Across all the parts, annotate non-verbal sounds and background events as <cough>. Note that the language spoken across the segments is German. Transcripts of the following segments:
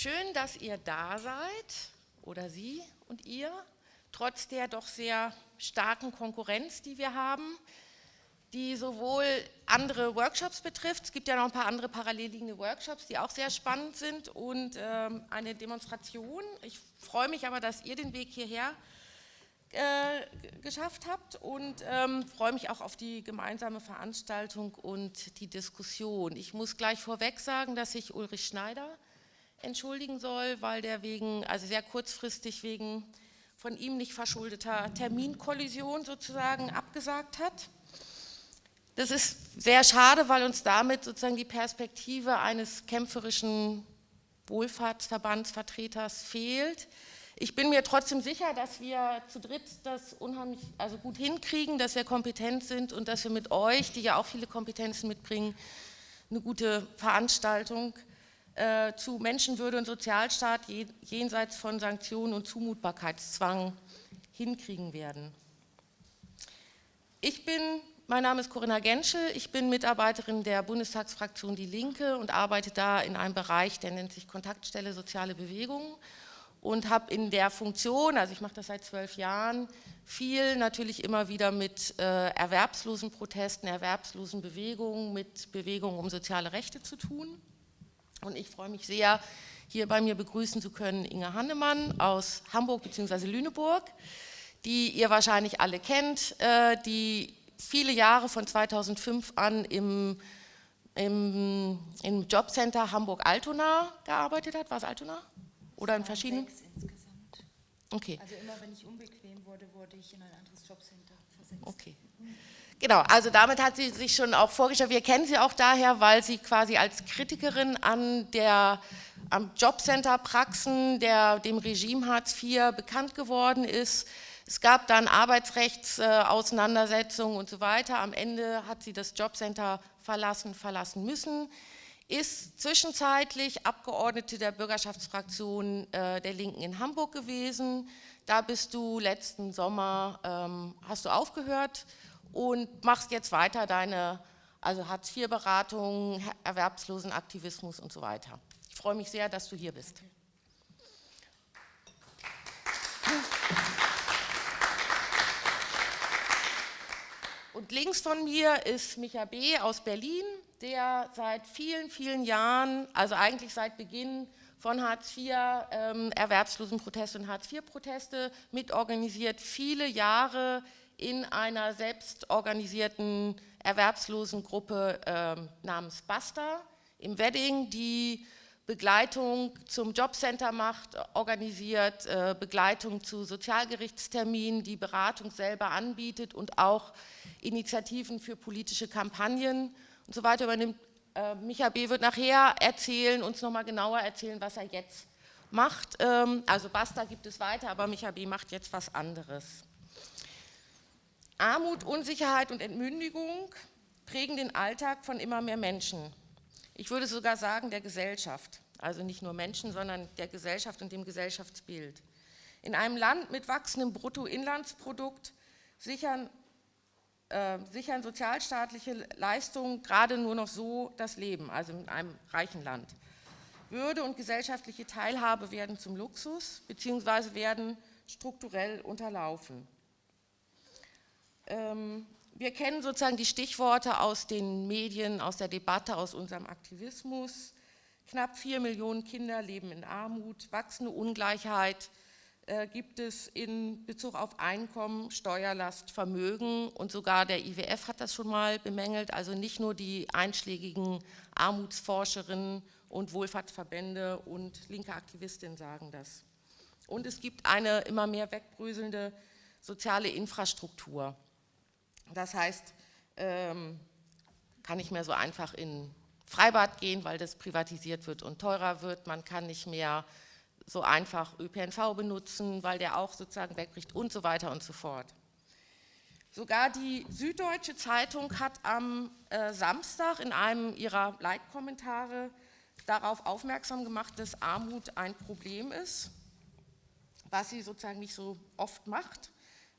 Schön, dass ihr da seid, oder Sie und ihr, trotz der doch sehr starken Konkurrenz, die wir haben, die sowohl andere Workshops betrifft, es gibt ja noch ein paar andere parallel liegende Workshops, die auch sehr spannend sind und ähm, eine Demonstration. Ich freue mich aber, dass ihr den Weg hierher äh, geschafft habt und ähm, freue mich auch auf die gemeinsame Veranstaltung und die Diskussion. Ich muss gleich vorweg sagen, dass ich Ulrich Schneider entschuldigen soll, weil der wegen, also sehr kurzfristig wegen von ihm nicht verschuldeter Terminkollision sozusagen abgesagt hat. Das ist sehr schade, weil uns damit sozusagen die Perspektive eines kämpferischen Wohlfahrtsverbandsvertreters fehlt. Ich bin mir trotzdem sicher, dass wir zu dritt das unheimlich also gut hinkriegen, dass wir kompetent sind und dass wir mit euch, die ja auch viele Kompetenzen mitbringen, eine gute Veranstaltung äh, zu Menschenwürde und Sozialstaat jenseits von Sanktionen und Zumutbarkeitszwang hinkriegen werden. Ich bin, mein Name ist Corinna Genschel, ich bin Mitarbeiterin der Bundestagsfraktion Die Linke und arbeite da in einem Bereich, der nennt sich Kontaktstelle Soziale Bewegungen und habe in der Funktion, also ich mache das seit zwölf Jahren, viel natürlich immer wieder mit äh, erwerbslosen Protesten, erwerbslosen Bewegungen, mit Bewegungen um soziale Rechte zu tun. Und ich freue mich sehr, hier bei mir begrüßen zu können Inge Hannemann aus Hamburg bzw. Lüneburg, die ihr wahrscheinlich alle kennt, äh, die viele Jahre von 2005 an im, im, im Jobcenter Hamburg-Altona gearbeitet hat. War es Altona? Oder in verschiedenen? Okay. Also immer wenn ich unbequem wurde, wurde ich in ein anderes Jobcenter versetzt. Okay. Genau, also damit hat sie sich schon auch vorgestellt. Wir kennen sie auch daher, weil sie quasi als Kritikerin an der, am Jobcenter Praxen, der, dem Regime Hartz IV bekannt geworden ist. Es gab dann Arbeitsrechtsauseinandersetzungen und so weiter. Am Ende hat sie das Jobcenter verlassen, verlassen müssen ist zwischenzeitlich Abgeordnete der Bürgerschaftsfraktion äh, der Linken in Hamburg gewesen. Da bist du letzten Sommer, ähm, hast du aufgehört und machst jetzt weiter deine also Hartz-IV-Beratung, Erwerbslosenaktivismus und so weiter. Ich freue mich sehr, dass du hier bist. Und links von mir ist Micha B. aus Berlin der seit vielen, vielen Jahren, also eigentlich seit Beginn von Hartz IV, ähm, Erwerbslosenproteste und Hartz IV-Proteste mitorganisiert, viele Jahre in einer selbstorganisierten Erwerbslosengruppe ähm, namens Basta im Wedding, die Begleitung zum Jobcenter macht, organisiert, äh, Begleitung zu Sozialgerichtsterminen, die Beratung selber anbietet und auch Initiativen für politische Kampagnen und so weiter übernimmt. Äh, Micha B. wird nachher erzählen, uns nochmal genauer erzählen, was er jetzt macht. Ähm, also Basta gibt es weiter, aber Micha B. macht jetzt was anderes. Armut, Unsicherheit und Entmündigung prägen den Alltag von immer mehr Menschen. Ich würde sogar sagen, der Gesellschaft. Also nicht nur Menschen, sondern der Gesellschaft und dem Gesellschaftsbild. In einem Land mit wachsendem Bruttoinlandsprodukt sichern äh, sichern sozialstaatliche Leistungen gerade nur noch so das Leben, also in einem reichen Land. Würde und gesellschaftliche Teilhabe werden zum Luxus bzw. werden strukturell unterlaufen. Ähm, wir kennen sozusagen die Stichworte aus den Medien, aus der Debatte, aus unserem Aktivismus. Knapp vier Millionen Kinder leben in Armut, wachsende Ungleichheit, äh, gibt es in Bezug auf Einkommen, Steuerlast, Vermögen und sogar der IWF hat das schon mal bemängelt, also nicht nur die einschlägigen Armutsforscherinnen und Wohlfahrtsverbände und linke Aktivistinnen sagen das. Und es gibt eine immer mehr wegbröselnde soziale Infrastruktur. Das heißt, ähm, kann nicht mehr so einfach in Freibad gehen, weil das privatisiert wird und teurer wird. Man kann nicht mehr so einfach ÖPNV benutzen, weil der auch sozusagen wegbricht und so weiter und so fort. Sogar die Süddeutsche Zeitung hat am äh, Samstag in einem ihrer Leitkommentare darauf aufmerksam gemacht, dass Armut ein Problem ist, was sie sozusagen nicht so oft macht.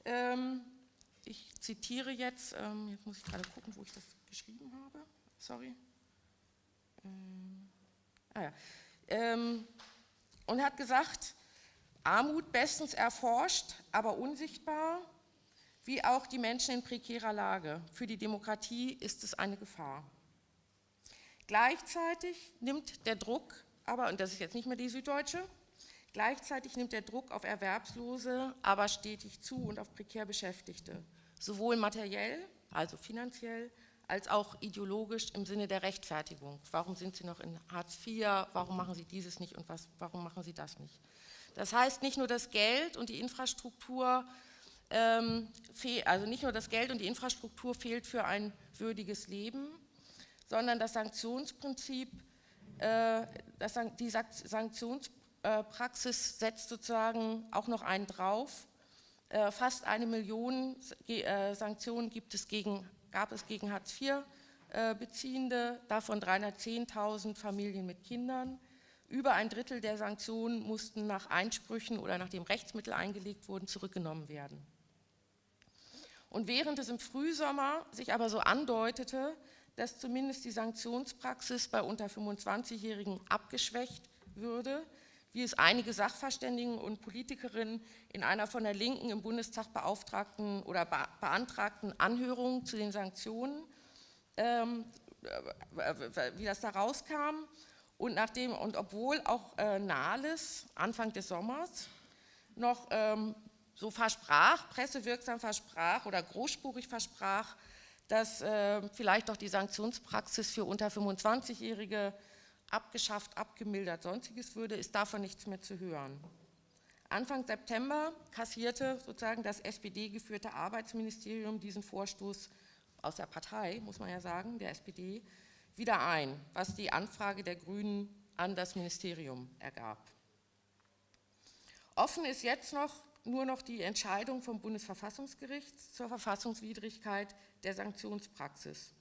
Ähm, ich zitiere jetzt, ähm, jetzt muss ich gerade gucken, wo ich das geschrieben habe, sorry. Ähm, ah ja. Ähm, und hat gesagt, Armut bestens erforscht, aber unsichtbar, wie auch die Menschen in prekärer Lage. Für die Demokratie ist es eine Gefahr. Gleichzeitig nimmt der Druck, aber, und das ist jetzt nicht mehr die Süddeutsche, gleichzeitig nimmt der Druck auf Erwerbslose aber stetig zu und auf prekär Beschäftigte, sowohl materiell, also finanziell, als auch ideologisch im Sinne der Rechtfertigung. Warum sind Sie noch in Hartz IV? Warum machen Sie dieses nicht und was, warum machen Sie das nicht? Das heißt, nicht nur das Geld und die Infrastruktur, ähm, also nicht nur das Geld und die Infrastruktur fehlt für ein würdiges Leben, sondern das Sanktionsprinzip, äh, das, die Sanktionspraxis setzt sozusagen auch noch einen drauf. Äh, fast eine Million äh, Sanktionen gibt es gegen, gab es gegen Hartz-IV-Beziehende, davon 310.000 Familien mit Kindern. Über ein Drittel der Sanktionen mussten nach Einsprüchen oder nachdem Rechtsmittel eingelegt wurden, zurückgenommen werden. Und während es im Frühsommer sich aber so andeutete, dass zumindest die Sanktionspraxis bei unter 25-Jährigen abgeschwächt würde, wie es einige Sachverständigen und Politikerinnen in einer von der Linken im Bundestag beauftragten oder beantragten Anhörung zu den Sanktionen, ähm, wie das da rauskam, und, nachdem, und obwohl auch äh, Nahles Anfang des Sommers noch ähm, so versprach, pressewirksam versprach oder großspurig versprach, dass äh, vielleicht doch die Sanktionspraxis für unter 25-Jährige abgeschafft, abgemildert, sonstiges würde, ist davon nichts mehr zu hören. Anfang September kassierte sozusagen das SPD-geführte Arbeitsministerium diesen Vorstoß aus der Partei, muss man ja sagen, der SPD, wieder ein, was die Anfrage der Grünen an das Ministerium ergab. Offen ist jetzt noch nur noch die Entscheidung vom Bundesverfassungsgericht zur Verfassungswidrigkeit der Sanktionspraxis.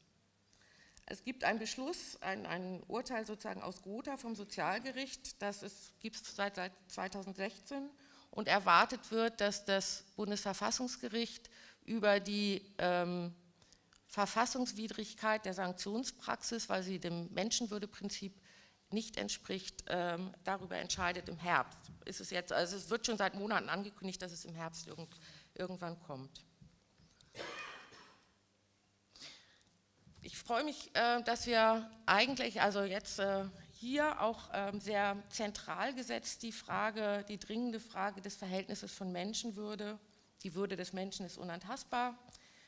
Es gibt einen Beschluss, ein, ein Urteil sozusagen aus Gotha vom Sozialgericht, das gibt es seit, seit 2016 und erwartet wird, dass das Bundesverfassungsgericht über die ähm, Verfassungswidrigkeit der Sanktionspraxis, weil sie dem Menschenwürdeprinzip nicht entspricht, ähm, darüber entscheidet im Herbst. Ist es, jetzt, also es wird schon seit Monaten angekündigt, dass es im Herbst irgend, irgendwann kommt. Ich freue mich, äh, dass wir eigentlich, also jetzt äh, hier auch ähm, sehr zentral gesetzt die Frage, die dringende Frage des Verhältnisses von Menschenwürde, die Würde des Menschen ist unantastbar,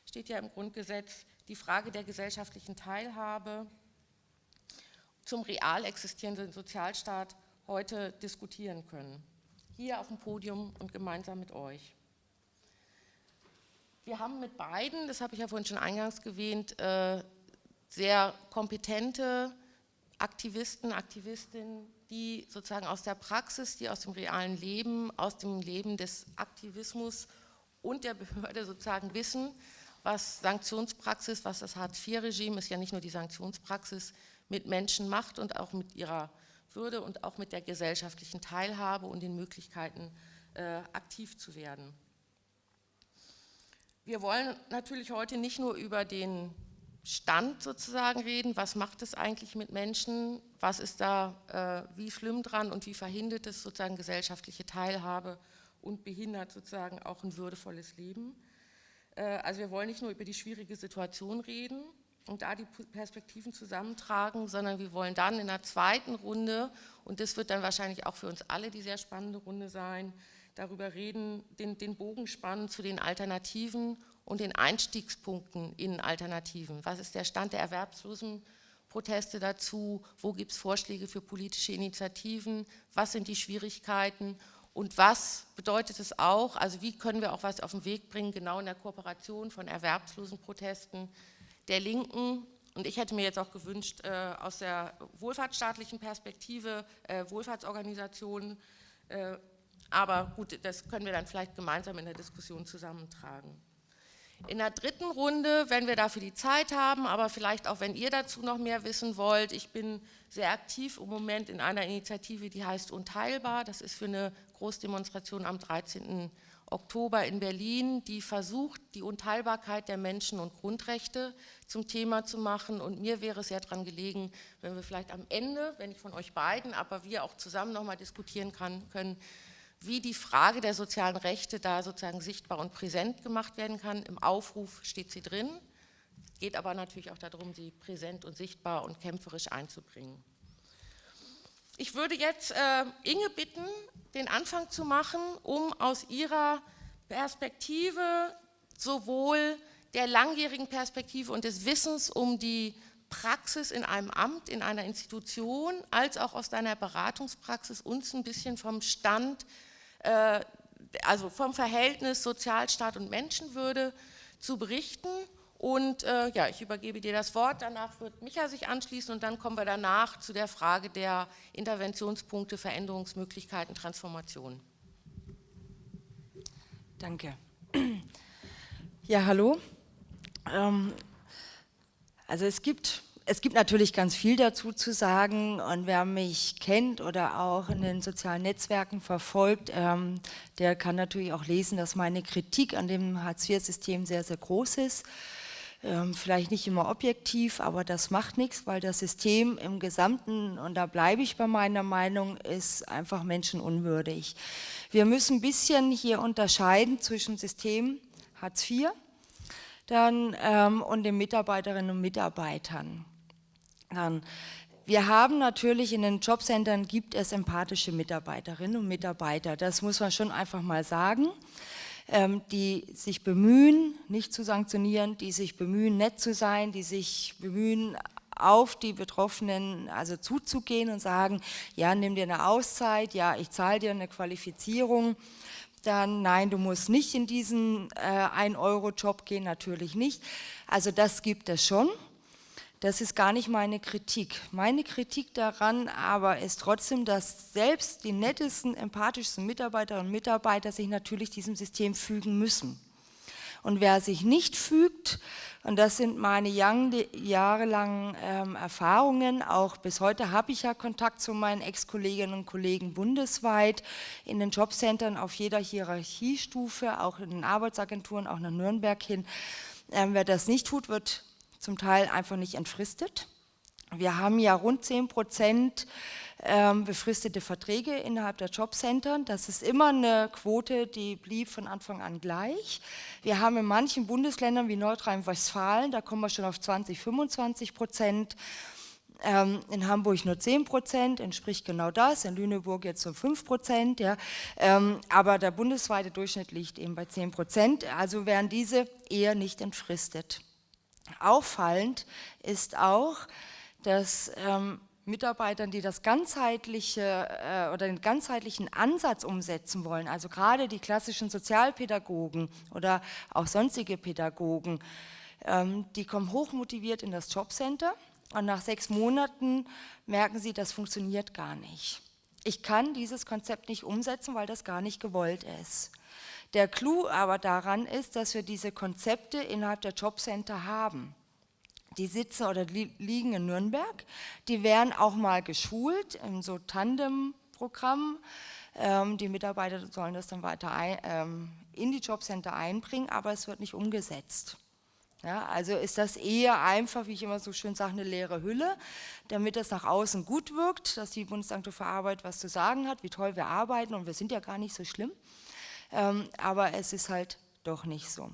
steht ja im Grundgesetz, die Frage der gesellschaftlichen Teilhabe zum real existierenden Sozialstaat heute diskutieren können. Hier auf dem Podium und gemeinsam mit euch. Wir haben mit beiden, das habe ich ja vorhin schon eingangs erwähnt, äh, sehr kompetente Aktivisten, Aktivistinnen, die sozusagen aus der Praxis, die aus dem realen Leben, aus dem Leben des Aktivismus und der Behörde sozusagen wissen, was Sanktionspraxis, was das Hartz-IV-Regime ist ja nicht nur die Sanktionspraxis, mit Menschen macht und auch mit ihrer Würde und auch mit der gesellschaftlichen Teilhabe und den Möglichkeiten, äh, aktiv zu werden. Wir wollen natürlich heute nicht nur über den Stand sozusagen reden, was macht es eigentlich mit Menschen, was ist da äh, wie schlimm dran und wie verhindert es sozusagen gesellschaftliche Teilhabe und behindert sozusagen auch ein würdevolles Leben, äh, also wir wollen nicht nur über die schwierige Situation reden und da die Perspektiven zusammentragen, sondern wir wollen dann in der zweiten Runde, und das wird dann wahrscheinlich auch für uns alle die sehr spannende Runde sein, darüber reden, den, den Bogen spannen zu den Alternativen und den Einstiegspunkten in Alternativen. Was ist der Stand der Erwerbslosenproteste dazu? Wo gibt es Vorschläge für politische Initiativen? Was sind die Schwierigkeiten? Und was bedeutet es auch, also wie können wir auch was auf den Weg bringen, genau in der Kooperation von Erwerbslosenprotesten der Linken, und ich hätte mir jetzt auch gewünscht, äh, aus der wohlfahrtsstaatlichen Perspektive, äh, Wohlfahrtsorganisationen, äh, aber gut, das können wir dann vielleicht gemeinsam in der Diskussion zusammentragen. In der dritten Runde, wenn wir dafür die Zeit haben, aber vielleicht auch, wenn ihr dazu noch mehr wissen wollt, ich bin sehr aktiv im Moment in einer Initiative, die heißt Unteilbar. Das ist für eine Großdemonstration am 13. Oktober in Berlin, die versucht, die Unteilbarkeit der Menschen- und Grundrechte zum Thema zu machen. Und mir wäre es sehr daran gelegen, wenn wir vielleicht am Ende, wenn ich von euch beiden, aber wir auch zusammen nochmal diskutieren kann, können, wie die Frage der sozialen Rechte da sozusagen sichtbar und präsent gemacht werden kann. Im Aufruf steht sie drin, geht aber natürlich auch darum, sie präsent und sichtbar und kämpferisch einzubringen. Ich würde jetzt äh, Inge bitten, den Anfang zu machen, um aus ihrer Perspektive sowohl der langjährigen Perspektive und des Wissens um die Praxis in einem Amt, in einer Institution, als auch aus deiner Beratungspraxis uns ein bisschen vom Stand äh, also vom Verhältnis Sozialstaat und Menschenwürde zu berichten. Und äh, ja, ich übergebe dir das Wort, danach wird Micha sich anschließen und dann kommen wir danach zu der Frage der Interventionspunkte, Veränderungsmöglichkeiten, Transformation. Danke. Ja, hallo. Ähm, also es gibt es gibt natürlich ganz viel dazu zu sagen und wer mich kennt oder auch in den sozialen Netzwerken verfolgt, ähm, der kann natürlich auch lesen, dass meine Kritik an dem Hartz-IV-System sehr, sehr groß ist. Ähm, vielleicht nicht immer objektiv, aber das macht nichts, weil das System im Gesamten, und da bleibe ich bei meiner Meinung, ist einfach menschenunwürdig. Wir müssen ein bisschen hier unterscheiden zwischen System Hartz IV dann, ähm, und den Mitarbeiterinnen und Mitarbeitern. Dann, wir haben natürlich in den Jobcentern gibt es empathische Mitarbeiterinnen und Mitarbeiter, das muss man schon einfach mal sagen, ähm, die sich bemühen, nicht zu sanktionieren, die sich bemühen, nett zu sein, die sich bemühen, auf die Betroffenen also zuzugehen und sagen, ja, nimm dir eine Auszeit, ja, ich zahle dir eine Qualifizierung, dann nein, du musst nicht in diesen äh, 1-Euro-Job gehen, natürlich nicht. Also das gibt es schon. Das ist gar nicht meine Kritik. Meine Kritik daran aber ist trotzdem, dass selbst die nettesten, empathischsten Mitarbeiterinnen und Mitarbeiter sich natürlich diesem System fügen müssen. Und wer sich nicht fügt, und das sind meine jahrelangen ähm, Erfahrungen, auch bis heute habe ich ja Kontakt zu meinen Ex-Kolleginnen und Kollegen bundesweit, in den Jobcentern auf jeder Hierarchiestufe, auch in den Arbeitsagenturen, auch nach Nürnberg hin. Ähm, wer das nicht tut, wird zum Teil einfach nicht entfristet. Wir haben ja rund 10 Prozent ähm, befristete Verträge innerhalb der Jobcentern. Das ist immer eine Quote, die blieb von Anfang an gleich. Wir haben in manchen Bundesländern wie Nordrhein-Westfalen, da kommen wir schon auf 20, 25 Prozent. Ähm, in Hamburg nur 10 Prozent, entspricht genau das, in Lüneburg jetzt so 5 Prozent, ja. Ähm, aber der bundesweite Durchschnitt liegt eben bei 10 Prozent, also werden diese eher nicht entfristet. Auffallend ist auch, dass ähm, Mitarbeitern, die das ganzheitliche äh, oder den ganzheitlichen Ansatz umsetzen wollen, also gerade die klassischen Sozialpädagogen oder auch sonstige Pädagogen, ähm, die kommen hochmotiviert in das Jobcenter und nach sechs Monaten merken sie, das funktioniert gar nicht. Ich kann dieses Konzept nicht umsetzen, weil das gar nicht gewollt ist. Der Clou aber daran ist, dass wir diese Konzepte innerhalb der Jobcenter haben. Die sitzen oder liegen in Nürnberg, die werden auch mal geschult in so Tandem-Programm. Ähm, die Mitarbeiter sollen das dann weiter ein, ähm, in die Jobcenter einbringen, aber es wird nicht umgesetzt. Ja, also ist das eher einfach, wie ich immer so schön sage, eine leere Hülle, damit das nach außen gut wirkt, dass die Bundesagentur für Arbeit was zu sagen hat, wie toll wir arbeiten und wir sind ja gar nicht so schlimm ähm, aber es ist halt doch nicht so.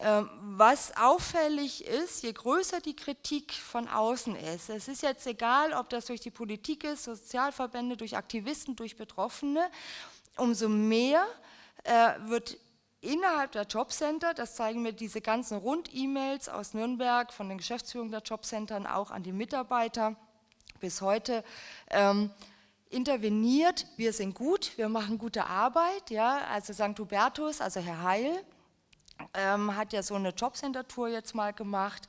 Ähm, was auffällig ist, je größer die Kritik von außen ist, es ist jetzt egal, ob das durch die Politik ist, Sozialverbände, durch Aktivisten, durch Betroffene, umso mehr äh, wird innerhalb der Jobcenter, das zeigen mir diese ganzen Rund-E-Mails aus Nürnberg von den Geschäftsführungen der Jobcentern auch an die Mitarbeiter bis heute, ähm, interveniert, wir sind gut, wir machen gute Arbeit, ja, also St. Hubertus, also Herr Heil, ähm, hat ja so eine Jobcenter-Tour jetzt mal gemacht,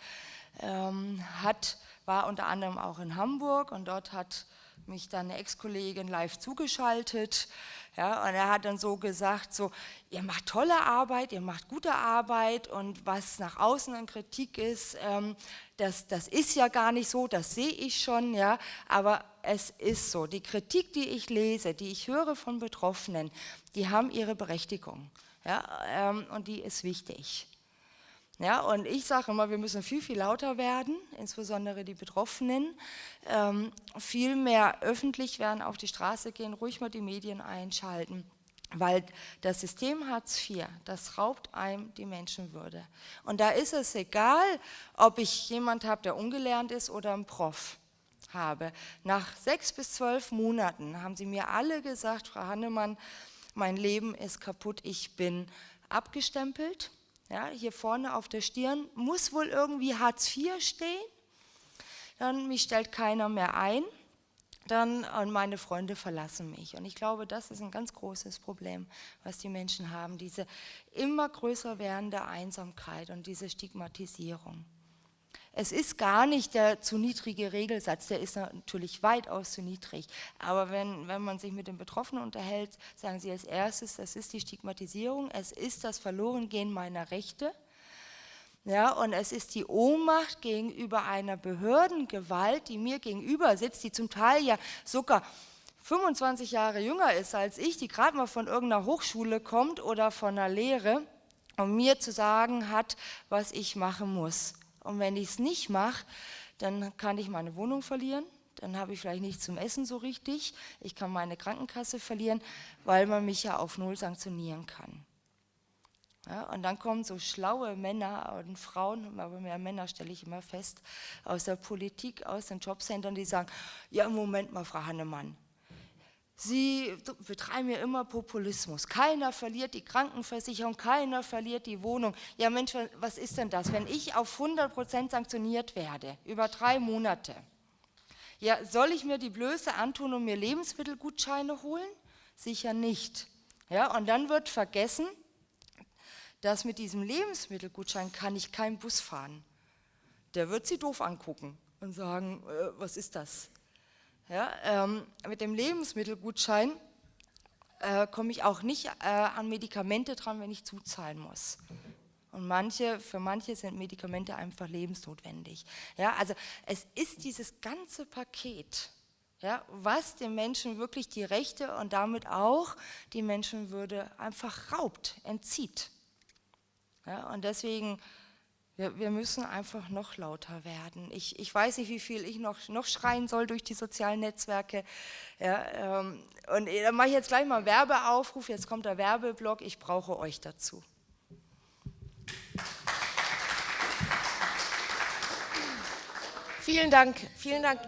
ähm, hat, war unter anderem auch in Hamburg und dort hat mich dann eine Ex-Kollegin live zugeschaltet. Ja, und er hat dann so gesagt, so, ihr macht tolle Arbeit, ihr macht gute Arbeit und was nach außen an Kritik ist, ähm, das, das ist ja gar nicht so, das sehe ich schon, ja, aber es ist so. Die Kritik, die ich lese, die ich höre von Betroffenen, die haben ihre Berechtigung ja, ähm, und die ist wichtig. Ja, und ich sage immer, wir müssen viel, viel lauter werden, insbesondere die Betroffenen, ähm, viel mehr öffentlich werden, auf die Straße gehen, ruhig mal die Medien einschalten. Weil das System Hartz IV, das raubt einem die Menschenwürde. Und da ist es egal, ob ich jemand habe, der ungelernt ist oder ein Prof habe. Nach sechs bis zwölf Monaten haben sie mir alle gesagt, Frau Hannemann, mein Leben ist kaputt, ich bin abgestempelt, ja, hier vorne auf der Stirn muss wohl irgendwie Hartz IV stehen. Dann mich stellt keiner mehr ein. Dann und meine Freunde verlassen mich. Und ich glaube, das ist ein ganz großes Problem, was die Menschen haben, diese immer größer werdende Einsamkeit und diese Stigmatisierung. Es ist gar nicht der zu niedrige Regelsatz, der ist natürlich weitaus zu niedrig. Aber wenn, wenn man sich mit den Betroffenen unterhält, sagen sie als erstes, das ist die Stigmatisierung, es ist das Verlorengehen meiner Rechte. Ja, und es ist die Ohnmacht gegenüber einer Behördengewalt, die mir gegenüber sitzt, die zum Teil ja sogar 25 Jahre jünger ist als ich, die gerade mal von irgendeiner Hochschule kommt oder von einer Lehre und mir zu sagen hat, was ich machen muss. Und wenn ich es nicht mache, dann kann ich meine Wohnung verlieren, dann habe ich vielleicht nichts zum Essen so richtig, ich kann meine Krankenkasse verlieren, weil man mich ja auf Null sanktionieren kann. Ja, und dann kommen so schlaue Männer und Frauen, aber mehr Männer stelle ich immer fest, aus der Politik, aus den Jobcentern, die sagen, ja Moment mal, Frau Hannemann, Sie betreiben ja immer Populismus. Keiner verliert die Krankenversicherung, keiner verliert die Wohnung. Ja Mensch, was ist denn das? Wenn ich auf 100 Prozent sanktioniert werde, über drei Monate, ja, soll ich mir die Blöße antun und mir Lebensmittelgutscheine holen? Sicher nicht. Ja, und dann wird vergessen, dass mit diesem Lebensmittelgutschein kann ich keinen Bus fahren. Der wird Sie doof angucken und sagen, äh, was ist das? Ja, ähm, mit dem Lebensmittelgutschein äh, komme ich auch nicht äh, an Medikamente dran, wenn ich zuzahlen muss. Und manche, für manche sind Medikamente einfach lebensnotwendig. Ja, also es ist dieses ganze Paket, ja, was den Menschen wirklich die Rechte und damit auch die Menschenwürde einfach raubt, entzieht. Ja, und deswegen wir, wir, müssen einfach noch lauter werden. Ich, ich, weiß nicht, wie viel ich noch, noch schreien soll durch die sozialen Netzwerke. Ja, ähm, und äh, dann mache ich jetzt gleich mal einen Werbeaufruf. Jetzt kommt der Werbeblock. Ich brauche euch dazu. Vielen Dank. Vielen Dank.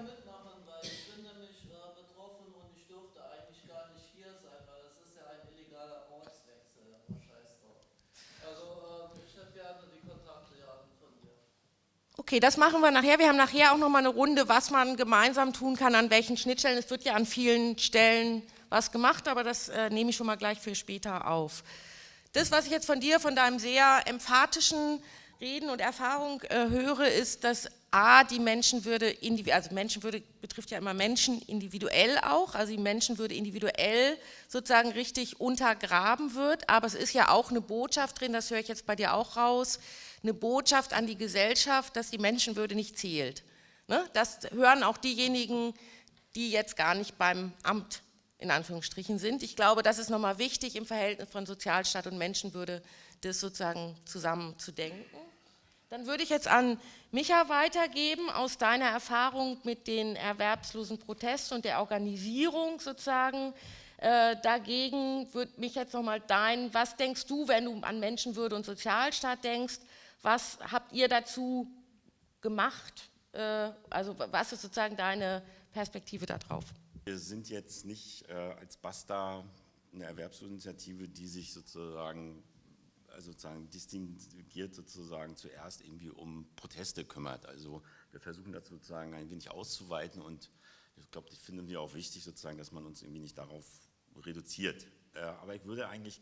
Okay, das machen wir nachher. Wir haben nachher auch noch mal eine Runde, was man gemeinsam tun kann, an welchen Schnittstellen. Es wird ja an vielen Stellen was gemacht, aber das äh, nehme ich schon mal gleich für später auf. Das, was ich jetzt von dir, von deinem sehr emphatischen Reden und Erfahrung äh, höre, ist, dass A, die Menschenwürde, also Menschenwürde betrifft ja immer Menschen individuell auch, also die Menschenwürde individuell sozusagen richtig untergraben wird, aber es ist ja auch eine Botschaft drin, das höre ich jetzt bei dir auch raus, eine Botschaft an die Gesellschaft, dass die Menschenwürde nicht zählt. Ne? Das hören auch diejenigen, die jetzt gar nicht beim Amt in Anführungsstrichen sind. Ich glaube, das ist nochmal wichtig im Verhältnis von Sozialstaat und Menschenwürde, das sozusagen zusammen zu denken. Dann würde ich jetzt an Micha weitergeben, aus deiner Erfahrung mit den erwerbslosen Protesten und der Organisierung sozusagen. Äh, dagegen würde mich jetzt nochmal dein, was denkst du, wenn du an Menschenwürde und Sozialstaat denkst, was habt ihr dazu gemacht? Äh, also was ist sozusagen deine Perspektive darauf? Wir sind jetzt nicht äh, als BASTA eine Erwerbsinitiative, die sich sozusagen also sozusagen distinguiert sozusagen zuerst irgendwie um Proteste kümmert. Also wir versuchen das sozusagen ein wenig auszuweiten und ich glaube, das finden wir auch wichtig sozusagen, dass man uns irgendwie nicht darauf reduziert. Aber ich würde eigentlich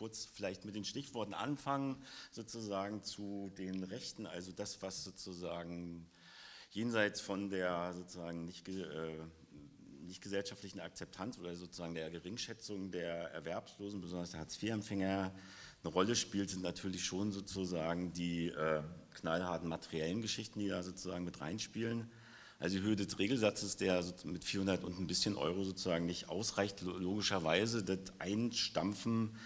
kurz vielleicht mit den Stichworten anfangen, sozusagen zu den Rechten, also das, was sozusagen jenseits von der sozusagen nicht, äh, nicht gesellschaftlichen Akzeptanz oder sozusagen der Geringschätzung der Erwerbslosen, besonders der Hartz-IV-Empfänger, eine Rolle spielt, sind natürlich schon sozusagen die äh, knallharten materiellen Geschichten, die da sozusagen mit reinspielen. Also die Höhe des Regelsatzes, der mit 400 und ein bisschen Euro sozusagen nicht ausreicht, logischerweise das Einstampfen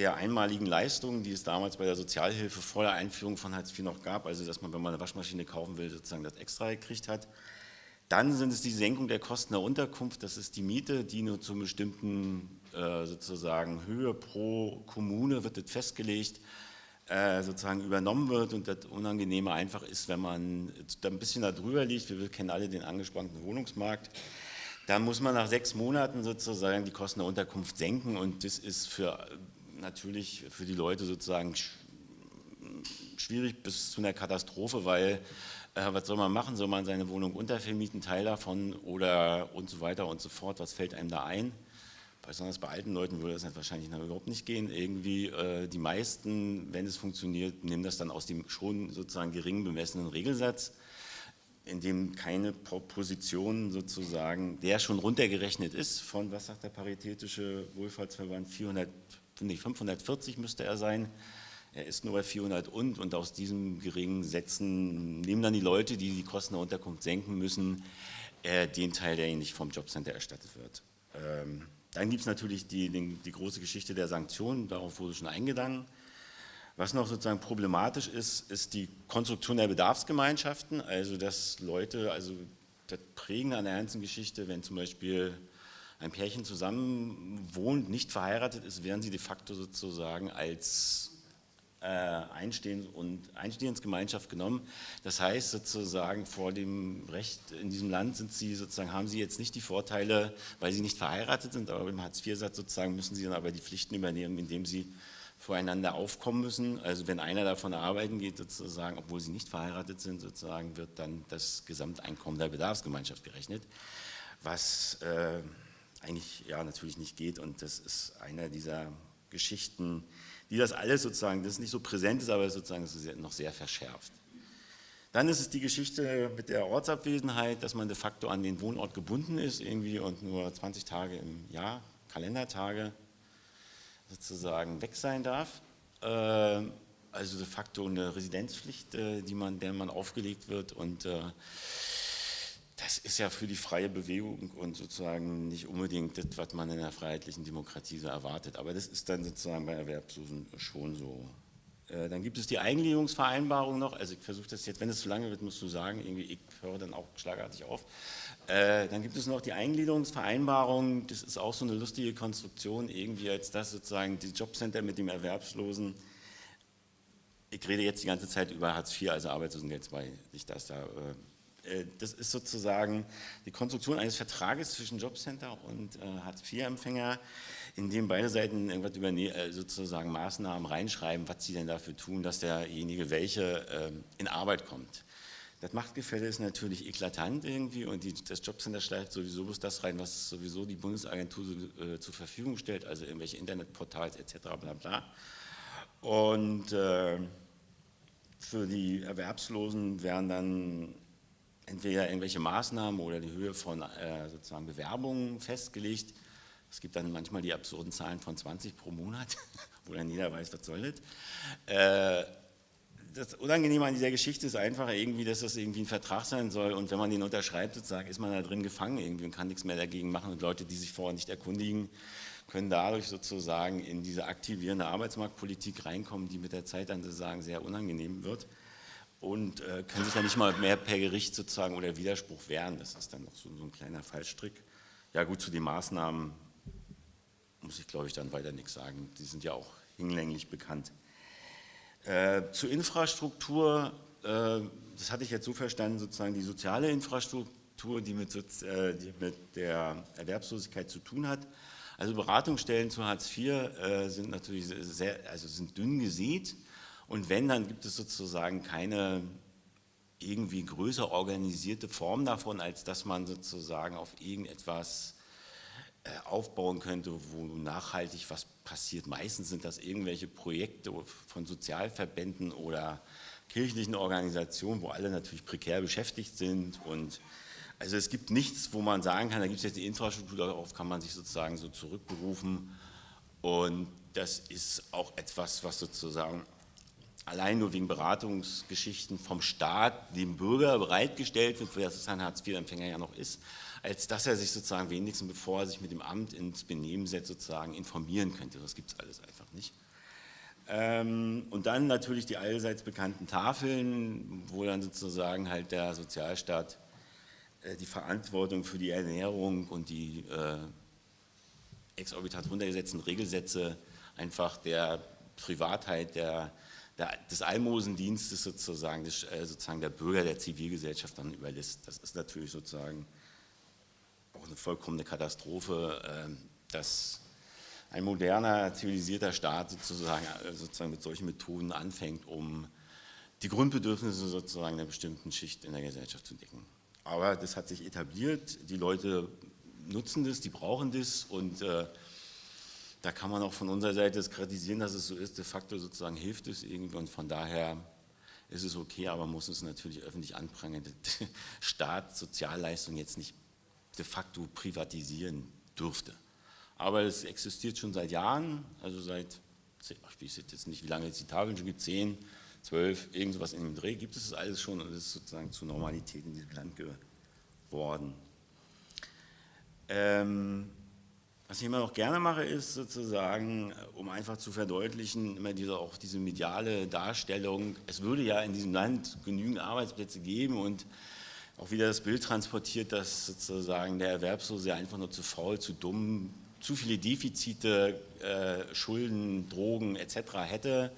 der einmaligen Leistungen, die es damals bei der Sozialhilfe vor der Einführung von Hartz IV noch gab, also dass man, wenn man eine Waschmaschine kaufen will, sozusagen das extra gekriegt hat. Dann sind es die Senkung der Kosten der Unterkunft, das ist die Miete, die nur zu bestimmten äh, sozusagen Höhe pro Kommune wird das festgelegt, äh, sozusagen übernommen wird und das Unangenehme einfach ist, wenn man ein bisschen darüber liegt, wir kennen alle den angespannten Wohnungsmarkt, dann muss man nach sechs Monaten sozusagen die Kosten der Unterkunft senken und das ist für natürlich für die Leute sozusagen schwierig bis zu einer Katastrophe, weil äh, was soll man machen? Soll man seine Wohnung untervermieten, Teil davon oder und so weiter und so fort? Was fällt einem da ein? Besonders bei alten Leuten würde das wahrscheinlich überhaupt nicht gehen. Irgendwie äh, die meisten, wenn es funktioniert, nehmen das dann aus dem schon sozusagen gering bemessenen Regelsatz, in dem keine Position sozusagen, der schon runtergerechnet ist von, was sagt der Paritätische Wohlfahrtsverband, 400 finde ich 540 müsste er sein, er ist nur bei 400 und und aus diesen geringen Sätzen nehmen dann die Leute, die die Kosten der Unterkunft senken müssen, äh, den Teil, der ihnen nicht vom Jobcenter erstattet wird. Ähm, dann gibt es natürlich die, die, die, große Geschichte der Sanktionen, darauf wurde schon eingegangen. Was noch sozusagen problematisch ist, ist die Konstruktion der Bedarfsgemeinschaften, also dass Leute, also das Prägen an der ganzen Geschichte, wenn zum Beispiel ein Pärchen zusammen wohnt, nicht verheiratet ist, werden sie de facto sozusagen als äh, Einstehens- und Einstehensgemeinschaft genommen. Das heißt sozusagen vor dem Recht in diesem Land sind sie sozusagen, haben sie jetzt nicht die Vorteile, weil sie nicht verheiratet sind, aber im Hartz-IV-Satz sozusagen müssen sie dann aber die Pflichten übernehmen, indem sie voreinander aufkommen müssen. Also wenn einer davon arbeiten geht, sozusagen, obwohl sie nicht verheiratet sind, sozusagen wird dann das Gesamteinkommen der Bedarfsgemeinschaft gerechnet, was äh, eigentlich ja natürlich nicht geht und das ist einer dieser Geschichten, die das alles sozusagen, das nicht so präsent ist, aber sozusagen noch sehr verschärft. Dann ist es die Geschichte mit der Ortsabwesenheit, dass man de facto an den Wohnort gebunden ist irgendwie und nur 20 Tage im Jahr, Kalendertage, sozusagen weg sein darf. Ähm, also de facto eine Residenzpflicht, äh, die man, der man aufgelegt wird und äh, das ist ja für die freie Bewegung und sozusagen nicht unbedingt das, was man in einer freiheitlichen Demokratie so erwartet. Aber das ist dann sozusagen bei Erwerbslosen schon so. Äh, dann gibt es die Eingliederungsvereinbarung noch. Also ich versuche das jetzt, wenn es zu lange wird, musst du sagen, irgendwie, ich höre dann auch schlagartig auf. Äh, dann gibt es noch die Eingliederungsvereinbarung. Das ist auch so eine lustige Konstruktion, irgendwie als das sozusagen die Jobcenter mit dem Erwerbslosen. Ich rede jetzt die ganze Zeit über Hartz IV, also Arbeitslosengeld II, nicht dass da... Äh, äh, das ist sozusagen die Konstruktion eines Vertrages zwischen Jobcenter und äh, Hartz-IV-Empfänger, in dem beide Seiten irgendwas über äh, sozusagen Maßnahmen reinschreiben, was sie denn dafür tun, dass derjenige welche ähm, in Arbeit kommt. Das Machtgefälle ist natürlich eklatant irgendwie und die, das Jobcenter schleift sowieso bloß das rein, was sowieso die Bundesagentur äh, zur Verfügung stellt, also irgendwelche Internetportals etc. bla bla. Und äh, für die Erwerbslosen werden dann entweder irgendwelche Maßnahmen oder die Höhe von äh, sozusagen Bewerbungen festgelegt. Es gibt dann manchmal die absurden Zahlen von 20 pro Monat, <laughs> wo dann jeder weiß, was soll das. Äh, das Unangenehme an dieser Geschichte ist einfach irgendwie, dass das irgendwie ein Vertrag sein soll und wenn man den unterschreibt, sozusagen, ist man da drin gefangen irgendwie und kann nichts mehr dagegen machen und Leute, die sich vorher nicht erkundigen, können dadurch sozusagen in diese aktivierende Arbeitsmarktpolitik reinkommen, die mit der Zeit dann sozusagen sehr unangenehm wird und äh, können sich dann nicht mal mehr per Gericht sozusagen oder Widerspruch wehren. Das ist dann noch so, so ein kleiner Fallstrick. Ja gut, zu den Maßnahmen muss ich glaube ich dann weiter nichts sagen. Die sind ja auch hinlänglich bekannt. Äh, zur Infrastruktur, äh, das hatte ich jetzt so verstanden, sozusagen die soziale Infrastruktur, die mit, äh, die mit der Erwerbslosigkeit zu tun hat. Also Beratungsstellen zu Hartz IV äh, sind natürlich sehr, also sind dünn gesät. Und wenn, dann gibt es sozusagen keine irgendwie größer organisierte Form davon, als dass man sozusagen auf irgendetwas äh, aufbauen könnte, wo nachhaltig was passiert. Meistens sind das irgendwelche Projekte von Sozialverbänden oder kirchlichen Organisationen, wo alle natürlich prekär beschäftigt sind und Also es gibt nichts, wo man sagen kann, da gibt es jetzt die Infrastruktur, darauf kann man sich sozusagen so zurückberufen. Und das ist auch etwas, was sozusagen allein nur wegen Beratungsgeschichten vom Staat dem Bürger bereitgestellt wird, für das es ein Hartz-IV-Empfänger ja noch ist, als dass er sich sozusagen wenigstens, bevor er sich mit dem Amt ins Benehmen setzt, sozusagen informieren könnte. Das gibt es alles einfach nicht. Ähm, und dann natürlich die allseits bekannten Tafeln, wo dann sozusagen halt der Sozialstaat äh, die Verantwortung für die Ernährung und die äh, exorbitant runtergesetzten Regelsätze einfach der Privatheit der, der, des Almosendienstes sozusagen, des, äh, sozusagen der Bürger der Zivilgesellschaft dann überlässt. Das ist natürlich sozusagen auch eine vollkommene Katastrophe, äh, dass ein moderner, zivilisierter Staat sozusagen, äh, sozusagen mit solchen Methoden anfängt, um die Grundbedürfnisse sozusagen einer bestimmten Schicht in der Gesellschaft zu decken. Aber das hat sich etabliert, die Leute nutzen das, die brauchen das und äh, da kann man auch von unserer Seite das kritisieren, dass es so ist, de facto sozusagen hilft es irgendwie und von daher ist es okay, aber man muss es natürlich öffentlich anprangern, dass Staat Sozialleistungen jetzt nicht de facto privatisieren dürfte. Aber es existiert schon seit Jahren, also seit, ich weiß jetzt nicht, wie lange es die Tafeln schon gibt, 10, 12, irgendwas in dem Dreh, gibt es das alles schon und es ist sozusagen zur Normalität in diesem Land geworden. Ähm, was ich immer noch gerne mache, ist sozusagen, um einfach zu verdeutlichen, immer diese, auch diese mediale Darstellung, es würde ja in diesem Land genügend Arbeitsplätze geben und auch wieder das Bild transportiert, dass sozusagen der Erwerbslose einfach nur zu faul, zu dumm, zu viele Defizite, äh, Schulden, Drogen etc. hätte.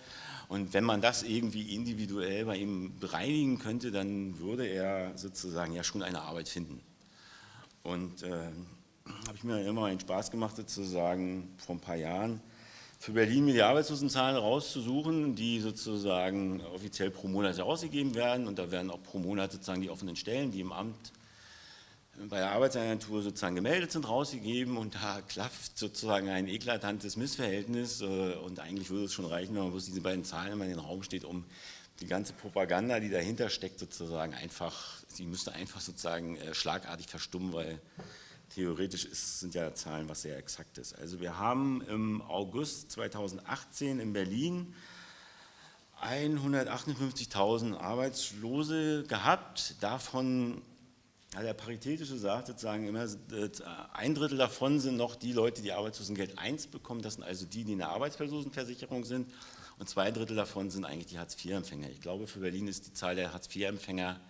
Und wenn man das irgendwie individuell bei ihm bereinigen könnte, dann würde er sozusagen ja schon eine Arbeit finden. Und äh, habe ich mir immer einen Spaß gemacht, sozusagen vor ein paar Jahren, für Berlin mir die Arbeitslosenzahlen rauszusuchen, die sozusagen offiziell pro Monat herausgegeben werden. Und da werden auch pro Monat sozusagen die offenen Stellen, die im Amt bei der Arbeitsagentur sozusagen gemeldet sind, rausgegeben. Und da <laughs> klafft sozusagen ein eklatantes Missverhältnis. Äh, und eigentlich würde es schon reichen, wenn man bloß diese beiden Zahlen immer in den Raum steht, um die ganze Propaganda, die dahinter steckt, sozusagen einfach, sie müsste einfach sozusagen äh, schlagartig verstummen, weil theoretisch ist, sind ja Zahlen was sehr exaktes. Also wir haben im August 2018 in Berlin 158.000 Arbeitslose gehabt, davon, der Paritätische sagt sozusagen immer, ein Drittel davon sind noch die Leute, die Arbeitslosengeld 1 bekommen, das sind also die, die in der Arbeitslosenversicherung sind und zwei Drittel davon sind eigentlich die Hartz-IV-Empfänger. Ich glaube, für Berlin ist die Zahl der Hartz-IV-Empfänger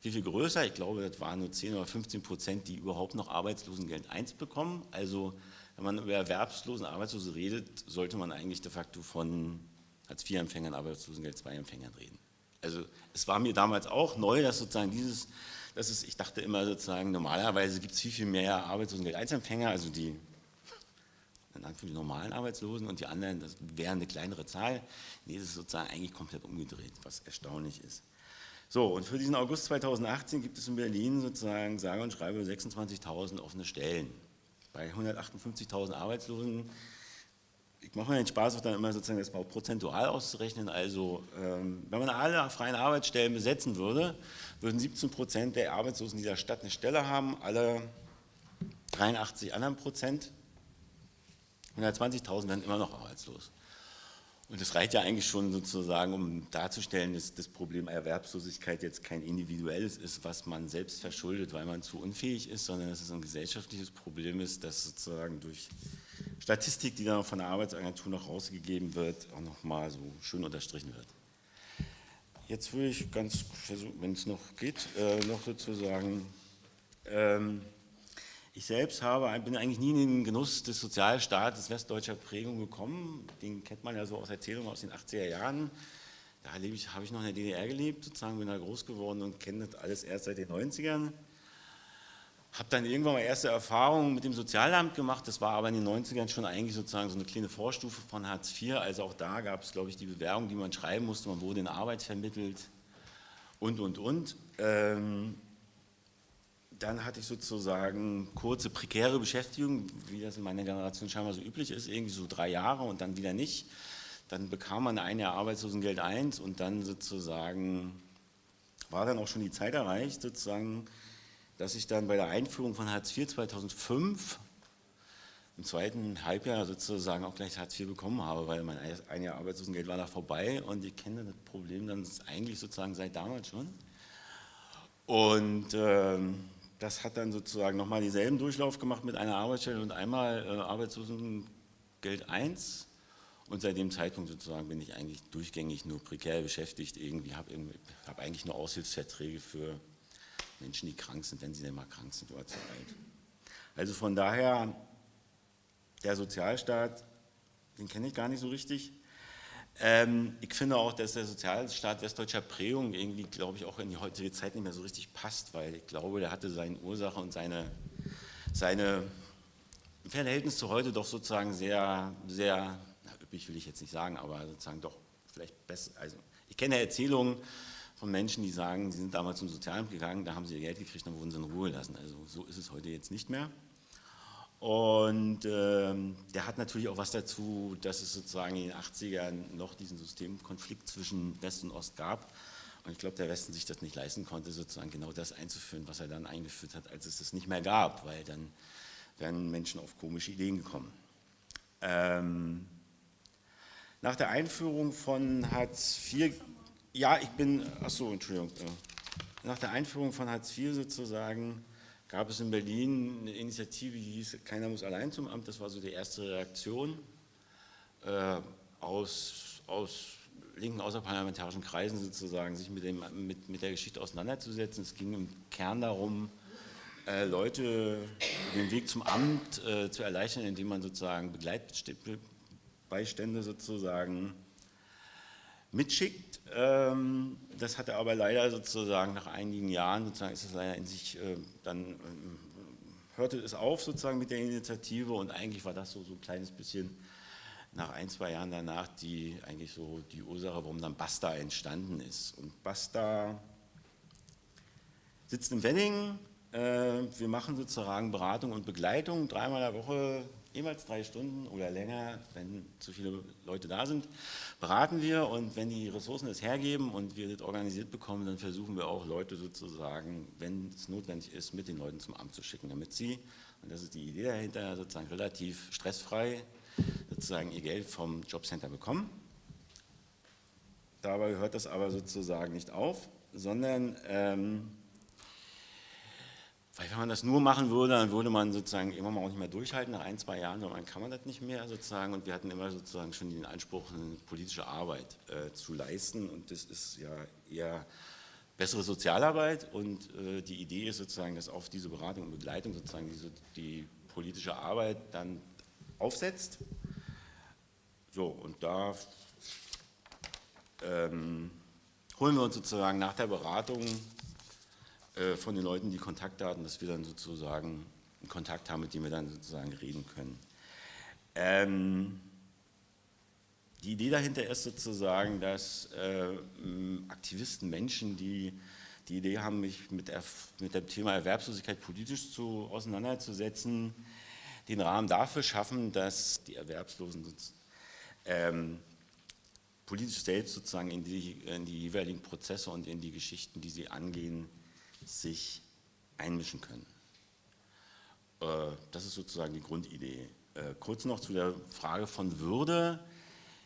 viel, viel größer. Ich glaube, das waren nur 10 oder 15 Prozent, die überhaupt noch Arbeitslosengeld 1 bekommen. Also wenn man über Erwerbslosen, Arbeitslose redet, sollte man eigentlich de facto von Hartz-IV-Empfängern, Arbeitslosengeld 2-Empfängern reden. Also es war mir damals auch neu, dass sozusagen dieses, das ist, ich dachte immer sozusagen, normalerweise gibt es viel, viel mehr Arbeitslosengeld 1-Empfänger, also die für die normalen Arbeitslosen und die anderen, das wäre eine kleinere Zahl. Nee, das ist sozusagen eigentlich komplett umgedreht, was erstaunlich ist. So, und für diesen August 2018 gibt es in Berlin sozusagen, sage und schreibe, 26.000 offene Stellen. Bei 158.000 Arbeitslosen, ich mache mir den Spaß, auch dann immer sozusagen das mal prozentual auszurechnen, also ähm, wenn man alle freien Arbeitsstellen besetzen würde, würden 17 Prozent der Arbeitslosen dieser Stadt eine Stelle haben, alle 83 anderen Prozent, 120.000 werden immer noch arbeitslos. Und das reicht ja eigentlich schon sozusagen, um darzustellen, dass das Problem Erwerbslosigkeit jetzt kein individuelles ist, was man selbst verschuldet, weil man zu unfähig ist, sondern dass es ein gesellschaftliches Problem ist, das sozusagen durch Statistik, die dann von der Arbeitsagentur noch rausgegeben wird, auch nochmal so schön unterstrichen wird. Jetzt würde ich ganz, wenn es noch geht, äh, noch sozusagen ähm, ich selbst habe, bin eigentlich nie in den Genuss des Sozialstaates westdeutscher Prägung gekommen. Den kennt man ja so aus Erzählungen aus den 80er Jahren. Da ich, habe ich noch in der DDR gelebt, sozusagen bin da groß geworden und kenne das alles erst seit den 90ern. Habe dann irgendwann mal erste Erfahrungen mit dem Sozialamt gemacht, das war aber in den 90ern schon eigentlich sozusagen so eine kleine Vorstufe von Hartz IV, also auch da gab es, glaube ich, die Bewerbung, die man schreiben musste, man wurde in Arbeit vermittelt und, und, und. Ähm, dann hatte ich sozusagen kurze, prekäre Beschäftigung, wie das in meiner Generation scheinbar so üblich ist, irgendwie so drei Jahre und dann wieder nicht. Dann bekam man ein Jahr Arbeitslosengeld 1 und dann sozusagen war dann auch schon die Zeit erreicht, sozusagen dass ich dann bei der Einführung von Hartz IV 2005 im zweiten Halbjahr sozusagen auch gleich Hartz IV bekommen habe, weil mein ein Jahr Arbeitslosengeld war da vorbei und ich kenne das Problem dann eigentlich sozusagen seit damals schon. Und ähm, das hat dann sozusagen nochmal dieselben Durchlauf gemacht mit einer Arbeitsstelle und einmal äh, Arbeitslosengeld 1 und seit dem Zeitpunkt sozusagen bin ich eigentlich durchgängig nur prekär beschäftigt, irgendwie habe hab eigentlich nur Aushilfsverträge für Menschen, die krank sind, wenn sie denn mal krank sind oder zu alt. Also von daher, der Sozialstaat, den kenne ich gar nicht so richtig. Ähm, ich finde auch, dass der Sozialstaat westdeutscher Prägung irgendwie, glaube ich, auch in die heutige Zeit nicht mehr so richtig passt, weil ich glaube, der hatte seine Ursache und seine, seine Verhältnis zu heute doch sozusagen sehr, sehr, na, üppig will ich jetzt nicht sagen, aber sozusagen doch vielleicht besser. Also ich kenne Erzählungen von Menschen, die sagen, sie sind damals zum Sozialamt gegangen, da haben sie ihr Geld gekriegt, dann wurden sie in Ruhe gelassen. Also so ist es heute jetzt nicht mehr. Und ähm, der hat natürlich auch was dazu, dass es sozusagen in den 80ern noch diesen Systemkonflikt zwischen West und Ost gab. Und ich glaube, der Westen sich das nicht leisten konnte, sozusagen genau das einzuführen, was er dann eingeführt hat, als es es nicht mehr gab, weil dann wären Menschen auf komische Ideen gekommen. Ähm, nach der Einführung von Hartz IV, ja, ich bin, achso, Entschuldigung, äh, nach der Einführung von Hartz IV sozusagen gab es in Berlin eine Initiative, die hieß Keiner muss allein zum Amt. Das war so die erste Reaktion äh, aus, aus linken außerparlamentarischen Kreisen sozusagen, sich mit, dem, mit, mit der Geschichte auseinanderzusetzen. Es ging im Kern darum, äh, Leute den Weg zum Amt äh, zu erleichtern, indem man sozusagen Begleitbeistände sozusagen mitschickt. Ähm, das hatte aber leider sozusagen nach einigen Jahren, sozusagen ist es leider in sich, äh, dann ähm, hörte es auf sozusagen mit der Initiative und eigentlich war das so, so ein kleines bisschen nach ein, zwei Jahren danach die eigentlich so die Ursache, warum dann Basta entstanden ist. Und Basta sitzt im Wedding, äh, wir machen sozusagen Beratung und Begleitung dreimal in der Woche jemals drei Stunden oder länger, wenn zu viele Leute da sind, beraten wir und wenn die Ressourcen es hergeben und wir das organisiert bekommen, dann versuchen wir auch Leute sozusagen, wenn es notwendig ist, mit den Leuten zum Amt zu schicken, damit sie, und das ist die Idee dahinter, sozusagen relativ stressfrei sozusagen ihr Geld vom Jobcenter bekommen. Dabei hört das aber sozusagen nicht auf, sondern ähm, weil wenn man das nur machen würde, dann würde man sozusagen immer mal auch nicht mehr durchhalten, nach ein, zwei Jahren, dann kann man das nicht mehr sozusagen. Und wir hatten immer sozusagen schon den Anspruch, eine politische Arbeit äh, zu leisten. Und das ist ja eher bessere Sozialarbeit. Und äh, die Idee ist sozusagen, dass auf diese Beratung und Begleitung sozusagen diese, die politische Arbeit dann aufsetzt. So, und da ähm, holen wir uns sozusagen nach der Beratung von den Leuten die Kontaktdaten, dass wir dann sozusagen einen Kontakt haben, mit dem wir dann sozusagen reden können. Ähm, die Idee dahinter ist sozusagen, dass äh, Aktivisten, Menschen, die die Idee haben, mich mit, mit dem Thema Erwerbslosigkeit politisch zu, auseinanderzusetzen, den Rahmen dafür schaffen, dass die Erwerbslosen ähm, politisch selbst sozusagen in die, in die jeweiligen Prozesse und in die Geschichten, die sie angehen, sich einmischen können. Äh, das ist sozusagen die Grundidee. Äh, kurz noch zu der Frage von Würde.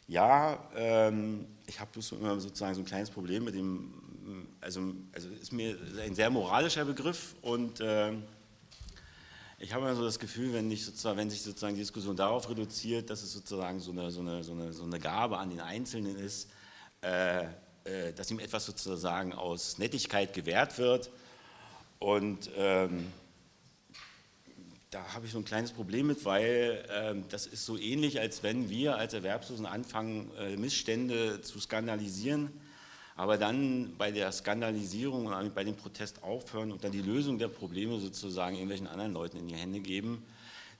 Ja, ähm, ich habe immer sozusagen so ein kleines Problem mit dem, also, also ist mir ein sehr moralischer Begriff und äh, ich habe immer so das Gefühl, wenn, ich sozusagen, wenn sich sozusagen die Diskussion darauf reduziert, dass es sozusagen so eine, so eine, so eine, so eine Gabe an den Einzelnen ist, äh, dass ihm etwas sozusagen aus Nettigkeit gewährt wird, und ähm, da habe ich so ein kleines Problem mit, weil ähm, das ist so ähnlich, als wenn wir als Erwerbslosen anfangen, äh, Missstände zu skandalisieren, aber dann bei der Skandalisierung und bei dem Protest aufhören und dann die Lösung der Probleme sozusagen irgendwelchen anderen Leuten in die Hände geben,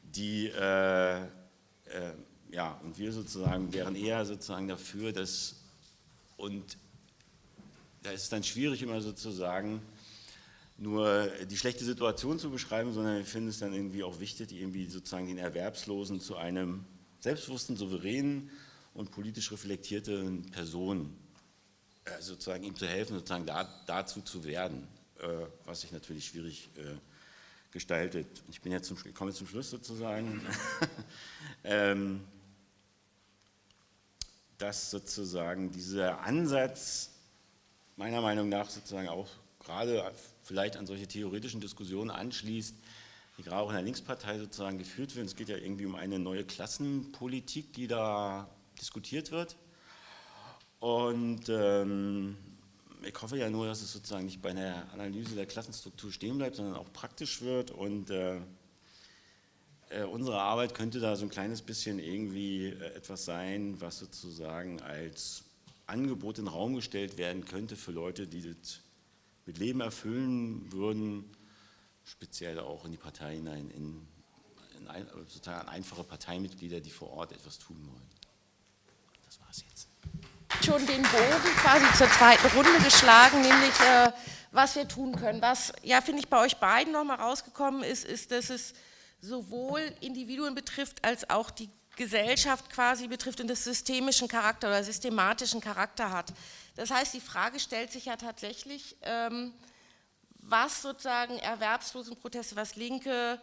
die, äh, äh, ja, und wir sozusagen wären eher sozusagen dafür, dass, und da ist es dann schwierig immer sozusagen, nur die schlechte Situation zu beschreiben, sondern ich finde es dann irgendwie auch wichtig, irgendwie sozusagen den Erwerbslosen zu einem selbstbewussten, souveränen und politisch reflektierten Person äh, sozusagen ihm zu helfen, sozusagen da, dazu zu werden. äh, was sich natürlich schwierig äh, gestaltet. Ich bin jetzt zum, ich komme zum Schluss sozusagen. <laughs> ähm, dass sozusagen dieser Ansatz meiner Meinung nach sozusagen auch gerade vielleicht an solche theoretischen Diskussionen anschließt, die gerade auch in der Linkspartei sozusagen geführt werden. Es geht ja irgendwie um eine neue Klassenpolitik, die da diskutiert wird. Und ähm, ich hoffe ja nur, dass es sozusagen nicht bei einer Analyse der Klassenstruktur stehen bleibt, sondern auch praktisch wird und äh, äh, unsere Arbeit könnte da so ein kleines bisschen irgendwie äh, etwas sein, was sozusagen als Angebot in den Raum gestellt werden könnte für Leute, die das mit Leben erfüllen würden, speziell auch in die Partei hinein, in, in ein, sozusagen einfache Parteimitglieder, die vor Ort etwas tun wollen. Das war es jetzt. Schon den Bogen quasi zur zweiten Runde geschlagen, nämlich äh, was wir tun können. Was, ja, finde ich, bei euch beiden nochmal rausgekommen ist, ist, dass es sowohl Individuen betrifft, als auch die Gesellschaft quasi betrifft und das systemischen Charakter oder systematischen Charakter hat. Das heißt, die Frage stellt sich ja tatsächlich, ähm, was sozusagen Erwerbslosenproteste, was Linke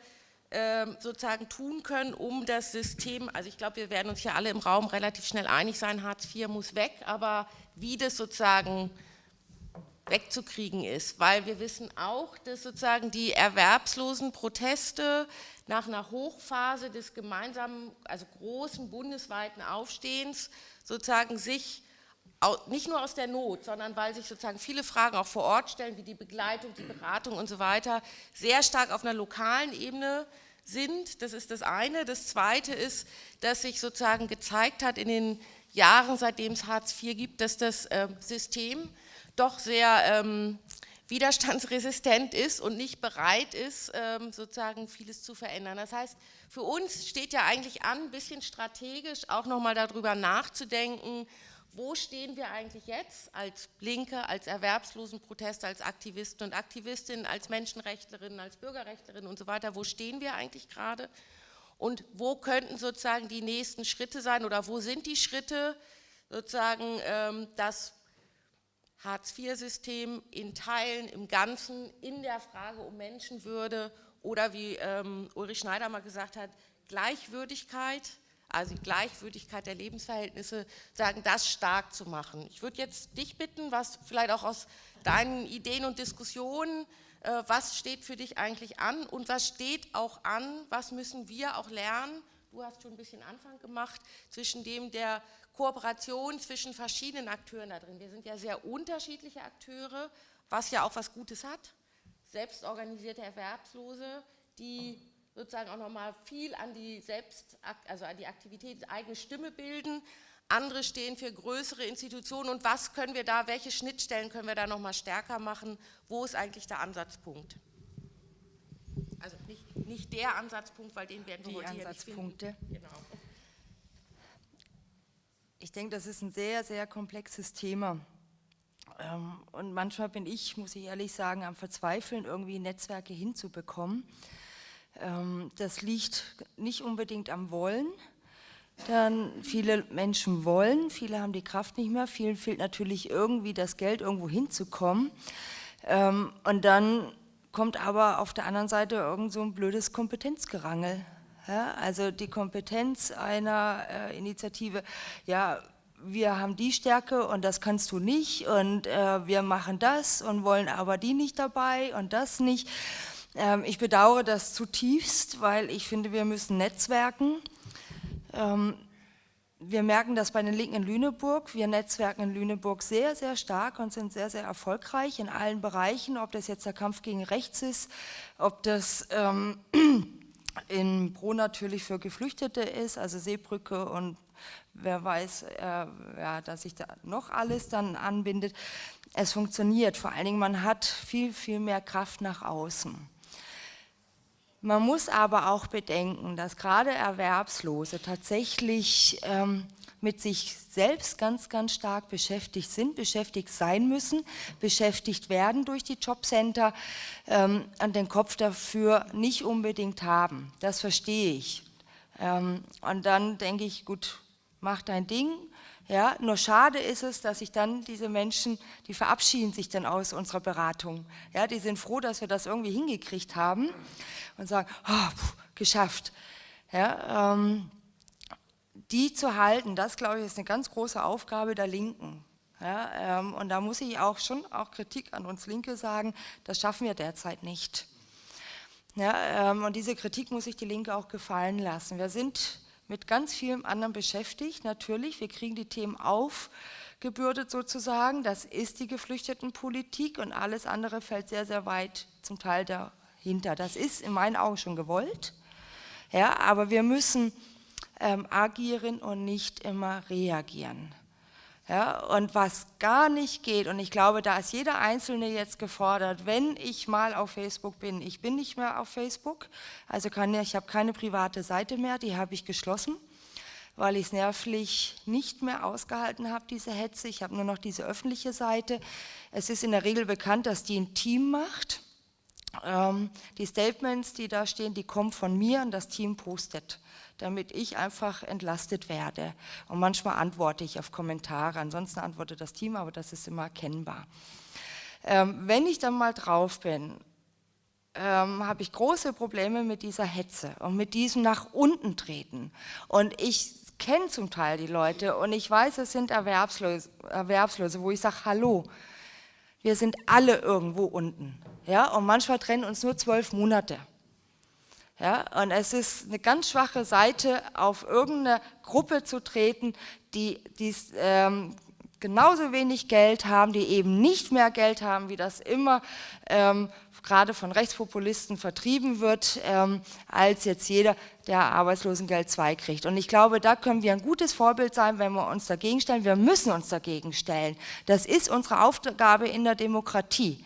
ähm, sozusagen tun können, um das System, also ich glaube, wir werden uns hier alle im Raum relativ schnell einig sein, Hartz IV muss weg, aber wie das sozusagen wegzukriegen ist, weil wir wissen auch, dass sozusagen die erwerbslosen Proteste nach einer Hochphase des gemeinsamen, also großen bundesweiten Aufstehens sozusagen sich nicht nur aus der Not, sondern weil sich sozusagen viele Fragen auch vor Ort stellen, wie die Begleitung, die Beratung und so weiter, sehr stark auf einer lokalen Ebene sind. Das ist das eine. Das zweite ist, dass sich sozusagen gezeigt hat in den Jahren, seitdem es Hartz IV gibt, dass das äh, System doch sehr ähm, widerstandsresistent ist und nicht bereit ist, ähm, sozusagen vieles zu verändern. Das heißt, für uns steht ja eigentlich an, ein bisschen strategisch auch nochmal darüber nachzudenken, wo stehen wir eigentlich jetzt als Linke, als Erwerbslosenprotester, als Aktivisten und Aktivistinnen, als Menschenrechtlerinnen, als Bürgerrechtlerinnen und so weiter, wo stehen wir eigentlich gerade? Und wo könnten sozusagen die nächsten Schritte sein oder wo sind die Schritte, sozusagen ähm, das Hartz-IV-System in Teilen, im Ganzen, in der Frage um Menschenwürde oder wie ähm, Ulrich Schneider mal gesagt hat, Gleichwürdigkeit, also die Gleichwürdigkeit der Lebensverhältnisse, sagen, das stark zu machen. Ich würde jetzt dich bitten, was vielleicht auch aus deinen Ideen und Diskussionen, äh, was steht für dich eigentlich an und was steht auch an, was müssen wir auch lernen, du hast schon ein bisschen Anfang gemacht, zwischen dem der Kooperation zwischen verschiedenen Akteuren da drin. Wir sind ja sehr unterschiedliche Akteure, was ja auch was Gutes hat. Selbstorganisierte Erwerbslose, die sozusagen auch nochmal viel an die Selbst, also an die Aktivität, eigene Stimme bilden. Andere stehen für größere Institutionen und was können wir da, welche Schnittstellen können wir da nochmal stärker machen? Wo ist eigentlich der Ansatzpunkt? Also nicht, nicht der Ansatzpunkt, weil den werden wir die heute Ansatzpunkte. hier nicht finden. Genau. Ich denke, das ist ein sehr, sehr komplexes Thema. Ähm, und manchmal bin ich, muss ich ehrlich sagen, am Verzweifeln, irgendwie Netzwerke hinzubekommen. Ähm, das liegt nicht unbedingt am Wollen, dann viele Menschen wollen, viele haben die Kraft nicht mehr, vielen fehlt natürlich irgendwie das Geld, irgendwo hinzukommen. Ähm, und dann kommt aber auf der anderen Seite irgend so ein blödes Kompetenzgerangel. Also die Kompetenz einer äh, Initiative, ja, wir haben die Stärke und das kannst du nicht und äh, wir machen das und wollen aber die nicht dabei und das nicht. Ähm, ich bedauere das zutiefst, weil ich finde, wir müssen netzwerken. Ähm, wir merken das bei den Linken in Lüneburg. Wir netzwerken in Lüneburg sehr, sehr stark und sind sehr, sehr erfolgreich in allen Bereichen, ob das jetzt der Kampf gegen rechts ist, ob das ähm, <clears throat> in Pro natürlich für Geflüchtete ist, also Seebrücke und wer weiß, äh, ja, dass sich da noch alles dann anbindet. Es funktioniert, vor allen Dingen man hat viel, viel mehr Kraft nach außen. Man muss aber auch bedenken, dass gerade Erwerbslose tatsächlich ähm, mit sich selbst ganz, ganz stark beschäftigt sind, beschäftigt sein müssen, beschäftigt werden durch die Jobcenter, ähm, an den Kopf dafür nicht unbedingt haben. Das verstehe ich. Ähm, und dann denke ich, gut, mach dein Ding, Ja, nur schade ist es, dass sich dann diese Menschen, die verabschieden sich dann aus unserer Beratung. Ja, die sind froh, dass wir das irgendwie hingekriegt haben und sagen, oh, pff, geschafft. Ja, ähm, die zu halten, das glaube ich ist eine ganz große Aufgabe der Linken. Ja, ähm, und da muss ich auch schon auch Kritik an uns Linke sagen, das schaffen wir derzeit nicht. Ja, ähm, und diese Kritik muss sich die Linke auch gefallen lassen. Wir sind mit ganz vielem anderen beschäftigt, natürlich. Wir kriegen die Themen aufgebürdet sozusagen. Das ist die Geflüchtetenpolitik und alles andere fällt sehr, sehr weit zum Teil dahinter. Das ist in meinen Augen schon gewollt. Ja, aber wir müssen ähm, agieren und nicht immer reagieren. Ja, und was gar nicht geht, und ich glaube, da ist jeder Einzelne jetzt gefordert, wenn ich mal auf Facebook bin, ich bin nicht mehr auf Facebook, also kann, ich habe keine private Seite mehr, die habe ich geschlossen, weil ich es nervlich nicht mehr ausgehalten habe, diese Hetze. Ich habe nur noch diese öffentliche Seite. Es ist in der Regel bekannt, dass die ein Team macht. Ähm, die Statements, die da stehen, die kommen von mir und das Team postet damit ich einfach entlastet werde. Und manchmal antworte ich auf Kommentare, ansonsten antwortet das Team, aber das ist immer erkennbar. Ähm, wenn ich dann mal drauf bin, ähm, habe ich große Probleme mit dieser Hetze und mit diesem nach unten treten. Und ich kenne zum Teil die Leute und ich weiß, es sind Erwerbslose, Erwerbslose wo ich sage, hallo, wir sind alle irgendwo unten. Ja? Und manchmal trennen uns nur zwölf Monate. Ja, und es ist eine ganz schwache Seite, auf irgendeine Gruppe zu treten, die, die ähm, genauso wenig Geld haben, die eben nicht mehr Geld haben, wie das immer ähm, gerade von Rechtspopulisten vertrieben wird, ähm, als jetzt jeder, der Arbeitslosengeld 2 kriegt. Und ich glaube, da können wir ein gutes Vorbild sein, wenn wir uns dagegen stellen. Wir müssen uns dagegen stellen. Das ist unsere Aufgabe in der Demokratie.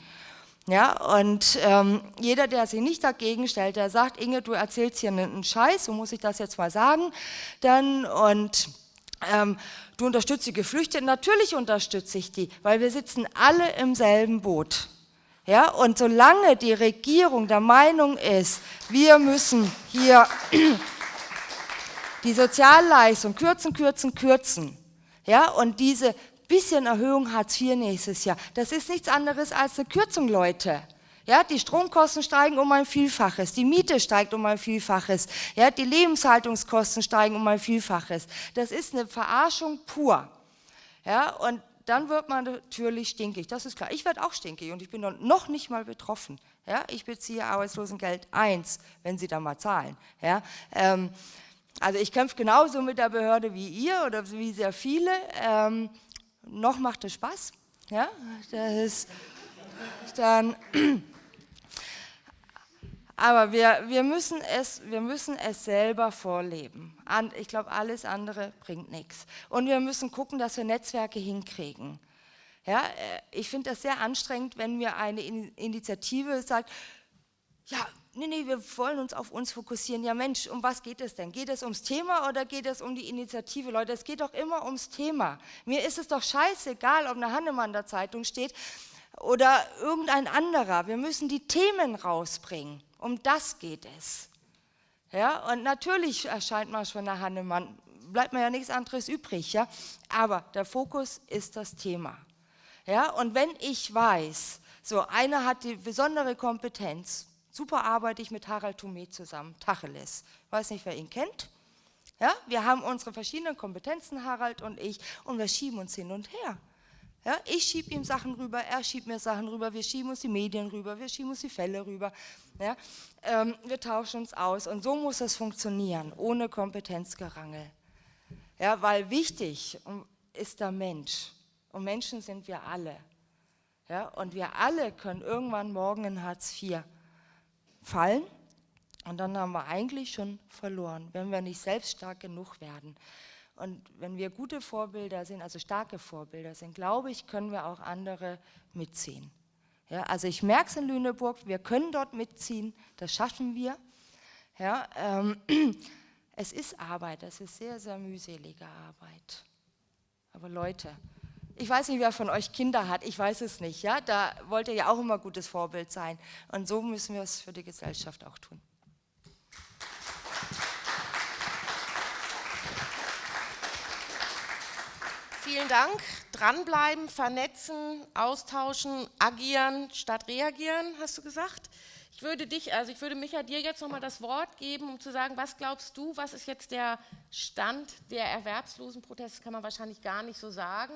Ja, und ähm, jeder, der sich nicht dagegen stellt, der sagt, Inge, du erzählst hier einen Scheiß, so muss ich das jetzt mal sagen, dann und ähm, du unterstützt die Geflüchteten, natürlich unterstütze ich die, weil wir sitzen alle im selben Boot. Ja, und solange die Regierung der Meinung ist, wir müssen hier die Sozialleistung kürzen, kürzen, kürzen, ja, und diese bisschen Erhöhung Hartz IV nächstes Jahr. Das ist nichts anderes als eine Kürzung, Leute. Ja, die Stromkosten steigen um ein Vielfaches, die Miete steigt um ein Vielfaches, ja, die Lebenshaltungskosten steigen um ein Vielfaches. Das ist eine Verarschung pur. Ja, und dann wird man natürlich stinkig, das ist klar. Ich werde auch stinkig und ich bin noch nicht mal betroffen. Ja, ich beziehe Arbeitslosengeld 1, wenn Sie da mal zahlen. Ja, ähm, also ich kämpfe genauso mit der Behörde wie ihr oder wie sehr viele. Ähm, noch macht es Spaß. Ja, das ist dann. Aber wir, wir, müssen es, wir müssen es selber vorleben. Ich glaube, alles andere bringt nichts. Und wir müssen gucken, dass wir Netzwerke hinkriegen. Ja, äh, ich finde das sehr anstrengend, wenn mir eine Initiative sagt, ja, nee, nee, wir wollen uns auf uns fokussieren. Ja Mensch, um was geht es denn? Geht es ums Thema oder geht es um die Initiative? Leute, es geht doch immer ums Thema. Mir ist es doch scheißegal, ob eine Hannemann der Zeitung steht oder irgendein anderer. Wir müssen die Themen rausbringen. Um das geht es. Ja, und natürlich erscheint manchmal eine Hannemann, bleibt mir ja nichts anderes übrig, ja. Aber der Fokus ist das Thema. Ja, und wenn ich weiß, so einer hat die besondere Kompetenz, Super arbeite ich mit Harald Thomé zusammen, Tacheles. Weiß nicht, wer ihn kennt. Ja, wir haben unsere verschiedenen Kompetenzen, Harald und ich, und wir schieben uns hin und her. Ja, ich schiebe ihm Sachen rüber, er schiebt mir Sachen rüber, wir schieben uns die Medien rüber, wir schieben uns die Fälle rüber. Ja, ähm, wir tauschen uns aus und so muss es funktionieren, ohne Kompetenzgerangel. Ja, weil wichtig ist der Mensch und Menschen sind wir alle. Ja, und wir alle können irgendwann morgen in Hartz IV fallen und dann haben wir eigentlich schon verloren, wenn wir nicht selbst stark genug werden. Und wenn wir gute Vorbilder sind, also starke Vorbilder sind, glaube ich, können wir auch andere mitziehen. Ja, also ich merke es in Lüneburg, wir können dort mitziehen, das schaffen wir. Ja, ähm, <clears throat> es ist Arbeit, es ist sehr, sehr mühselige Arbeit. Aber Leute, ich weiß nicht, wer von euch Kinder hat, ich weiß es nicht. Ja? Da wollt ihr ja auch immer gutes Vorbild sein. Und so müssen wir es für die Gesellschaft auch tun. Vielen Dank. Dranbleiben, vernetzen, austauschen, agieren statt reagieren, hast du gesagt. Ich würde dich, also ich würde Micha dir jetzt nochmal das Wort geben, um zu sagen, was glaubst du, was ist jetzt der Stand der Erwerbslosenproteste, kann man wahrscheinlich gar nicht so sagen.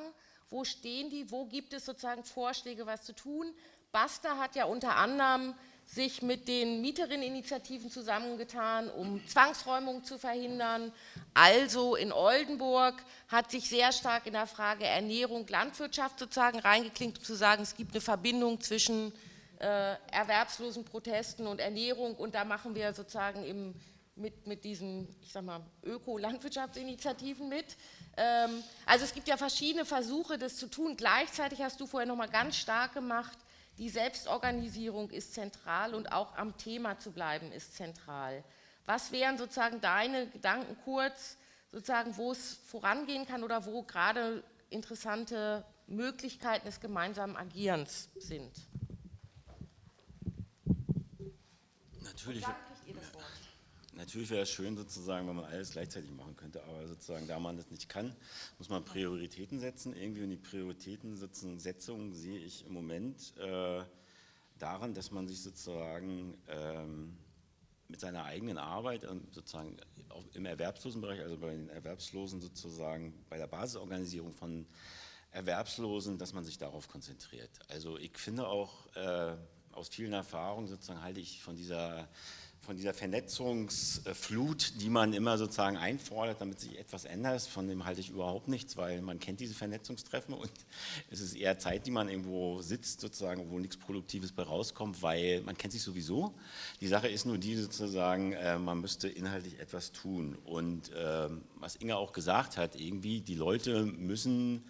Wo stehen die? Wo gibt es sozusagen Vorschläge, was zu tun? Basta hat ja unter anderem sich mit den Mieterinneninitiativen zusammengetan, um Zwangsräumung zu verhindern. Also in Oldenburg hat sich sehr stark in der Frage Ernährung, Landwirtschaft sozusagen reingeklinkt, um zu sagen, es gibt eine Verbindung zwischen äh, erwerbslosen Protesten und Ernährung und da machen wir sozusagen im, mit, mit diesen, ich sag mal, Öko-Landwirtschaftsinitiativen mit. Ähm, also es gibt ja verschiedene Versuche, das zu tun. Gleichzeitig hast du vorher noch mal ganz stark gemacht, die Selbstorganisierung ist zentral und auch am Thema zu bleiben ist zentral. Was wären sozusagen deine Gedanken kurz, sozusagen, wo es vorangehen kann oder wo gerade interessante Möglichkeiten des gemeinsamen Agierens sind? Natürlich. Natürlich wäre es schön sozusagen, wenn man alles gleichzeitig machen könnte, aber sozusagen, da man das nicht kann, muss man Prioritäten setzen. Irgendwie und die Prioritätensetzung sehe ich im Moment äh, daran, dass man sich sozusagen ähm, mit seiner eigenen Arbeit sozusagen im Erwerbslosenbereich, also bei den Erwerbslosen sozusagen, bei der Basisorganisierung von Erwerbslosen, dass man sich darauf konzentriert. Also ich finde auch äh, aus vielen Erfahrungen sozusagen halte ich von dieser von dieser Vernetzungsflut, die man immer sozusagen einfordert, damit sich etwas ändert, von dem halte ich überhaupt nichts, weil man kennt diese Vernetzungstreffen und <laughs> es ist eher Zeit, die man irgendwo sitzt, sozusagen, wo nichts Produktives bei rauskommt, weil man kennt sich sowieso. Die Sache ist nur die sozusagen, äh, man müsste inhaltlich etwas tun und äh, was Inga auch gesagt hat, irgendwie, die Leute müssen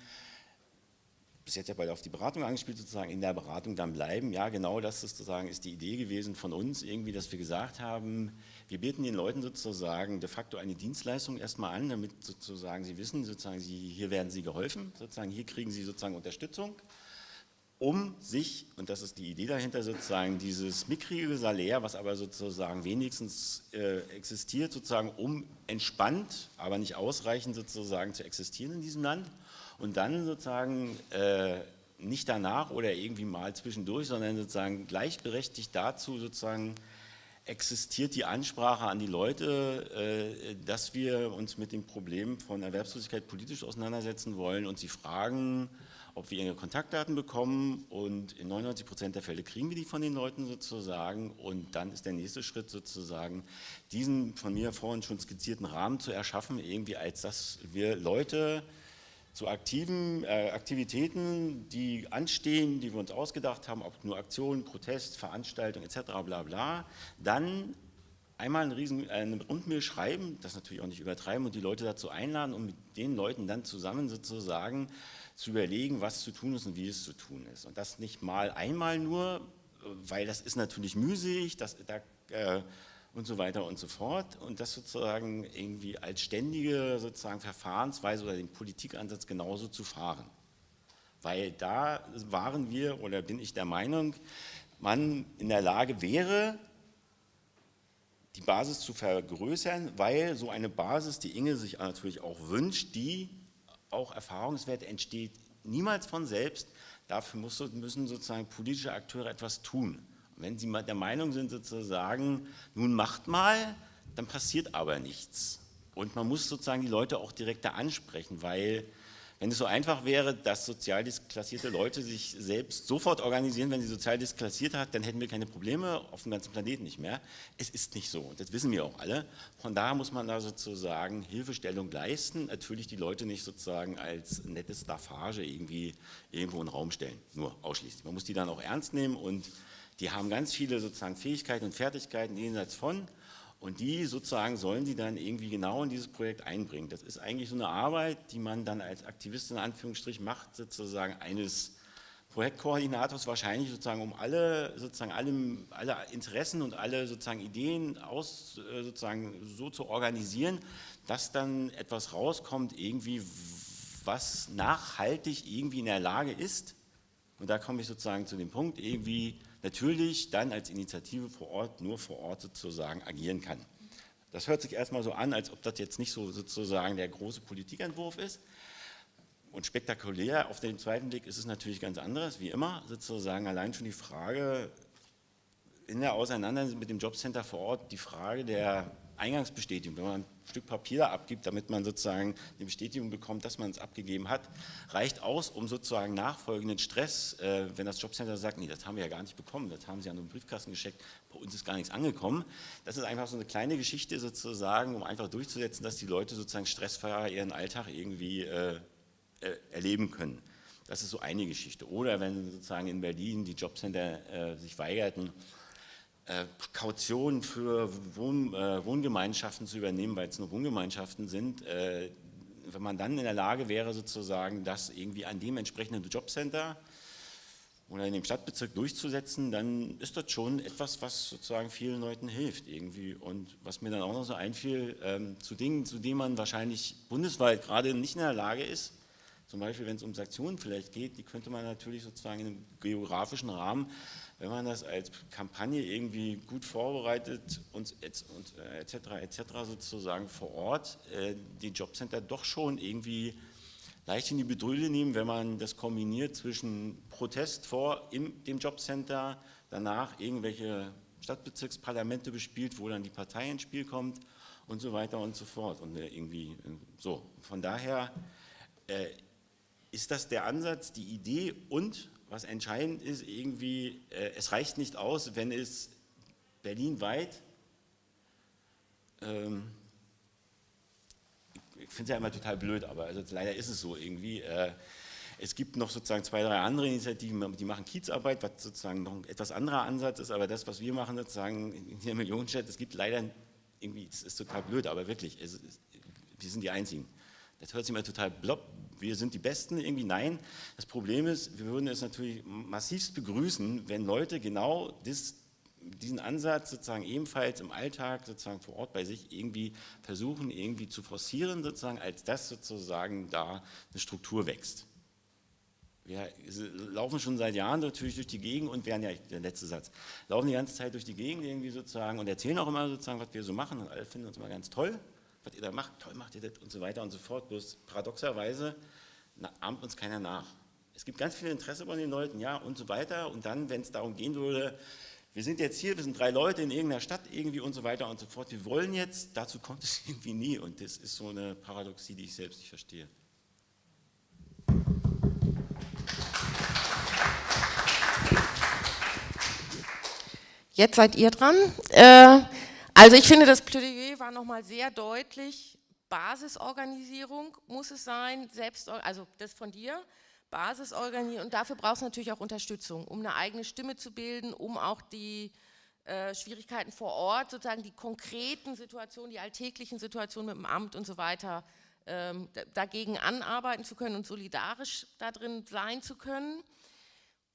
bis jetzt ja beide auf die Beratung angespielt, sozusagen in der Beratung dann bleiben. Ja, genau das sozusagen ist die Idee gewesen von uns, irgendwie, dass wir gesagt haben, wir bieten den Leuten sozusagen de facto eine Dienstleistung erstmal an, damit sozusagen sie wissen, sozusagen sie, hier werden sie geholfen, sozusagen hier kriegen sie sozusagen Unterstützung, um sich, und das ist die Idee dahinter, sozusagen dieses mickrige Salär, was aber sozusagen wenigstens äh, existiert, sozusagen um entspannt, aber nicht ausreichend sozusagen zu existieren in diesem Land, und dann sozusagen äh, nicht danach oder irgendwie mal zwischendurch, sondern sozusagen gleichberechtigt dazu sozusagen existiert die Ansprache an die Leute, äh, dass wir uns mit dem Problem von Erwerbslosigkeit politisch auseinandersetzen wollen und sie fragen, ob wir ihre Kontaktdaten bekommen. Und in 99 Prozent der Fälle kriegen wir die von den Leuten sozusagen. Und dann ist der nächste Schritt sozusagen, diesen von mir vorhin schon skizzierten Rahmen zu erschaffen, irgendwie als dass wir Leute zu aktiven äh, Aktivitäten, die anstehen, die wir uns ausgedacht haben, ob nur Aktionen, Protest, Veranstaltungen etc. bla bla, dann einmal einen riesen, eine Rundmail schreiben, das natürlich auch nicht übertreiben und die Leute dazu einladen und mit den Leuten dann zusammen sozusagen zu überlegen, was zu tun ist und wie es zu tun ist. Und das nicht mal einmal nur, weil das ist natürlich mühselig, das, da äh, und so weiter und so fort und das sozusagen irgendwie als ständige sozusagen Verfahrensweise oder den Politikansatz genauso zu fahren. Weil da waren wir oder bin ich der Meinung, man in der Lage wäre, die Basis zu vergrößern, weil so eine Basis, die Inge sich natürlich auch wünscht, die auch Erfahrungswerte entsteht, niemals von selbst, dafür müssen sozusagen politische Akteure etwas tun. Wenn Sie der Meinung sind, sozusagen, nun macht mal, dann passiert aber nichts. Und man muss sozusagen die Leute auch direkter ansprechen, weil wenn es so einfach wäre, dass sozial disklassierte Leute sich selbst sofort organisieren, wenn sie sozial disklassiert hat, dann hätten wir keine Probleme auf dem ganzen Planeten nicht mehr. Es ist nicht so und das wissen wir auch alle. Von daher muss man da sozusagen Hilfestellung leisten, natürlich die Leute nicht sozusagen als nette Staffage irgendwie irgendwo in den Raum stellen, nur ausschließlich. Man muss die dann auch ernst nehmen und die haben ganz viele sozusagen Fähigkeiten und Fertigkeiten jenseits von und die sozusagen sollen sie dann irgendwie genau in dieses Projekt einbringen. Das ist eigentlich so eine Arbeit, die man dann als Aktivist in Anführungsstrich macht, sozusagen eines Projektkoordinators wahrscheinlich sozusagen um alle sozusagen alle, alle Interessen und alle sozusagen Ideen aus äh, sozusagen so zu organisieren, dass dann etwas rauskommt irgendwie was nachhaltig irgendwie in der Lage ist und da komme ich sozusagen zu dem Punkt irgendwie natürlich dann als Initiative vor Ort nur vor Ort sozusagen agieren kann. Das hört sich erstmal so an, als ob das jetzt nicht so sozusagen der große Politikentwurf ist. und spektakulär auf den zweiten Blick ist es natürlich ganz anderes, wie immer, sozusagen allein schon die Frage in der Auseinandersetzung mit dem Jobcenter vor Ort, die Frage der Eingangsbestätigung, wenn man Stück Papier abgibt, damit man sozusagen die Bestätigung bekommt, dass man es abgegeben hat, reicht aus, um sozusagen nachfolgenden Stress, äh, wenn das Jobcenter sagt, nee, das haben wir ja gar nicht bekommen, das haben sie an einem Briefkasten geschickt, bei uns ist gar nichts angekommen. Das ist einfach so eine kleine Geschichte sozusagen, um einfach durchzusetzen, dass die Leute sozusagen stressfreier ihren Alltag irgendwie äh, äh, erleben können. Das ist so eine Geschichte. Oder wenn sozusagen in Berlin die Jobcenter äh, sich weigerten, Kautionen für Wohn, äh, Wohngemeinschaften zu übernehmen, weil es nur Wohngemeinschaften sind, äh, wenn man dann in der Lage wäre, sozusagen das irgendwie an dem entsprechenden Jobcenter oder in dem Stadtbezirk durchzusetzen, dann ist das schon etwas, was sozusagen vielen Leuten hilft irgendwie. Und was mir dann auch noch so einfiel, ähm, zu Dingen, zu denen man wahrscheinlich bundesweit gerade nicht in der Lage ist, zum Beispiel wenn es um Sanktionen vielleicht geht, die könnte man natürlich sozusagen in einem geografischen Rahmen wenn man das als Kampagne irgendwie gut vorbereitet und etc. etc. sozusagen vor Ort äh, die Jobcenter doch schon irgendwie leicht in die Bedrülle nehmen, wenn man das kombiniert zwischen Protest vor im, dem Jobcenter, danach irgendwelche Stadtbezirksparlamente bespielt, wo dann die Partei ins Spiel kommt und so weiter und so fort. Und äh, irgendwie äh, so. Von daher äh, ist das der Ansatz, die Idee und was entscheidend ist, irgendwie, äh, es reicht nicht aus, wenn es berlinweit, ähm, ich finde es ja immer total blöd, aber also leider ist es so irgendwie, äh, es gibt noch sozusagen zwei, drei andere Initiativen, die machen Kiezarbeit, was sozusagen noch ein etwas anderer Ansatz ist, aber das, was wir machen sozusagen in der Millionenstadt, es gibt leider irgendwie, es ist total blöd, aber wirklich, es, wir sind die Einzigen. Das hört sich immer total blob, wir sind die Besten irgendwie. Nein, das Problem ist, wir würden es natürlich massivst begrüßen, wenn Leute genau das, diesen Ansatz sozusagen ebenfalls im Alltag sozusagen vor Ort bei sich irgendwie versuchen irgendwie zu forcieren sozusagen, als dass sozusagen da eine Struktur wächst. Wir laufen schon seit Jahren natürlich durch die Gegend und werden ja, der letzte Satz, laufen die ganze Zeit durch die Gegend irgendwie sozusagen und erzählen auch immer sozusagen, was wir so machen und alle finden uns immer ganz toll was ihr da macht, toll macht ihr das und so weiter und so fort. Bloß paradoxerweise ahmt uns keiner nach. Es gibt ganz viel Interesse bei den Leuten, ja, und so weiter. Und dann, wenn es darum gehen würde, wir sind jetzt hier, wir sind drei Leute in irgendeiner Stadt irgendwie und so weiter und so fort. Wir wollen jetzt, dazu kommt es <laughs> irgendwie nie. Und das ist so eine Paradoxie, die ich selbst nicht verstehe. Jetzt seid ihr dran. Äh, also ich finde, das Plädoyer war nochmal sehr deutlich. Basisorganisierung muss es sein, selbst, also das von dir, Basisorganisierung und dafür brauchst du natürlich auch Unterstützung, um eine eigene Stimme zu bilden, um auch die äh, Schwierigkeiten vor Ort, sozusagen die konkreten Situationen, die alltäglichen Situationen mit dem Amt und so weiter ähm, dagegen anarbeiten zu können und solidarisch da drin sein zu können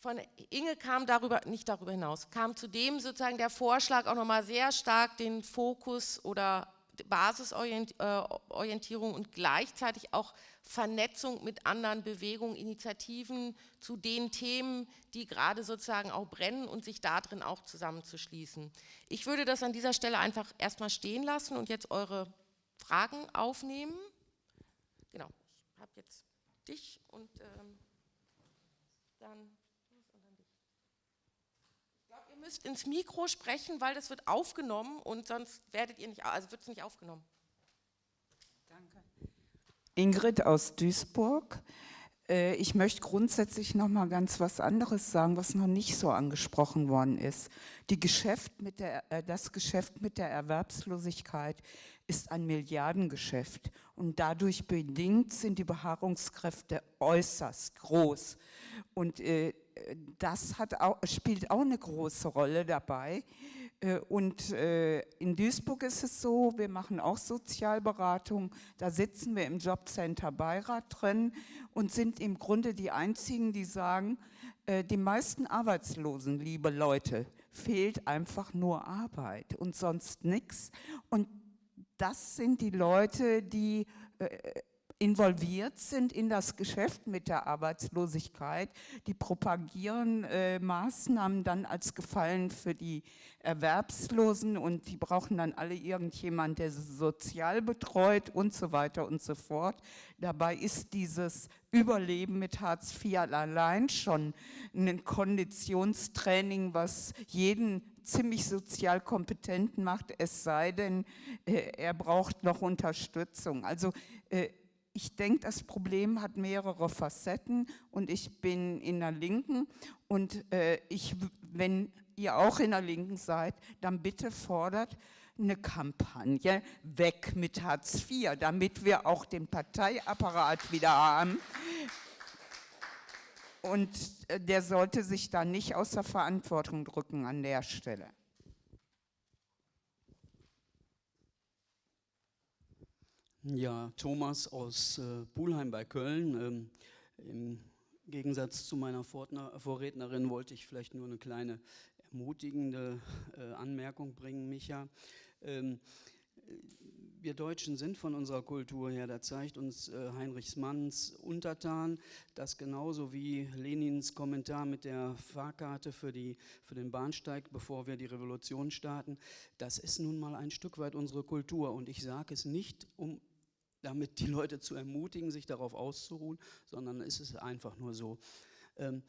von Inge kam darüber, nicht darüber hinaus, kam zudem sozusagen der Vorschlag auch nochmal sehr stark den Fokus oder Basisorientierung äh, und gleichzeitig auch Vernetzung mit anderen Bewegungen, Initiativen zu den Themen, die gerade sozusagen auch brennen und sich darin auch zusammenzuschließen. Ich würde das an dieser Stelle einfach erstmal stehen lassen und jetzt eure Fragen aufnehmen. Genau, ich habe jetzt dich und ähm, dann müsst ins Mikro sprechen, weil das wird aufgenommen und sonst werdet ihr nicht, also wird es nicht aufgenommen. Danke. Ingrid aus Duisburg. Äh, ich möchte grundsätzlich noch mal ganz was anderes sagen, was noch nicht so angesprochen worden ist. Die Geschäft mit der, äh, das Geschäft mit der Erwerbslosigkeit ist ein Milliardengeschäft und dadurch bedingt sind die Beharrungskräfte äußerst groß. Und äh, das auch, spielt auch eine große Rolle dabei. Äh, und äh, in Duisburg ist es so, wir machen auch Sozialberatung, da sitzen wir im Jobcenter Beirat drin und sind im Grunde die Einzigen, die sagen, äh, die meisten Arbeitslosen, liebe Leute, fehlt einfach nur Arbeit und sonst nichts. Und das sind die Leute, die involviert sind in das Geschäft mit der Arbeitslosigkeit. Die propagieren äh, Maßnahmen dann als Gefallen für die Erwerbslosen und die brauchen dann alle irgendjemand, der sie sozial betreut und so weiter und so fort. Dabei ist dieses Überleben mit Hartz IV allein schon ein Konditionstraining, was jeden ziemlich sozial kompetenten macht, es sei denn, äh, er braucht noch Unterstützung. Also äh, ich denke, das Problem hat mehrere Facetten und ich bin in der Linken und äh, ich, wenn ihr auch in der Linken seid, dann bitte fordert eine Kampagne weg mit Hartz IV, damit wir auch den Parteiapparat wieder haben. Und äh, der sollte sich da nicht aus der Verantwortung drücken an der Stelle. Ja, Thomas aus äh, Pulheim bei Köln. Ähm, Im Gegensatz zu meiner Vorrednerin wollte ich vielleicht nur eine kleine ermutigende äh, Anmerkung bringen, Micha. Ähm, wir Deutschen sind von unserer Kultur her, da zeigt uns äh, Heinrichs Manns untertan, dass genauso wie Lenins Kommentar mit der Fahrkarte für, die, für den Bahnsteig, bevor wir die Revolution starten, das ist nun mal ein Stück weit unsere Kultur. Und ich sage es nicht, um damit die Leute zu ermutigen, sich darauf auszuruhen, sondern es ist einfach nur so. Ähm,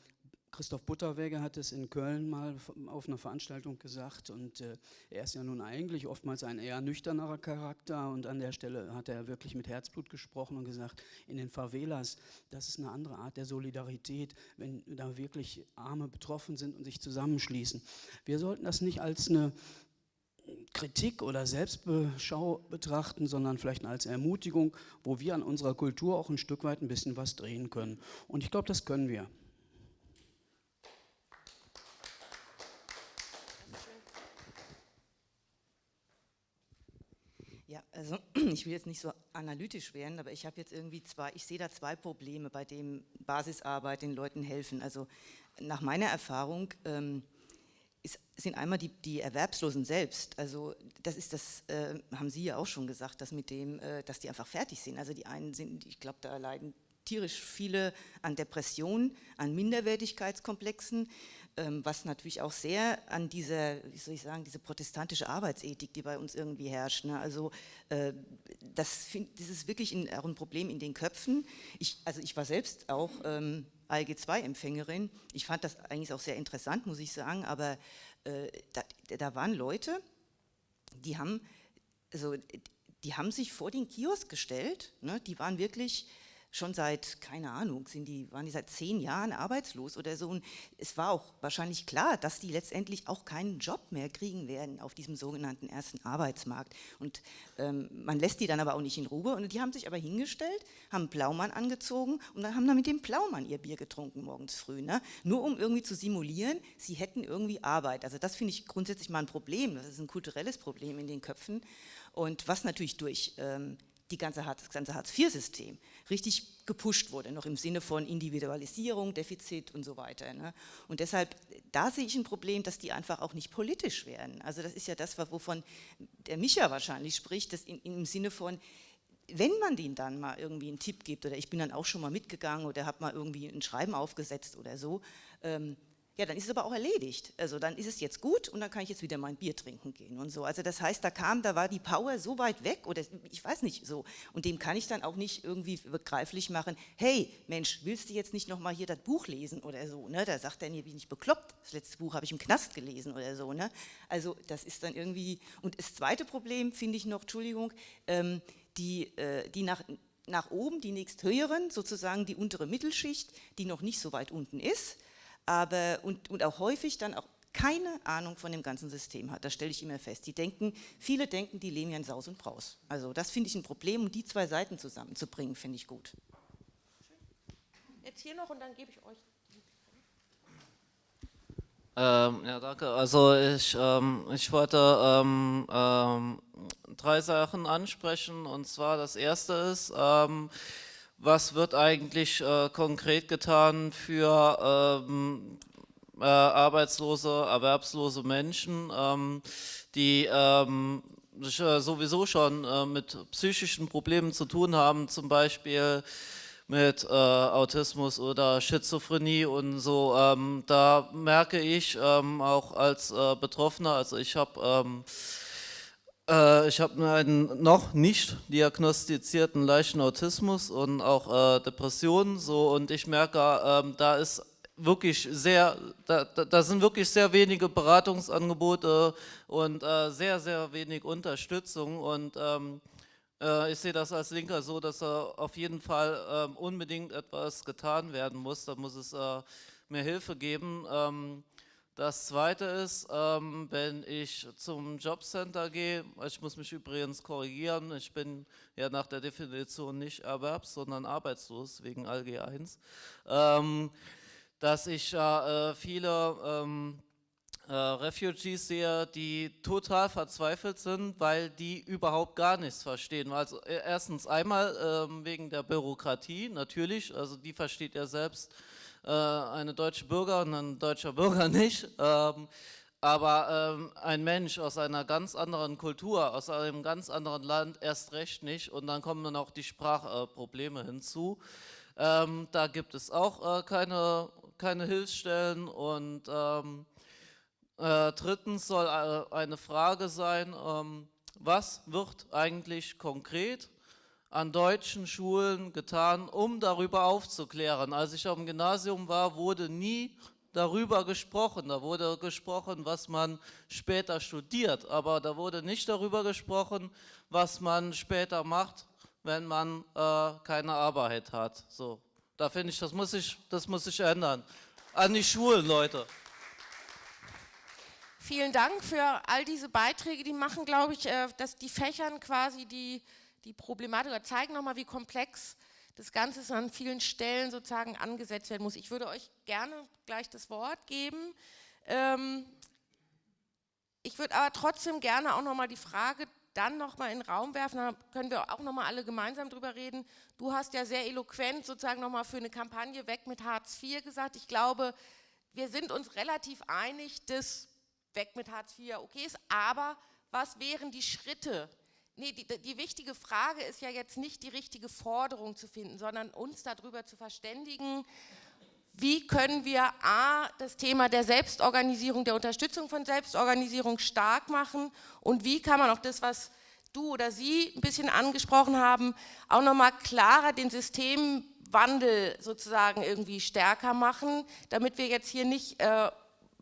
Christoph Butterweger hat es in Köln mal auf einer Veranstaltung gesagt und äh, er ist ja nun eigentlich oftmals ein eher nüchternerer Charakter und an der Stelle hat er wirklich mit Herzblut gesprochen und gesagt, in den Favelas, das ist eine andere Art der Solidarität, wenn da wirklich Arme betroffen sind und sich zusammenschließen. Wir sollten das nicht als eine Kritik oder Selbstbeschau betrachten, sondern vielleicht als Ermutigung, wo wir an unserer Kultur auch ein Stück weit ein bisschen was drehen können. Und ich glaube, das können wir. Ja, also <clears throat> ich will jetzt nicht so analytisch werden, aber ich habe jetzt irgendwie zwei, ich sehe da zwei Probleme, bei dem Basisarbeit den Leuten helfen. Also nach meiner Erfahrung ähm, ist, sind einmal die, die, Erwerbslosen selbst. Also das ist das, äh, haben Sie ja auch schon gesagt, dass mit dem, äh, dass die einfach fertig sind. Also die einen sind, ich glaube, da leiden tierisch viele an Depressionen, an Minderwertigkeitskomplexen, ähm, was natürlich auch sehr an dieser, wie soll ich sagen, diese protestantische Arbeitsethik, die bei uns irgendwie herrscht. Ne? Also äh, das, find, das ist wirklich ein, auch ein Problem in den Köpfen. Ich, also ich war selbst auch ähm, ALG-2-Empfängerin. Ich fand das eigentlich auch sehr interessant, muss ich sagen, aber äh, da, da, waren Leute, die haben, also, die haben sich vor den Kiosk gestellt, ne? die waren wirklich schon seit, keine Ahnung, sind die, waren die seit zehn Jahren arbeitslos oder so. Und es war auch wahrscheinlich klar, dass die letztendlich auch keinen Job mehr kriegen werden auf diesem sogenannten ersten Arbeitsmarkt. Und ähm, man lässt die dann aber auch nicht in Ruhe. Und die haben sich aber hingestellt, haben Blaumann angezogen und dann haben dann mit dem Blaumann ihr Bier getrunken morgens früh. Ne? Nur um irgendwie zu simulieren, sie hätten irgendwie Arbeit. Also das finde ich grundsätzlich mal ein Problem. Das ist ein kulturelles Problem in den Köpfen. Und was natürlich durch ähm, die ganze, das ganze Hartz-IV-System richtig gepusht wurde, noch im Sinne von Individualisierung, Defizit und so weiter. Ne? Und deshalb, da sehe ich ein Problem, dass die einfach auch nicht politisch werden. Also das ist ja das, wovon der Micha wahrscheinlich spricht, das in, im Sinne von, wenn man denen dann mal irgendwie einen Tipp gibt, oder ich bin dann auch schon mal mitgegangen oder habe mal irgendwie ein Schreiben aufgesetzt oder so, ähm, ja, dann ist es aber auch erledigt. Also dann ist es jetzt gut und dann kann ich jetzt wieder mein Bier trinken gehen und so. Also das heißt, da kam, da war die Power so weit weg oder ich weiß nicht so. Und dem kann ich dann auch nicht irgendwie begreiflich machen, hey Mensch, willst du jetzt nicht nochmal hier das Buch lesen oder so. Ne? Da sagt er, nee, bin ich bekloppt. Das letzte Buch habe ich im Knast gelesen oder so. Ne? Also das ist dann irgendwie, und das zweite Problem finde ich noch, Entschuldigung, ähm, die, äh, die nach, nach oben, die nächsthöheren, sozusagen die untere Mittelschicht, die noch nicht so weit unten ist, aber, und, und auch häufig dann auch keine Ahnung von dem ganzen System hat. Das stelle ich immer fest. Die denken, viele denken, die leben ja in Saus und Braus. Also das finde ich ein Problem und die zwei Seiten zusammenzubringen, finde ich gut. Jetzt hier noch und dann gebe ich euch. Ähm, ja, danke. Also ich, ähm, ich wollte ähm, ähm drei Sachen ansprechen und zwar das erste ist, ähm, was wird eigentlich äh, konkret getan für ähm, äh, arbeitslose, erwerbslose Menschen, ähm, die ähm, äh, sowieso schon äh, mit psychischen Problemen zu tun haben, zum Beispiel mit äh, Autismus oder Schizophrenie und so, ähm, da merke ich ähm, auch als äh, Betroffener, also ich habe ähm, äh, ich habe einen noch nicht diagnostizierten leichten Autismus und auch äh, Depressionen so und ich merke, ähm, da ist wirklich sehr, da, da, sind wirklich sehr wenige Beratungsangebote und äh, sehr, sehr wenig Unterstützung und ähm, äh, ich sehe das als Linker so, dass da auf jeden Fall ähm, unbedingt etwas getan werden muss, da muss es äh, mehr Hilfe geben. Ähm, das zweite ist, ähm, wenn ich zum Jobcenter gehe, ich muss mich übrigens korrigieren, ich bin ja nach der Definition nicht erwerbs, sondern arbeitslos wegen ALG 1, ähm, dass ich äh, viele ähm, äh, Refugees sehe, die total verzweifelt sind, weil die überhaupt gar nichts verstehen. Also äh, erstens einmal ähm, wegen der Bürokratie, natürlich, also die versteht ja selbst äh, eine deutsche Bürgerin, ein deutscher Bürger <laughs> nicht. Ähm, aber ähm, ein Mensch aus einer ganz anderen Kultur, aus einem ganz anderen Land erst recht nicht und dann kommen dann auch die Sprachprobleme hinzu. Ähm, da gibt es auch äh, keine, keine Hilfsstellen und ähm, äh, drittens soll äh, eine Frage sein, ähm, was wird eigentlich konkret an deutschen Schulen getan, um darüber aufzuklären. Als ich auf dem Gymnasium war, wurde nie darüber gesprochen. Da wurde gesprochen, was man später studiert, aber da wurde nicht darüber gesprochen, was man später macht, wenn man äh, keine Arbeit hat. So, da finde ich, das muss ich, das muss sich ändern. An die Schulen, Leute. Vielen Dank für all diese Beiträge, die machen, glaube ich, äh, dass die Fächern quasi die die Problematik oder zeigen nochmal, wie komplex das Ganze an vielen Stellen sozusagen angesetzt werden muss. Ich würde euch gerne gleich das Wort geben. Ähm, ich würde aber trotzdem gerne auch nochmal die Frage dann nochmal in den Raum werfen, da können wir auch nochmal alle gemeinsam drüber reden. Du hast ja sehr eloquent sozusagen nochmal für eine Kampagne weg mit Hartz IV gesagt. Ich glaube, wir sind uns relativ einig, dass weg mit Hartz IV okay ist, aber was wären die Schritte, Nee, die, die, wichtige Frage ist ja jetzt nicht die richtige Forderung zu finden, sondern uns darüber zu verständigen, wie können wir A, das Thema der Selbstorganisierung, der Unterstützung von Selbstorganisierung stark machen und wie kann man auch das, was du oder sie ein bisschen angesprochen haben, auch nochmal klarer den Systemwandel sozusagen irgendwie stärker machen, damit wir jetzt hier nicht äh,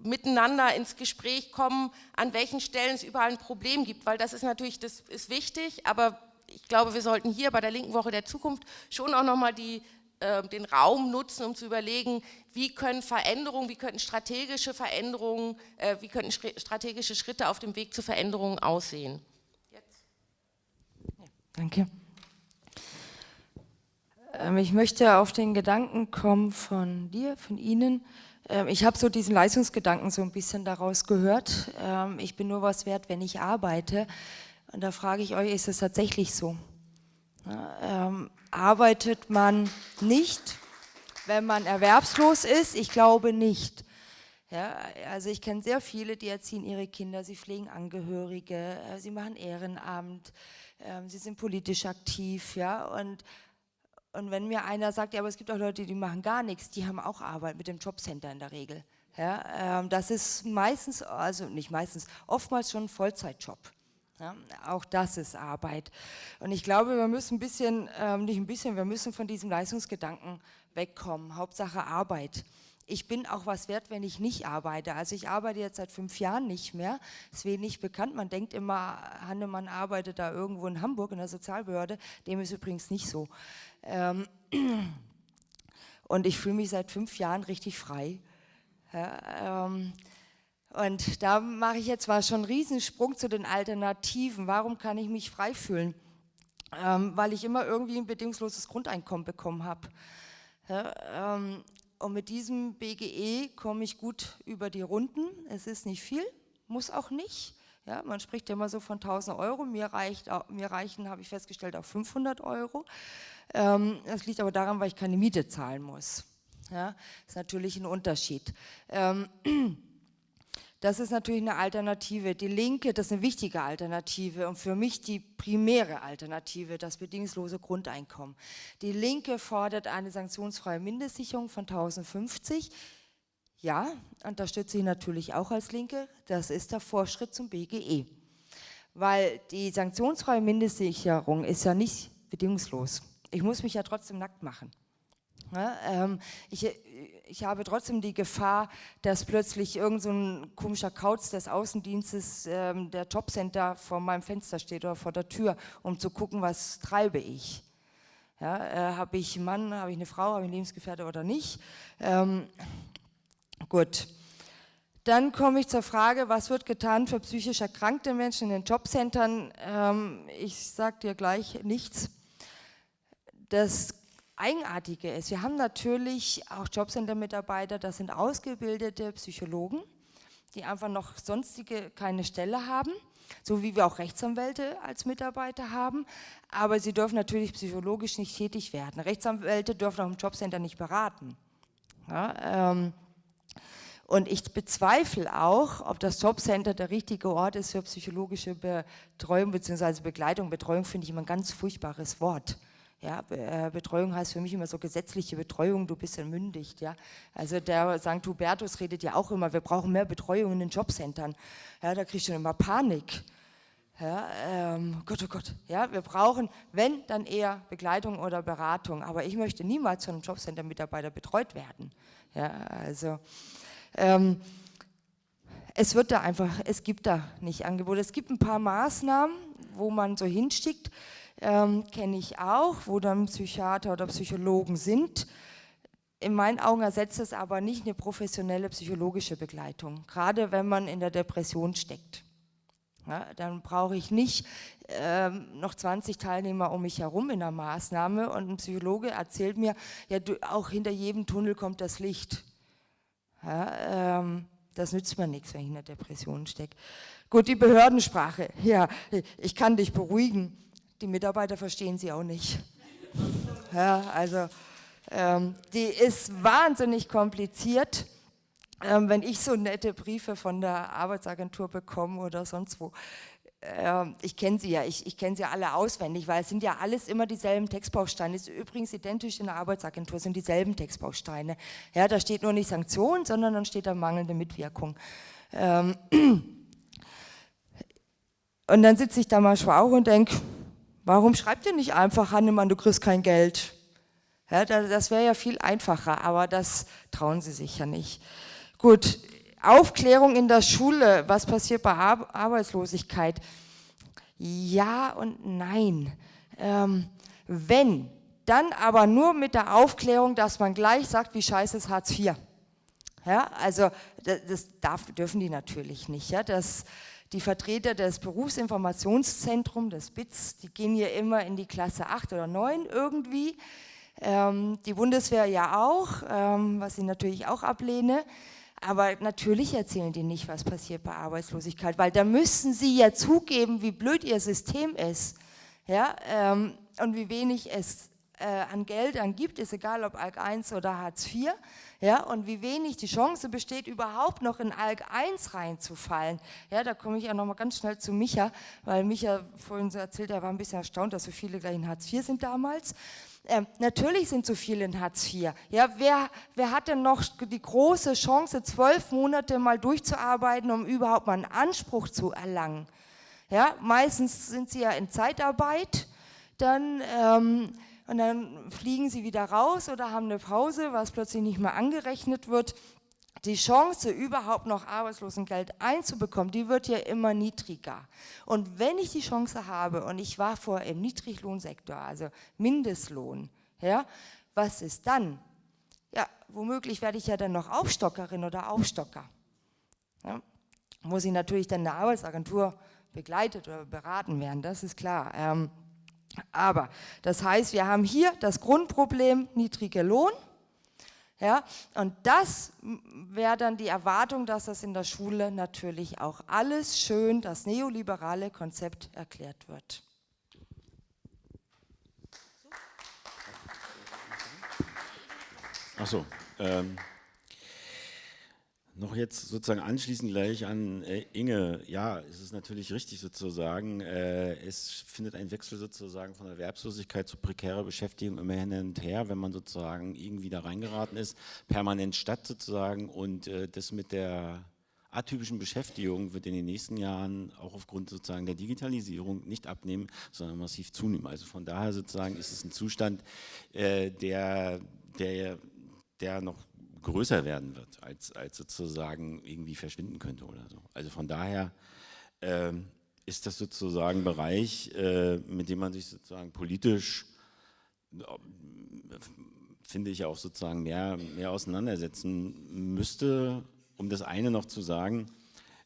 miteinander ins Gespräch kommen, an welchen Stellen es überall ein Problem gibt, weil das ist natürlich, das ist wichtig, aber ich glaube, wir sollten hier bei der Linken Woche der Zukunft schon auch nochmal die, äh, den Raum nutzen, um zu überlegen, wie können Veränderungen, wie könnten strategische Veränderungen, äh, wie könnten strategische Schritte auf dem Weg zu Veränderungen aussehen. Jetzt. Ja, danke. Ähm, ich möchte auf den Gedanken kommen von dir, von Ihnen, ich habe so diesen Leistungsgedanken so ein bisschen daraus gehört. Ähm, ich bin nur was wert, wenn ich arbeite. Und da frage ich euch, ist es tatsächlich so? Ähm, arbeitet man nicht, wenn man erwerbslos ist? Ich glaube nicht. Ja, also ich kenne sehr viele, die erziehen ihre Kinder, sie pflegen Angehörige, äh, sie machen Ehrenamt, sie sind politisch aktiv, ja, und und wenn mir einer sagt, ja, aber es gibt auch Leute, die machen gar nichts, die haben auch Arbeit mit dem Jobcenter in der Regel. Ja, ähm, das ist meistens, also nicht meistens, oftmals schon ein Vollzeitjob. Ja, auch das ist Arbeit. Und ich glaube, wir müssen ein bisschen, ähm, nicht ein bisschen, wir müssen von diesem Leistungsgedanken wegkommen. Hauptsache Arbeit. Ich bin auch was wert, wenn ich nicht arbeite. Also ich arbeite jetzt seit fünf Jahren nicht mehr. Ist wenig bekannt. Man denkt immer, Hannemann arbeitet da irgendwo in Hamburg in der Sozialbehörde. Dem ist übrigens nicht so. Ähm, <clears throat> und ich fühle mich seit fünf Jahren richtig frei. Ja, ähm, und da mache ich jetzt mal schon einen Riesensprung zu den Alternativen. Warum kann ich mich frei fühlen? Ähm, weil ich immer irgendwie ein bedingungsloses Grundeinkommen bekommen habe. Ja, ähm, und mit diesem BGE komme ich gut über die Runden. Es ist nicht viel, muss auch nicht. Ja, man spricht ja immer so von 1000 Euro, mir, reicht, mir reichen, habe ich festgestellt, auch 500 Euro. Ähm, das liegt aber daran, weil ich keine Miete zahlen muss. Ja, ist natürlich ein Unterschied. Ähm, <clears throat> Das ist natürlich eine Alternative. Die Linke, das ist eine wichtige Alternative und für mich die primäre Alternative, das bedingungslose Grundeinkommen. Die Linke fordert eine sanktionsfreie Mindestsicherung von 1050. Ja, unterstütze ich natürlich auch als Linke. Das ist der Vorschritt zum BGE. Weil die sanktionsfreie Mindestsicherung ist ja nicht bedingungslos. Ich muss mich ja trotzdem nackt machen. Ja, ähm, ich, ich habe trotzdem die Gefahr, dass plötzlich irgend so komischer Kauz des Außendienstes ähm, der Jobcenter vor meinem Fenster steht oder vor der Tür, um zu gucken, was treibe ich. Ja, äh, habe ich einen Mann, habe ich eine Frau, habe ich einen Lebensgefährte oder nicht? Ähm, gut. Dann komme ich zur Frage, was wird getan für psychisch erkrankte Menschen in den Jobcentern? Ähm, ich sage dir gleich nichts. Das Eigenartige ist, wir haben natürlich auch Jobcenter-Mitarbeiter, das sind ausgebildete Psychologen, die einfach noch sonstige keine Stelle haben, so wie wir auch Rechtsanwälte als Mitarbeiter haben, aber sie dürfen natürlich psychologisch nicht tätig werden. Rechtsanwälte dürfen auch im Jobcenter nicht beraten. Ja, ähm, und ich bezweifle auch, ob das Jobcenter der richtige Ort ist für psychologische Betreuung bzw. Begleitung. Betreuung finde ich immer ein ganz furchtbares Wort. Ja, äh, Betreuung heißt für mich immer so gesetzliche Betreuung, du bist entmündigt. Ja. Also der St. Hubertus redet ja auch immer, wir brauchen mehr Betreuung in den Jobcentern. Ja, da kriegst du immer Panik. Ja, ähm, Gott, oh Gott, ja, wir brauchen, wenn, dann eher Begleitung oder Beratung. Aber ich möchte niemals von einem Jobcenter-Mitarbeiter betreut werden. Ja, also, ähm, es wird da einfach, es gibt da nicht Angebote. Es gibt ein paar Maßnahmen, wo man so hinstickt ähm, kenne ich auch, wo dann Psychiater oder Psychologen sind. In meinen Augen ersetzt es aber nicht eine professionelle psychologische Begleitung, gerade wenn man in der Depression steckt. Ja, dann brauche ich nicht ähm, noch 20 Teilnehmer um mich herum in der Maßnahme und ein Psychologe erzählt mir, ja, du, auch hinter jedem Tunnel kommt das Licht. Ja, ähm, das nützt mir nichts, wenn ich in der Depression stecke. Gut, die Behördensprache. Ja, ich kann dich beruhigen die Mitarbeiter verstehen sie auch nicht. <laughs> Ja, also ähm, die ist wahnsinnig kompliziert. Ähm, wenn ich so nette Briefe von der Arbeitsagentur bekomme oder sonst wo, ähm, ich kenne sie ja, ich, ich kenne sie alle auswendig, weil es sind ja alles immer dieselben Textbausteine. Ist übrigens identisch in der Arbeitsagentur, sind dieselben Textbausteine. Ja, da steht nur nicht Sanktion, sondern dann steht da mangelnde Mitwirkung. Ähm, <clears throat> und dann sitze ich da manchmal auch und denke, Warum schreibt ihr nicht einfach, Hannemann, du kriegst kein Geld? Ja, das wäre ja viel einfacher, aber das trauen sie sich ja nicht. Gut, Aufklärung in der Schule, was passiert bei Arbeitslosigkeit? Ja und nein. Ähm, wenn, dann aber nur mit der Aufklärung, dass man gleich sagt, wie scheiße ist Hartz IV. Ja, also das, das darf, dürfen die natürlich nicht. Ja, das, die Vertreter des Berufsinformationszentrums, des BITS, die gehen hier immer in die Klasse 8 oder 9 irgendwie. Ähm, die Bundeswehr ja auch, ähm, was ich natürlich auch ablehne. Aber natürlich erzählen die nicht, was passiert bei Arbeitslosigkeit, weil da müssen sie ja zugeben, wie blöd ihr System ist ja, ähm, und wie wenig es äh, an Geldern gibt, ist egal ob ALK 1 oder Hartz IV ja, und wie wenig die Chance besteht, überhaupt noch in ALK 1 reinzufallen. Ja, da komme ich ja nochmal ganz schnell zu Micha, weil Micha vorhin so erzählt, er war ein bisschen erstaunt, dass so viele gleich in Hartz IV sind damals. Ähm, natürlich sind so viele in Hartz IV. Ja, wer, wer hat denn noch die große Chance, zwölf Monate mal durchzuarbeiten, um überhaupt mal einen Anspruch zu erlangen? Ja, meistens sind sie ja in Zeitarbeit, dann... Ähm, und dann fliegen sie wieder raus oder haben eine Pause, was plötzlich nicht mehr angerechnet wird. Die Chance, überhaupt noch Arbeitslosengeld einzubekommen, die wird ja immer niedriger. Und wenn ich die Chance habe, und ich war vorher im Niedriglohnsektor, also Mindestlohn, ja, was ist dann? Ja, womöglich werde ich ja dann noch Aufstockerin oder Aufstocker. Ja, muss ich natürlich dann der Arbeitsagentur begleitet oder beraten werden, das ist klar. Ähm, aber das heißt, wir haben hier das Grundproblem niedriger Lohn. Ja, und das wäre dann die Erwartung, dass das in der Schule natürlich auch alles schön, das neoliberale Konzept erklärt wird. Achso, ähm, Noch jetzt sozusagen anschließend gleich an äh, Inge. Ja, es ist natürlich richtig sozusagen, äh, es findet ein Wechsel sozusagen von Erwerbslosigkeit zu prekärer Beschäftigung immer hin und her, wenn man sozusagen irgendwie da reingeraten ist, permanent statt sozusagen und äh, das mit der atypischen Beschäftigung wird in den nächsten Jahren auch aufgrund sozusagen der Digitalisierung nicht abnehmen, sondern massiv zunehmen. Also von daher sozusagen ist es ein Zustand, äh, der, der, der noch größer werden wird, als, als sozusagen irgendwie verschwinden könnte oder so. Also von daher äh, ist das sozusagen ein Bereich, äh, mit dem man sich sozusagen politisch, äh, finde ich auch sozusagen mehr, mehr auseinandersetzen müsste, um das eine noch zu sagen.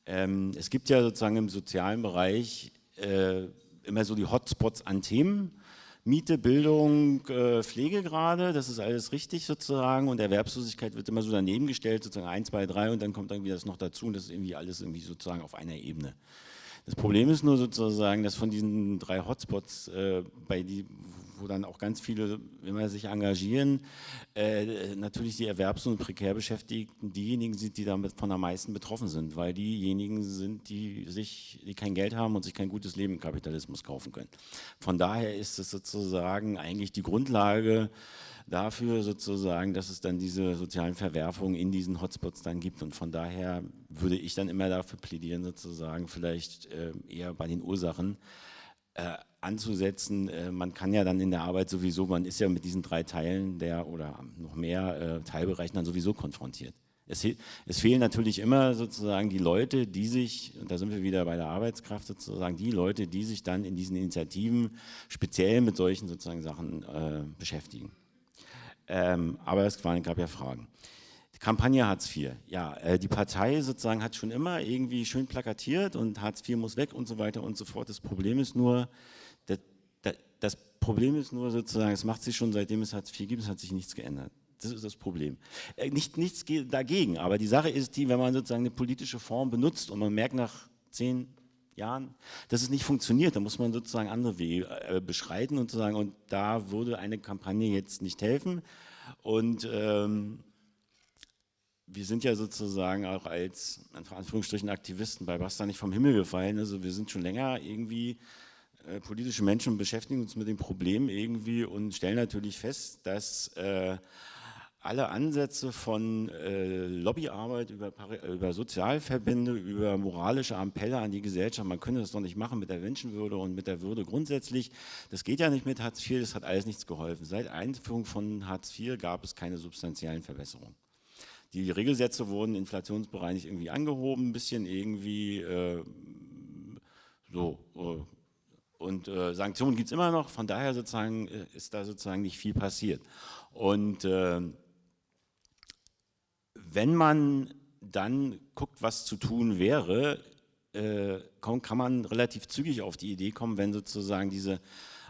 Ähm, es gibt ja sozusagen im sozialen Bereich äh, immer so die Hotspots an Themen, Miete, Bildung, äh, Pflege gerade, das ist alles richtig sozusagen und Erwerbslosigkeit wird immer so daneben gestellt, sozusagen 1, 2, 3 und dann kommt irgendwie das noch dazu und das ist irgendwie alles irgendwie sozusagen auf einer Ebene. Das Problem ist nur sozusagen, dass von diesen drei Hotspots, äh, bei die, wo dann auch ganz viele immer sich engagieren, äh, natürlich die Erwerbs- und Prekärbeschäftigten diejenigen sind, die damit von am meisten betroffen sind, weil diejenigen sind, die sich, die kein Geld haben und sich kein gutes Leben im Kapitalismus kaufen können. Von daher ist es sozusagen eigentlich die Grundlage dafür sozusagen, dass es dann diese sozialen Verwerfungen in diesen Hotspots dann gibt und von daher würde ich dann immer dafür plädieren sozusagen vielleicht äh, eher bei den Ursachen äh, anzusetzen. Äh, man kann ja dann in der Arbeit sowieso, man ist ja mit diesen drei Teilen der oder noch mehr äh, Teilbereichen dann sowieso konfrontiert. Es, es, fehlen natürlich immer sozusagen die Leute, die sich, und da sind wir wieder bei der Arbeitskraft sozusagen, die Leute, die sich dann in diesen Initiativen speziell mit solchen sozusagen Sachen äh, beschäftigen. Ähm, aber es gab ja Fragen. Kampagne Hartz IV. Ja, äh, die Partei sozusagen hat schon immer irgendwie schön plakatiert und Hartz IV muss weg und so weiter und so fort. Das Problem ist nur, das Problem ist nur sozusagen, es macht sich schon seitdem es Hartz IV gibt, es hat sich nichts geändert. Das ist das Problem. Äh, nicht, nichts dagegen, aber die Sache ist die, wenn man sozusagen eine politische Form benutzt und man merkt nach zehn Jahren, dass es nicht funktioniert, dann muss man sozusagen andere Wege äh, beschreiten und sagen, und da würde eine Kampagne jetzt nicht helfen. Und ähm, wir sind ja sozusagen auch als, in Anführungsstrichen, Aktivisten bei Basta nicht vom Himmel gefallen. Also wir sind schon länger irgendwie äh, politische Menschen beschäftigen uns mit dem Problem irgendwie und stellen natürlich fest, dass äh, alle Ansätze von äh, Lobbyarbeit über, über, Sozialverbände, über moralische Appelle an die Gesellschaft, man könnte das doch nicht machen mit der Menschenwürde und mit der Würde grundsätzlich. Das geht ja nicht mit Hartz IV, das hat alles nichts geholfen. Seit Einführung von Hartz IV gab es keine substanziellen Verbesserungen. Die Regelsätze wurden inflationsbereinigt irgendwie angehoben, ein bisschen irgendwie äh, so äh, und äh, Sanktionen gibt es immer noch, von daher sozusagen äh, ist da sozusagen nicht viel passiert. Und äh, wenn man dann guckt, was zu tun wäre, äh, kann, kann man relativ zügig auf die Idee kommen, wenn sozusagen diese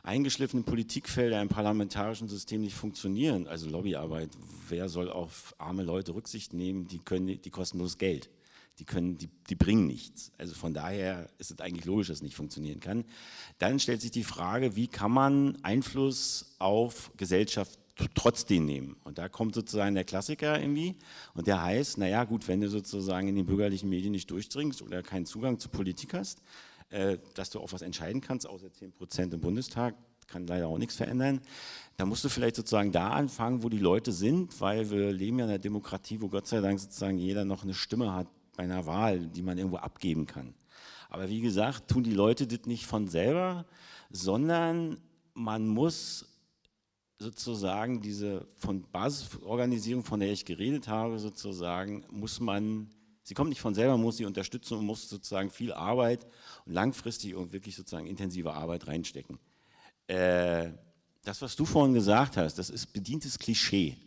eingeschliffenen Politikfelder im parlamentarischen System nicht funktionieren, also Lobbyarbeit, wer soll auf arme Leute Rücksicht nehmen, die, können, die kosten bloß Geld die, können, die, die bringen nichts. Also von daher ist es eigentlich logisch, dass es nicht funktionieren kann. Dann stellt sich die Frage, wie kann man Einfluss auf Gesellschaft trotzdem nehmen. Und da kommt sozusagen der Klassiker irgendwie und der heißt, naja gut, wenn du sozusagen in den bürgerlichen Medien nicht durchdringst oder keinen Zugang zur Politik hast, äh, dass du auch was entscheiden kannst, außer 10 Prozent im Bundestag, kann leider auch nichts verändern, da musst du vielleicht sozusagen da anfangen, wo die Leute sind, weil wir leben ja in einer Demokratie, wo Gott sei Dank sozusagen jeder noch eine Stimme hat, bei einer Wahl, die man irgendwo abgeben kann. Aber wie gesagt, tun die Leute das nicht von selber, sondern man muss sozusagen diese von Basisorganisierung, von der ich geredet habe, sozusagen, muss man, sie kommt nicht von selber, muss sie unterstützen und muss sozusagen viel Arbeit und langfristig und wirklich sozusagen intensive Arbeit reinstecken. Äh, das, was du vorhin gesagt hast, das ist bedientes Klischee.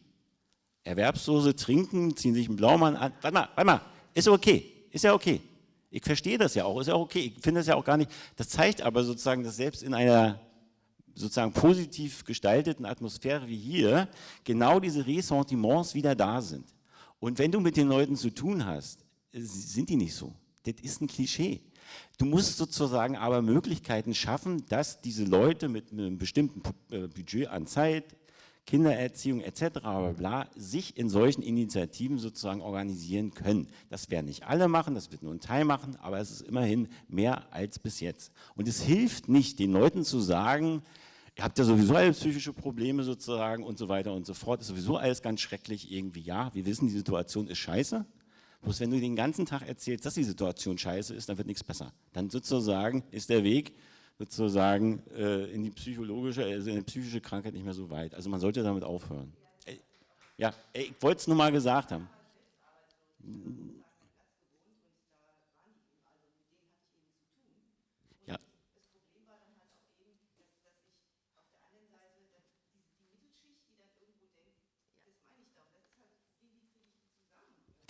Erwerbslose trinken, ziehen sich einen Blaumann an. Warte mal, warte mal, ist okay, ist ja okay. Ich verstehe das ja auch, ist ja okay. Ich finde das ja auch gar nicht, das zeigt aber sozusagen, dass selbst in einer sozusagen positiv gestalteten Atmosphäre wie hier genau diese Ressentiments wieder da sind. Und wenn du mit den Leuten zu tun hast, sind die nicht so. Das ist ein Klischee. Du musst sozusagen aber Möglichkeiten schaffen, dass diese Leute mit einem bestimmten äh, Budget an Zeit, Kindererziehung etc. Bla, bla, sich in solchen Initiativen sozusagen organisieren können. Das werden nicht alle machen, das wird nur ein Teil machen, aber es ist immerhin mehr als bis jetzt. Und es hilft nicht, den Leuten zu sagen, ihr habt ja sowieso alle psychische Probleme sozusagen und so weiter und so fort, ist sowieso alles ganz schrecklich irgendwie. Ja, wir wissen, die Situation ist scheiße, bloß wenn du den ganzen Tag erzählst, dass die Situation scheiße ist, dann wird nichts besser. Dann sozusagen ist der Weg sozusagen äh, in die psychologische, also in die psychische Krankheit nicht mehr so weit. Also man sollte damit aufhören. Ja, ich wollte es nur mal gesagt haben.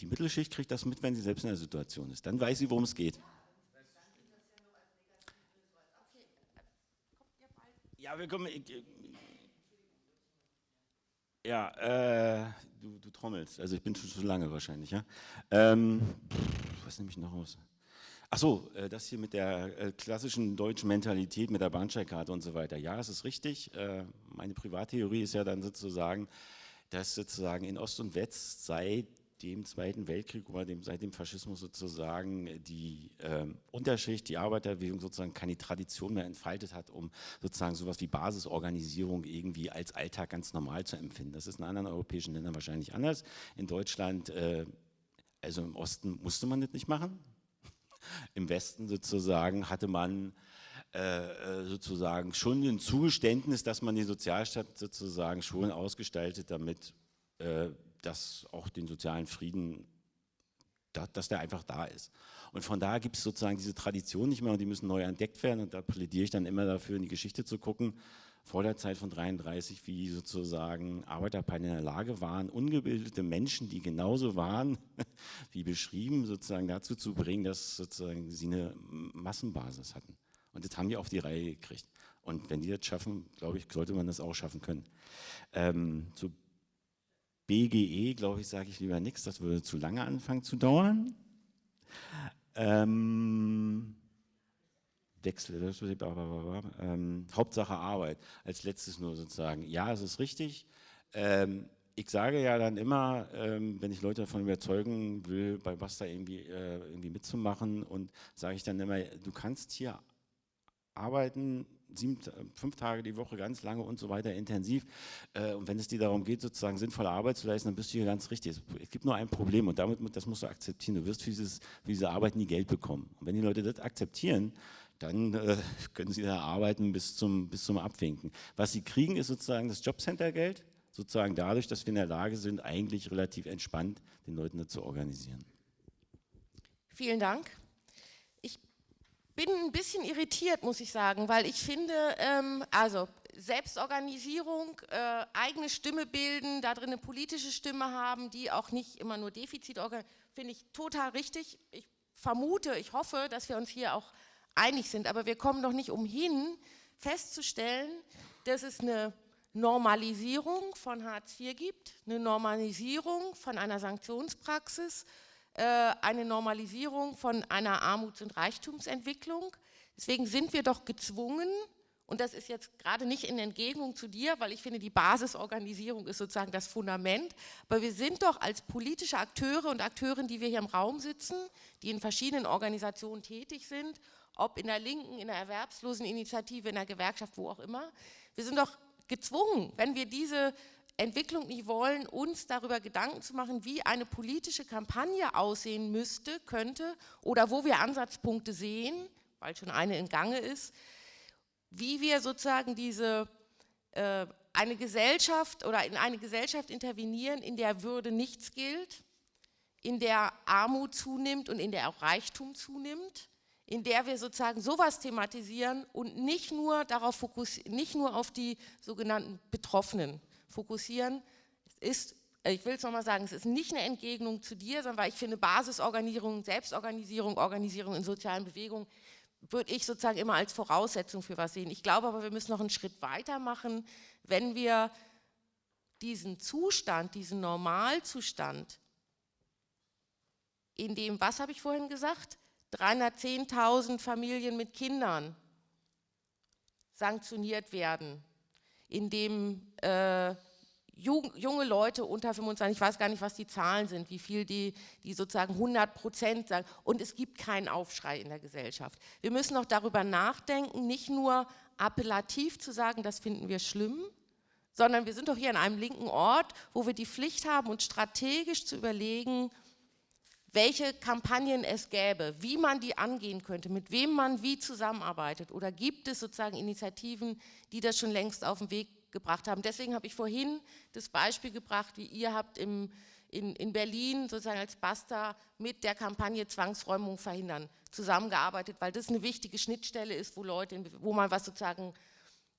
Die Mittelschicht kriegt das mit, wenn sie selbst in der Situation ist. Dann weiß sie, worum es geht. Ja, wir kommen. Ich, ja, äh, du, du, trommelst. Also ich bin schon zu lange wahrscheinlich, ja. Ähm, was nehme ich noch aus? Ach so, äh, das hier mit der äh, klassischen deutschen Mentalität, mit der Bahnsteigkarte und so weiter. Ja, es ist richtig. Äh, meine Privattheorie ist ja dann sozusagen, dass sozusagen in Ost und West seit dem Zweiten Weltkrieg oder dem, seit dem Faschismus sozusagen die äh, Unterschicht, die Arbeiterbewegung sozusagen keine Tradition mehr entfaltet hat, um sozusagen sowas wie Basisorganisierung irgendwie als Alltag ganz normal zu empfinden. Das ist in anderen europäischen Ländern wahrscheinlich anders. In Deutschland, äh, also im Osten musste man das nicht machen. <laughs> Im Westen sozusagen hatte man äh, äh sozusagen schon ein Zugeständnis, dass man die Sozialstaat sozusagen schon ausgestaltet, damit äh, dass auch den sozialen Frieden, dass der einfach da ist. Und von daher gibt es sozusagen diese Tradition nicht mehr und die müssen neu entdeckt werden und da plädiere ich dann immer dafür, in die Geschichte zu gucken, vor der Zeit von 33, wie sozusagen Arbeiterparteien in der Lage waren, ungebildete Menschen, die genauso waren, <laughs> wie beschrieben, sozusagen dazu zu bringen, dass sozusagen sie eine Massenbasis hatten. Und das haben die auf die Reihe gekriegt. Und wenn die das schaffen, glaube ich, sollte man das auch schaffen können. Ähm, zu BGE, glaube ich, sage ich lieber nichts, das würde zu lange anfangen zu dauern. Ähm, Wechsel, ähm, Hauptsache Arbeit, als letztes nur sozusagen. Ja, es ist richtig. Ähm, ich sage ja dann immer, ähm, wenn ich Leute davon überzeugen will, bei Basta irgendwie, äh, irgendwie mitzumachen und sage ich dann immer, du kannst hier arbeiten, sieben, fünf Tage die Woche ganz lange und so weiter intensiv. Äh, und wenn es dir darum geht, sozusagen sinnvolle Arbeit zu leisten, dann bist du hier ganz richtig. Es gibt nur ein Problem und damit, das musst du akzeptieren. Du wirst für, dieses, für diese Arbeit nie Geld bekommen. Und wenn die Leute das akzeptieren, dann äh, <laughs> können sie da arbeiten bis zum, bis zum Abwinken. Was sie kriegen, ist sozusagen das Jobcenter-Geld, sozusagen dadurch, dass wir in der Lage sind, eigentlich relativ entspannt den Leuten das zu organisieren. Vielen Dank bin ein bisschen irritiert, muss ich sagen, weil ich finde, ähm, also Selbstorganisierung, äh, eigene Stimme bilden, da drin eine politische Stimme haben, die auch nicht immer nur Defizit finde ich total richtig. Ich vermute, ich hoffe, dass wir uns hier auch einig sind, aber wir kommen doch nicht umhin, festzustellen, dass es eine Normalisierung von Hartz IV gibt, eine Normalisierung von einer Sanktionspraxis, eine Normalisierung von einer Armuts- und Reichtumsentwicklung. Deswegen sind wir doch gezwungen, und das ist jetzt gerade nicht in Entgegnung zu dir, weil ich finde, die Basisorganisierung ist sozusagen das Fundament, aber wir sind doch als politische Akteure und Akteurinnen, die wir hier im Raum sitzen, die in verschiedenen Organisationen tätig sind, ob in der Linken, in der Erwerbsloseninitiative, in der Gewerkschaft, wo auch immer, wir sind doch gezwungen, wenn wir diese Entwicklung nicht wollen, uns darüber Gedanken zu machen, wie eine politische Kampagne aussehen müsste, könnte oder wo wir Ansatzpunkte sehen, weil schon eine in Gange ist, wie wir sozusagen diese äh, eine Gesellschaft oder in eine Gesellschaft intervenieren, in der Würde nichts gilt, in der Armut zunimmt und in der auch Reichtum zunimmt, in der wir sozusagen sowas thematisieren und nicht nur darauf fokussieren, nicht nur auf die sogenannten Betroffenen fokussieren. Es ist, äh, ich will es nochmal sagen, es ist nicht eine Entgegnung zu dir, sondern weil ich finde, Basisorganisierung, Selbstorganisierung, Organisierung in sozialen Bewegungen würde ich sozusagen immer als Voraussetzung für was sehen. Ich glaube aber, wir müssen noch einen Schritt weiter machen, wenn wir diesen Zustand, diesen Normalzustand, in dem, was habe ich vorhin gesagt, 310.000 Familien mit Kindern sanktioniert werden, in dem äh, junge Leute unter 25, ich weiß gar nicht, was die Zahlen sind, wie viel die, die sozusagen 100 Prozent sagen. Und es gibt keinen Aufschrei in der Gesellschaft. Wir müssen auch darüber nachdenken, nicht nur appellativ zu sagen, das finden wir schlimm, sondern wir sind doch hier an einem linken Ort, wo wir die Pflicht haben, uns strategisch zu überlegen, welche Kampagnen es gäbe, wie man die angehen könnte, mit wem man wie zusammenarbeitet oder gibt es sozusagen Initiativen, die das schon längst auf den Weg gebracht haben. Deswegen habe ich vorhin das Beispiel gebracht, wie ihr habt im, in, in Berlin sozusagen als Basta mit der Kampagne Zwangsräumung verhindern zusammengearbeitet, weil das eine wichtige Schnittstelle ist, wo Leute, wo man was sozusagen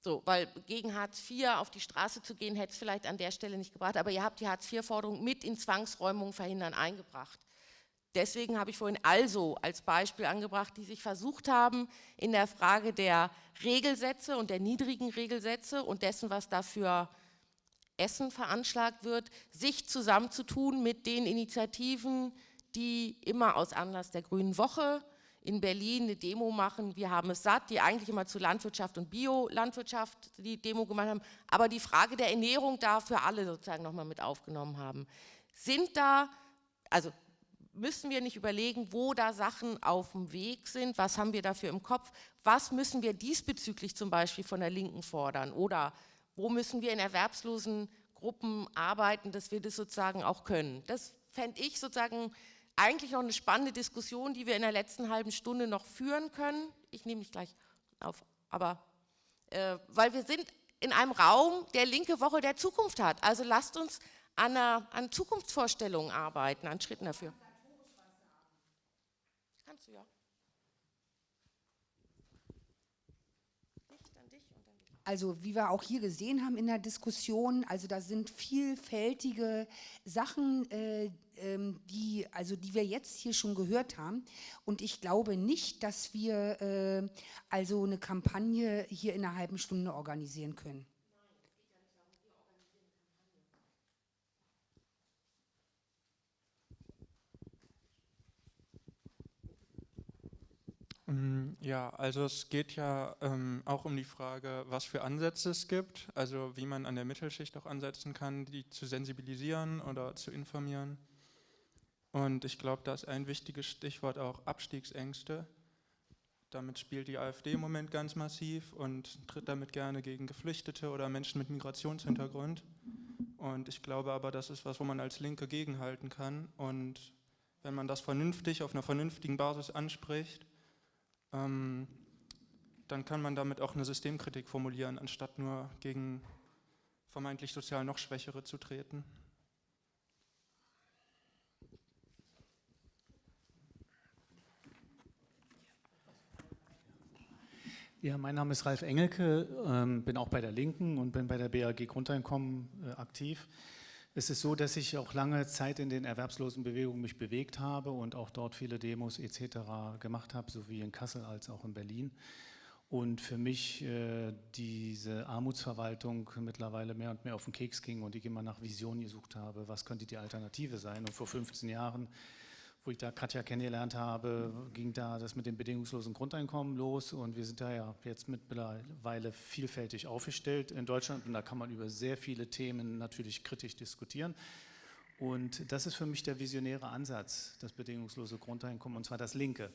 so, weil gegen Hartz IV auf die Straße zu gehen, hätte es vielleicht an der Stelle nicht gebracht, aber ihr habt die Hartz IV-Forderung mit in Zwangsräumung verhindern eingebracht. Deswegen habe ich vorhin also als Beispiel angebracht, die sich versucht haben, in der Frage der Regelsätze und der niedrigen Regelsätze und dessen, was dafür Essen veranschlagt wird, sich zusammenzutun mit den Initiativen, die immer aus Anlass der Grünen Woche in Berlin eine Demo machen, wir haben es satt, die eigentlich immer zu Landwirtschaft und Biolandwirtschaft die Demo gemacht haben, aber die Frage der Ernährung da für alle sozusagen nochmal mit aufgenommen haben. Sind da, also müssen wir nicht überlegen, wo da Sachen auf dem Weg sind, was haben wir dafür im Kopf, was müssen wir diesbezüglich zum Beispiel von der Linken fordern oder wo müssen wir in erwerbslosen Gruppen arbeiten, dass wir das sozusagen auch können. Das fände ich sozusagen eigentlich noch eine spannende Diskussion, die wir in der letzten halben Stunde noch führen können. Ich nehme mich gleich auf, aber äh, weil wir sind in einem Raum, der linke Woche der Zukunft hat. Also lasst uns an, einer, an Zukunftsvorstellungen arbeiten, an Schritten dafür. Kannst du ja. Also wie wir auch hier gesehen haben in der Diskussion, also da sind vielfältige Sachen, äh, ähm, die, also die wir jetzt hier schon gehört haben. Und ich glaube nicht, dass wir äh, also eine Kampagne hier in einer halben Stunde organisieren können. Ja, also es geht ja ähm, auch um die Frage, was für Ansätze es gibt, also wie man an der Mittelschicht auch ansetzen kann, die zu sensibilisieren oder zu informieren. Und ich glaube, da ist ein wichtiges Stichwort auch Abstiegsängste. Damit spielt die AfD im Moment ganz massiv und tritt damit gerne gegen Geflüchtete oder Menschen mit Migrationshintergrund. Und ich glaube aber, das ist was, wo man als Linke gegenhalten kann. Und wenn man das vernünftig, auf einer vernünftigen Basis anspricht, ähm, dann kann man damit auch eine Systemkritik formulieren, anstatt nur gegen vermeintlich sozial noch Schwächere zu treten. Ja, mein Name ist Ralf Engelke, ähm, bin auch bei der Linken und bin bei der BAG Grundeinkommen äh, aktiv. Es ist so, dass ich auch lange Zeit in den Erwerbslosenbewegungen mich bewegt habe und auch dort viele Demos etc. gemacht habe, sowie in Kassel als auch in Berlin. Und für mich äh, diese Armutsverwaltung mittlerweile mehr und mehr auf den Keks ging und ich immer nach Visionen gesucht habe, was könnte die Alternative sein. Und vor 15 Jahren wo ich da Katja kennengelernt habe, ging da das mit dem bedingungslosen Grundeinkommen los und wir sind da ja jetzt mittlerweile vielfältig aufgestellt in Deutschland und da kann man über sehr viele Themen natürlich kritisch diskutieren. Und das ist für mich der visionäre Ansatz, das bedingungslose Grundeinkommen, und zwar das linke.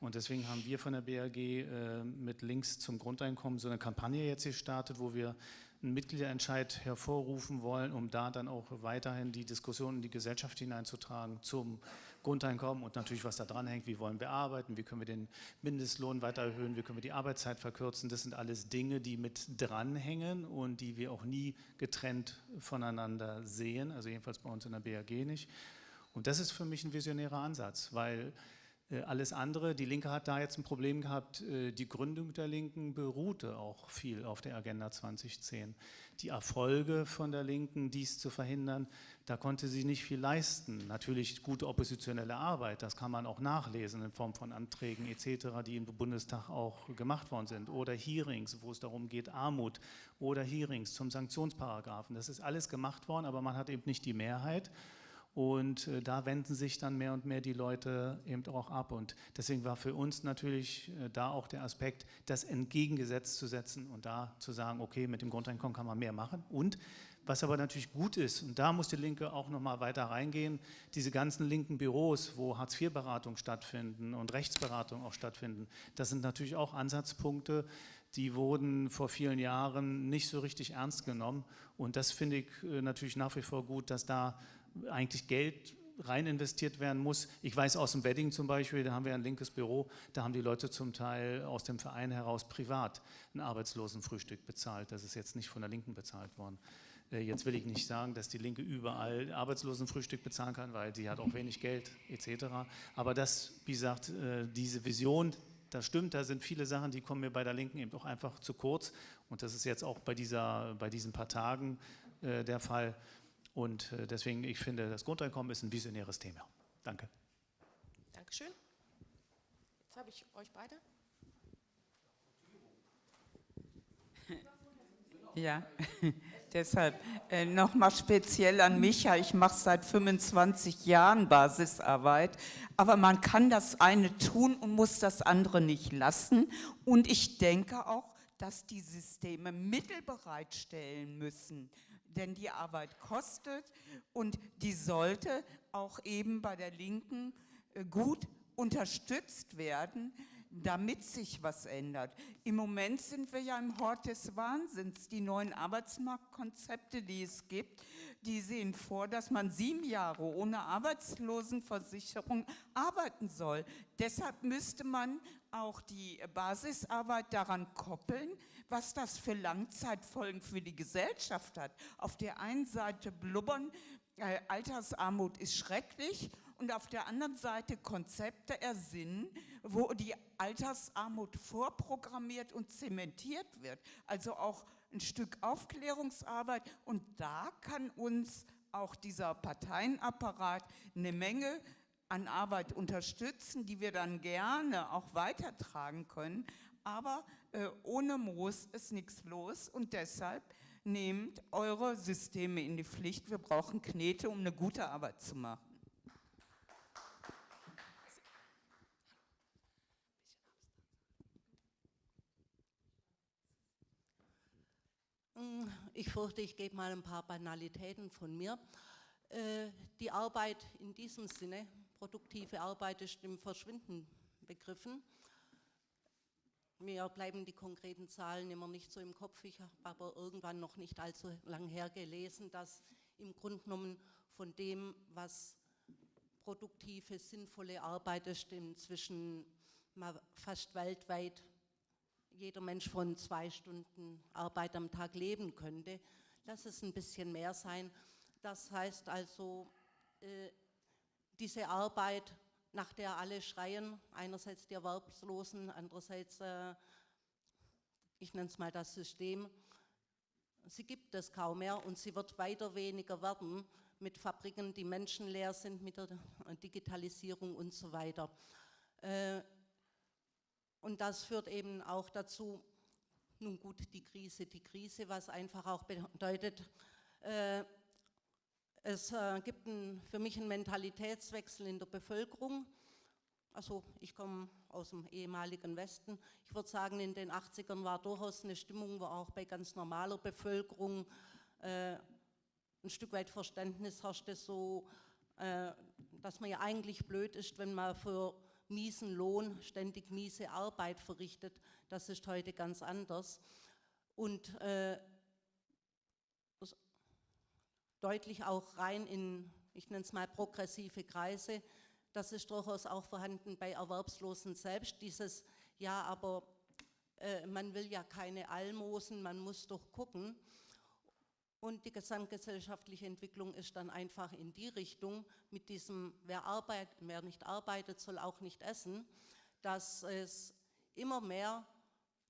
Und deswegen haben wir von der BAG äh, mit Links zum Grundeinkommen so eine Kampagne jetzt gestartet, wo wir einen Mitgliederentscheid hervorrufen wollen, um da dann auch weiterhin die Diskussion in die Gesellschaft hineinzutragen zum Grundeinkommen und natürlich, was da dran hängt, wie wollen wir arbeiten, wie können wir den Mindestlohn weiter erhöhen, wie können wir die Arbeitszeit verkürzen. Das sind alles Dinge, die mit dranhängen und die wir auch nie getrennt voneinander sehen, also jedenfalls bei uns in der BAG nicht. Und das ist für mich ein visionärer Ansatz, weil alles andere, die Linke hat da jetzt ein Problem gehabt, äh, die Gründung der Linken beruhte auch viel auf der Agenda 2010. Die Erfolge von der Linken, dies zu verhindern, da konnte sie nicht viel leisten. Natürlich gute oppositionelle Arbeit, das kann man auch nachlesen in Form von Anträgen etc., die im Bundestag auch gemacht worden sind. Oder Hearings, wo es darum geht, Armut oder Hearings zum Sanktionsparagraphen. Das ist alles gemacht worden, aber man hat eben nicht die Mehrheit. Und äh, da wenden sich dann mehr und mehr die Leute eben auch ab. Und deswegen war für uns natürlich äh, da auch der Aspekt, das entgegengesetzt zu setzen und da zu sagen, okay, mit dem Grundeinkommen kann man mehr machen. Und was aber natürlich gut ist, und da muss die Linke auch nochmal weiter reingehen, diese ganzen linken Büros, wo Hartz-IV-Beratung stattfinden und Rechtsberatung auch stattfinden, das sind natürlich auch Ansatzpunkte, die wurden vor vielen Jahren nicht so richtig ernst genommen. Und das finde ich äh, natürlich nach wie vor gut, dass da eigentlich Geld rein investiert werden muss. Ich weiß aus dem Wedding zum Beispiel, da haben wir ein linkes Büro, da haben die Leute zum Teil aus dem Verein heraus privat ein Arbeitslosenfrühstück bezahlt. Das ist jetzt nicht von der Linken bezahlt worden. Äh, jetzt will ich nicht sagen, dass die Linke überall Arbeitslosenfrühstück bezahlen kann, weil sie hat auch wenig Geld etc. Aber das, wie gesagt, äh, diese Vision, das stimmt, da sind viele Sachen, die kommen mir bei der Linken eben auch einfach zu kurz. Und das ist jetzt auch bei, dieser, bei diesen paar Tagen äh, der Fall. Und äh, deswegen, ich finde, das Grundeinkommen ist ein visionäres Thema. Danke. Dankeschön. Jetzt habe ich euch beide. <laughs> Ja, <laughs> deshalb äh, nochmal speziell an Micha. Ich mache seit 25 Jahren Basisarbeit, aber man kann das eine tun und muss das andere nicht lassen. Und ich denke auch, dass die Systeme Mittel bereitstellen müssen, denn die Arbeit kostet und die sollte auch eben bei der Linken äh, gut unterstützt werden, damit sich was ändert. Im Moment sind wir ja im Hort des Wahnsinns. Die neuen Arbeitsmarktkonzepte, die es gibt, die sehen vor, dass man sieben Jahre ohne Arbeitslosenversicherung arbeiten soll. Deshalb müsste man auch die Basisarbeit daran koppeln, was das für Langzeitfolgen für die Gesellschaft hat. Auf der einen Seite blubbern, äh, Altersarmut ist schrecklich und auf der anderen Seite Konzepte ersinnen, wo die Altersarmut vorprogrammiert und zementiert wird. Also auch ein Stück Aufklärungsarbeit und da kann uns auch dieser Parteienapparat eine Menge an Arbeit unterstützen, die wir dann gerne auch weitertragen können. Aber äh, ohne Moos ist nichts los und deshalb nehmt eure Systeme in die Pflicht. Wir brauchen Knete, um eine gute Arbeit zu machen. Ich fürchte, ich gebe mal ein paar Banalitäten von mir. Äh, die Arbeit in diesem Sinne, produktive Arbeit, ist im Verschwinden begriffen. Mir bleiben die konkreten Zahlen immer nicht so im Kopf. Ich habe aber irgendwann noch nicht allzu lang her gelesen, dass im Grunde genommen von dem, was produktive, sinnvolle Arbeit ist, inzwischen fast weltweit jeder Mensch von zwei Stunden Arbeit am Tag leben könnte. Lass es ein bisschen mehr sein. Das heißt also, äh, diese Arbeit nach der alle schreien, einerseits die Erwerbslosen, andererseits, äh, ich nenne es mal das System, sie gibt es kaum mehr und sie wird weiter weniger werden mit Fabriken, die menschenleer sind, mit der Digitalisierung und so weiter. Äh, und das führt eben auch dazu, nun gut, die Krise, die Krise, was einfach auch bedeutet, äh, es äh, gibt ein, für mich einen Mentalitätswechsel in der Bevölkerung. Also ich komme aus dem ehemaligen Westen. Ich würde sagen, in den 80ern war durchaus eine Stimmung, wo auch bei ganz normaler Bevölkerung äh, ein Stück weit Verständnis herrschte, so, äh, dass man ja eigentlich blöd ist, wenn man für miesen Lohn ständig miese Arbeit verrichtet. Das ist heute ganz anders. Und äh, deutlich auch rein in, ich nenne es mal progressive Kreise. Das ist durchaus auch vorhanden bei Erwerbslosen selbst, dieses, ja, aber äh, man will ja keine Almosen, man muss doch gucken. Und die gesamtgesellschaftliche Entwicklung ist dann einfach in die Richtung, mit diesem, wer, arbeit, wer nicht arbeitet, soll auch nicht essen, dass es immer mehr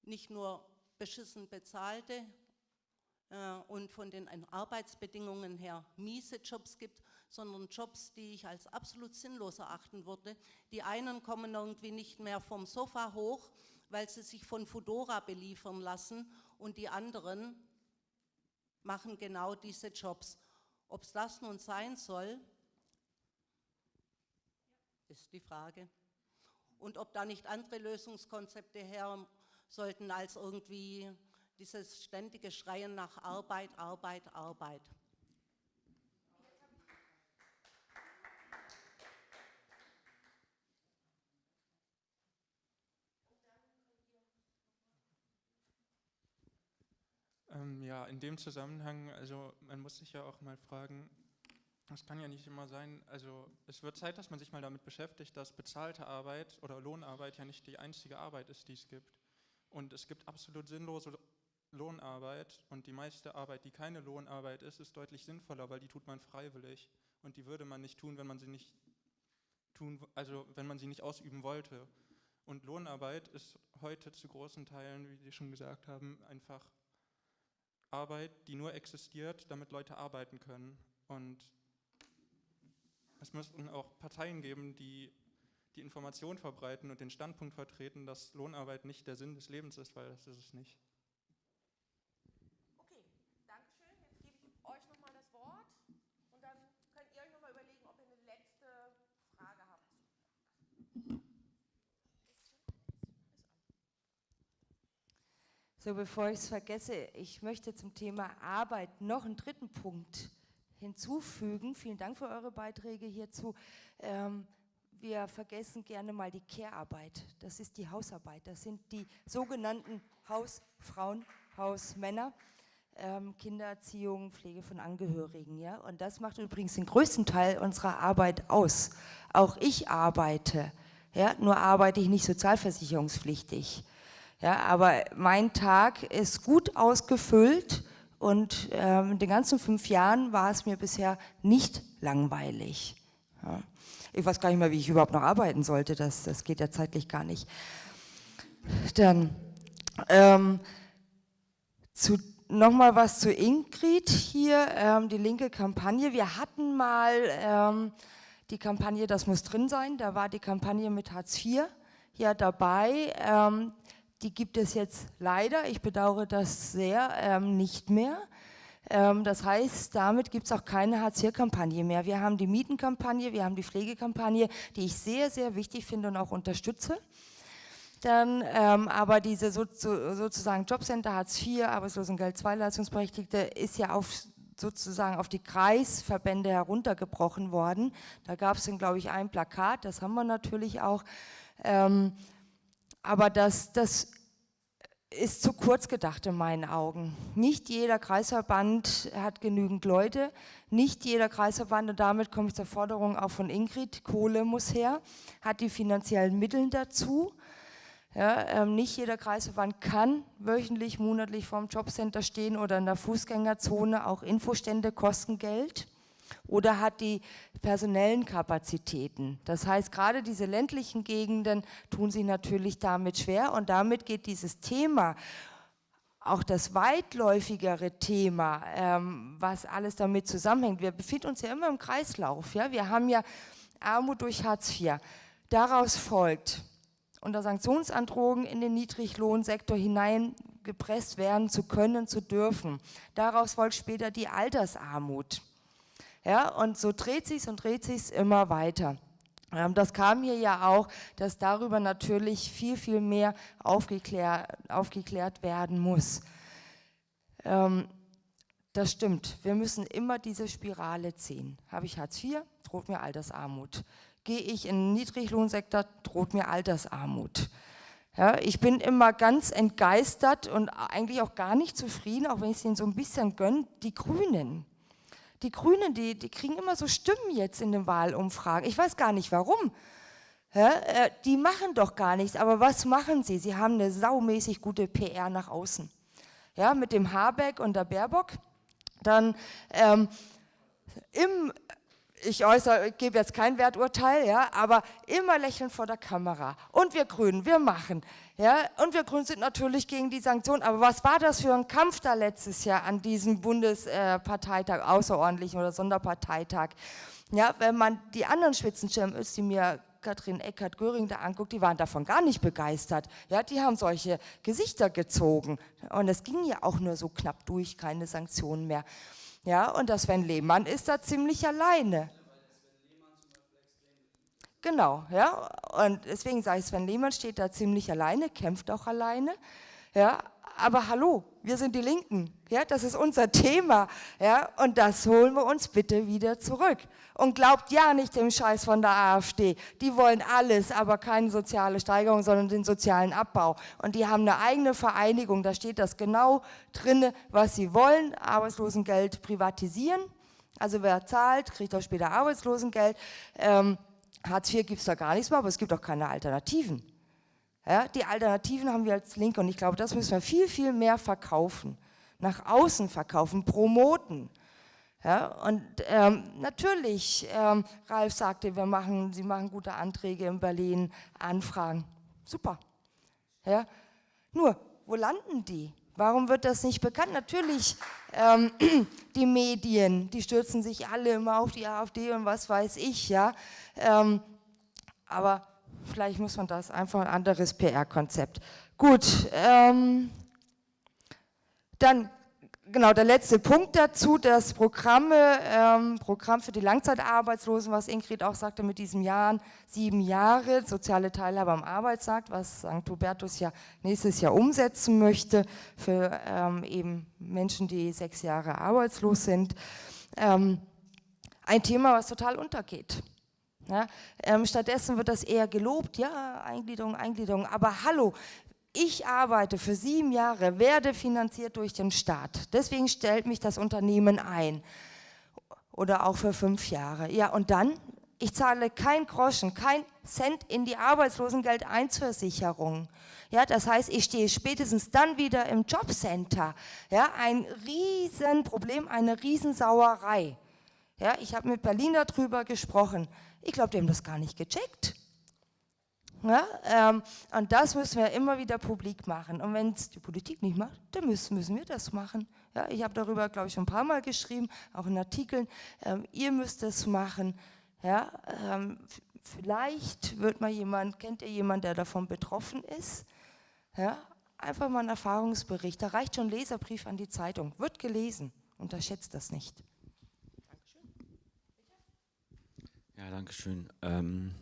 nicht nur beschissen bezahlte und von den Arbeitsbedingungen her miese Jobs gibt, sondern Jobs, die ich als absolut sinnlos erachten würde. Die einen kommen irgendwie nicht mehr vom Sofa hoch, weil sie sich von Fudora beliefern lassen und die anderen machen genau diese Jobs. Ob es das nun sein soll, ist die Frage. Und ob da nicht andere Lösungskonzepte her sollten als irgendwie dieses ständige Schreien nach Arbeit, Arbeit, Arbeit. Ähm, ja, in dem Zusammenhang, also man muss sich ja auch mal fragen, das kann ja nicht immer sein, also es wird Zeit, dass man sich mal damit beschäftigt, dass bezahlte Arbeit oder Lohnarbeit ja nicht die einzige Arbeit ist, die es gibt. Und es gibt absolut sinnlose Lohnarbeit und die meiste Arbeit, die keine Lohnarbeit ist, ist deutlich sinnvoller, weil die tut man freiwillig und die würde man nicht tun, wenn man sie nicht tun, also wenn man sie nicht ausüben wollte. Und Lohnarbeit ist heute zu großen Teilen, wie Sie schon gesagt haben, einfach Arbeit, die nur existiert, damit Leute arbeiten können. Und es müssten auch Parteien geben, die die Information verbreiten und den Standpunkt vertreten, dass Lohnarbeit nicht der Sinn des Lebens ist, weil das ist es nicht. Okay, danke schön. Jetzt gebe ich euch nochmal das Wort und dann könnt ihr euch nochmal überlegen, ob ihr eine letzte Frage habt. So, bevor ich es vergesse, ich möchte zum Thema Arbeit noch einen dritten Punkt hinzufügen. Vielen Dank für eure Beiträge hierzu. Ähm, wir vergessen gerne mal die Care-Arbeit. Das ist die Hausarbeit. Das sind die sogenannten Hausfrauen, Hausmänner. Ähm, Kindererziehung, Pflege von Angehörigen. Ja? Und das macht übrigens den größten Teil unserer Arbeit aus. Auch ich arbeite, ja? nur arbeite ich nicht sozialversicherungspflichtig. Ja? Aber mein Tag ist gut ausgefüllt und ähm, in den ganzen fünf Jahren war es mir bisher nicht langweilig. Ja. Ich weiß gar nicht mehr, wie ich überhaupt noch arbeiten sollte, das, das geht ja zeitlich gar nicht. Dann ähm, nochmal was zu Ingrid hier, ähm, die linke Kampagne. Wir hatten mal ähm, die Kampagne Das muss drin sein, da war die Kampagne mit Hartz IV ja dabei. Ähm, die gibt es jetzt leider, ich bedauere das sehr, ähm, nicht mehr. Ähm, das heißt, damit gibt es auch keine Hartz-IV-Kampagne mehr. Wir haben die Mietenkampagne, wir haben die Pflegekampagne, die ich sehr, sehr wichtig finde und auch unterstütze. Dann ähm, aber diese so, so, sozusagen Jobcenter Hartz IV, Arbeitslosengeld II Leistungsberechtigte ist ja auf sozusagen auf die Kreisverbände heruntergebrochen worden. Da gab es dann, glaube ich, ein Plakat, das haben wir natürlich auch. Ähm, aber das, das ist zu kurz gedacht in meinen Augen. Nicht jeder Kreisverband hat genügend Leute, nicht jeder Kreisverband, und damit komme ich zur Forderung auch von Ingrid, Kohle muss her, hat die finanziellen Mittel dazu. Ja, ähm, nicht jeder Kreisverband kann wöchentlich, monatlich vorm Jobcenter stehen oder in der Fußgängerzone, auch Infostände kosten Geld oder hat die personellen Kapazitäten. Das heißt, gerade diese ländlichen Gegenden tun sich natürlich damit schwer und damit geht dieses Thema, auch das weitläufigere Thema, ähm, was alles damit zusammenhängt. Wir befinden uns ja immer im Kreislauf. Ja? Wir haben ja Armut durch Hartz IV. Daraus folgt, unter Sanktionsandrohungen in den Niedriglohnsektor hineingepresst werden zu können, zu dürfen. Daraus folgt später die Altersarmut. Ja, und so dreht sich und dreht sich immer weiter. Ähm, das kam hier ja auch, dass darüber natürlich viel, viel mehr aufgeklärt, aufgeklärt werden muss. Ähm, das stimmt, wir müssen immer diese Spirale ziehen. Habe ich Hartz IV, droht mir Altersarmut. Gehe ich in den Niedriglohnsektor, droht mir Altersarmut. Ja, ich bin immer ganz entgeistert und eigentlich auch gar nicht zufrieden, auch wenn ich es ihnen so ein bisschen gönne, die Grünen die Grünen, die, die kriegen immer so Stimmen jetzt in den Wahlumfragen. Ich weiß gar nicht warum. Ja, äh, die machen doch gar nichts, aber was machen sie? Sie haben eine saumäßig gute PR nach außen. Ja, mit dem Habeck und der Baerbock. Dann ähm, im ich äußere, gebe jetzt kein Werturteil, ja, aber immer lächeln vor der Kamera. Und wir Grünen, wir machen. Ja, und wir Grünen sind natürlich gegen die Sanktionen. Aber was war das für ein Kampf da letztes Jahr an diesem Bundesparteitag, außerordentlichen oder Sonderparteitag? Ja, wenn man die anderen Spitzenschirme ist, die mir Katrin Eckert-Göring da anguckt, die waren davon gar nicht begeistert. Ja, die haben solche Gesichter gezogen. Und es ging ja auch nur so knapp durch, keine Sanktionen mehr. Ja, und der Sven Lehmann ist da ziemlich alleine. Genau, ja. Und deswegen sage ich, Sven Lehmann steht da ziemlich alleine, kämpft auch alleine. Ja, aber hallo, wir sind die Linken, ja, das ist unser Thema, ja, und das holen wir uns bitte wieder zurück. Und glaubt ja nicht dem Scheiß von der AfD, die wollen alles, aber keine soziale Steigerung, sondern den sozialen Abbau. Und die haben eine eigene Vereinigung, da steht das genau drin, was sie wollen, Arbeitslosengeld privatisieren, also wer zahlt, kriegt auch später Arbeitslosengeld, ähm, Hartz IV gibt es da gar nichts mehr, aber es gibt auch keine Alternativen. Ja, die Alternativen haben wir als Linke und ich glaube, das müssen wir viel, viel mehr verkaufen, nach außen verkaufen, promoten. Ja, und ähm, natürlich, ähm, Ralf sagte, wir machen, Sie machen gute Anträge in Berlin, Anfragen. Super. Ja, nur, wo landen die? Warum wird das nicht bekannt? Natürlich, ähm, <clears throat> die Medien, die stürzen sich alle immer auf die AfD und was weiß ich, ja. Ähm, aber vielleicht muss man das einfach ein anderes PR-Konzept. Gut, ähm, dann genau der letzte Punkt dazu, das Programme, ähm, Programm für die Langzeitarbeitslosen, was Ingrid auch sagte mit diesem Jahren, sieben Jahre, soziale Teilhabe am Arbeitsmarkt, was St. Hubertus ja nächstes Jahr umsetzen möchte für ähm, eben Menschen, die sechs Jahre arbeitslos sind. Ähm, ein Thema, was total untergeht. Ja, ähm, stattdessen wird das eher gelobt, ja, Eingliederung, Eingliederung, aber hallo, ich arbeite für sieben Jahre, werde finanziert durch den Staat, deswegen stellt mich das Unternehmen ein oder auch für fünf Jahre. Ja, und dann, ich zahle kein Groschen, kein Cent in die Arbeitslosengeldeinversicherung. Ja, das heißt, ich stehe spätestens dann wieder im Jobcenter. Ja, ein Riesenproblem, eine Riesensauerei. Ja, ich habe mit Berlin darüber gesprochen. Ich glaube, die haben das gar nicht gecheckt. Ja, ähm, und das müssen wir immer wieder publik machen. Und wenn es die Politik nicht macht, dann müssen, müssen wir das machen. Ja, ich habe darüber, glaube ich, schon ein paar Mal geschrieben, auch in Artikeln. Ähm, ihr müsst es machen. Ja, ähm, vielleicht wird mal jemand, kennt ihr jemanden, der davon betroffen ist? Ja, einfach mal ein Erfahrungsbericht. Da reicht schon ein Leserbrief an die Zeitung. Wird gelesen. Unterschätzt das nicht. Ja, danke schön. Ähm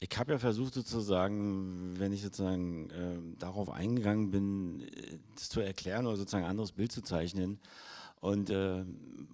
ich habe ja versucht sozusagen, wenn ich sozusagen äh, darauf eingegangen bin, äh, das zu erklären oder sozusagen ein anderes Bild zu zeichnen. Und äh,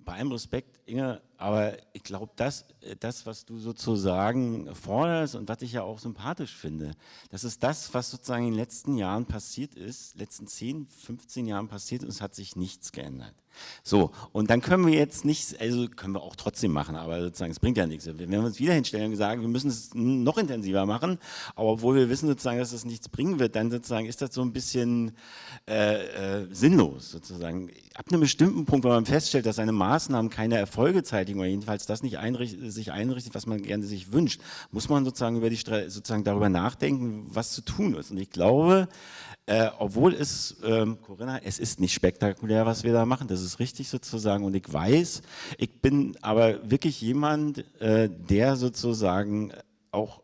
bei allem Respekt, Inge, aber ich glaube, das, äh, das, was du sozusagen forderst und was ich ja auch sympathisch finde, das ist das, was sozusagen in den letzten Jahren passiert ist, letzten 10, 15 Jahren passiert und es hat sich nichts geändert. So, und dann können wir jetzt nicht, also können wir auch trotzdem machen, aber sozusagen, es bringt ja nichts. Wenn wir uns wieder hinstellen und sagen, wir müssen es noch intensiver machen, aber obwohl wir wissen sozusagen, dass es nichts bringen wird, dann sozusagen ist das so ein bisschen äh, äh, sinnlos sozusagen. Ab einem bestimmten Punkt, wenn man feststellt, dass seine Maßnahmen keine Erfolge zeitigen oder jedenfalls das nicht einrichtet, sich einrichtet, was man gerne sich wünscht, muss man sozusagen über die sozusagen darüber nachdenken, was zu tun ist. Und ich glaube, äh, obwohl es, ähm, Corinna, es ist nicht spektakulär, was wir da machen, das ist richtig sozusagen und ich weiß, ich bin aber wirklich jemand, äh, der sozusagen auch,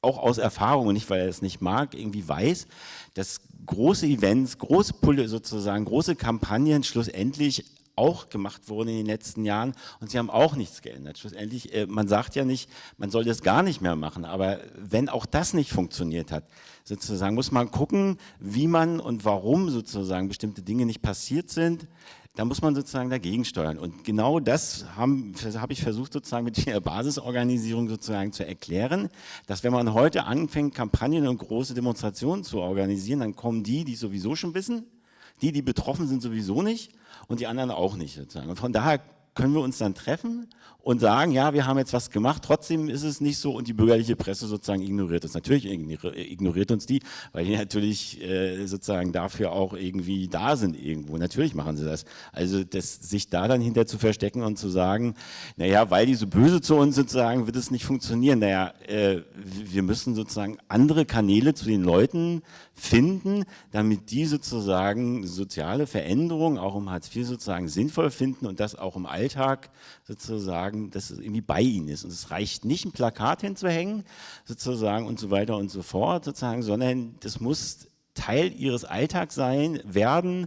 auch aus Erfahrung nicht, weil er es nicht mag, irgendwie weiß, dass große Events, große Pulle sozusagen, große Kampagnen schlussendlich auch gemacht wurden in den letzten Jahren und sie haben auch nichts geändert. Schlussendlich, äh, man sagt ja nicht, man soll das gar nicht mehr machen, aber wenn auch das nicht funktioniert hat, sozusagen muss man gucken, wie man und warum sozusagen bestimmte Dinge nicht passiert sind, da muss man sozusagen dagegen steuern. Und genau das habe hab ich versucht sozusagen mit der Basisorganisierung sozusagen zu erklären, dass wenn man heute anfängt, Kampagnen und große Demonstrationen zu organisieren, dann kommen die, die sowieso schon wissen, die, die betroffen sind, sowieso nicht und die anderen auch nicht. Sozusagen. Und von daher können wir uns dann treffen und sagen, ja, wir haben jetzt was gemacht, trotzdem ist es nicht so und die bürgerliche Presse sozusagen ignoriert uns. Natürlich ignoriert uns die, weil die natürlich äh, sozusagen dafür auch irgendwie da sind irgendwo. Natürlich machen sie das. Also das, sich da dann hinter zu verstecken und zu sagen, naja, weil die so böse zu uns sozusagen, wird es nicht funktionieren. Naja, äh, wir müssen sozusagen andere Kanäle zu den Leuten finden, damit die sozusagen soziale Veränderungen auch im Hartz IV sozusagen sinnvoll finden und das auch im Alltag sozusagen, dass es irgendwie bei ihnen ist. Und es reicht nicht, ein Plakat hinzuhängen sozusagen und so weiter und so fort sozusagen, sondern das muss Teil ihres Alltags sein, werden,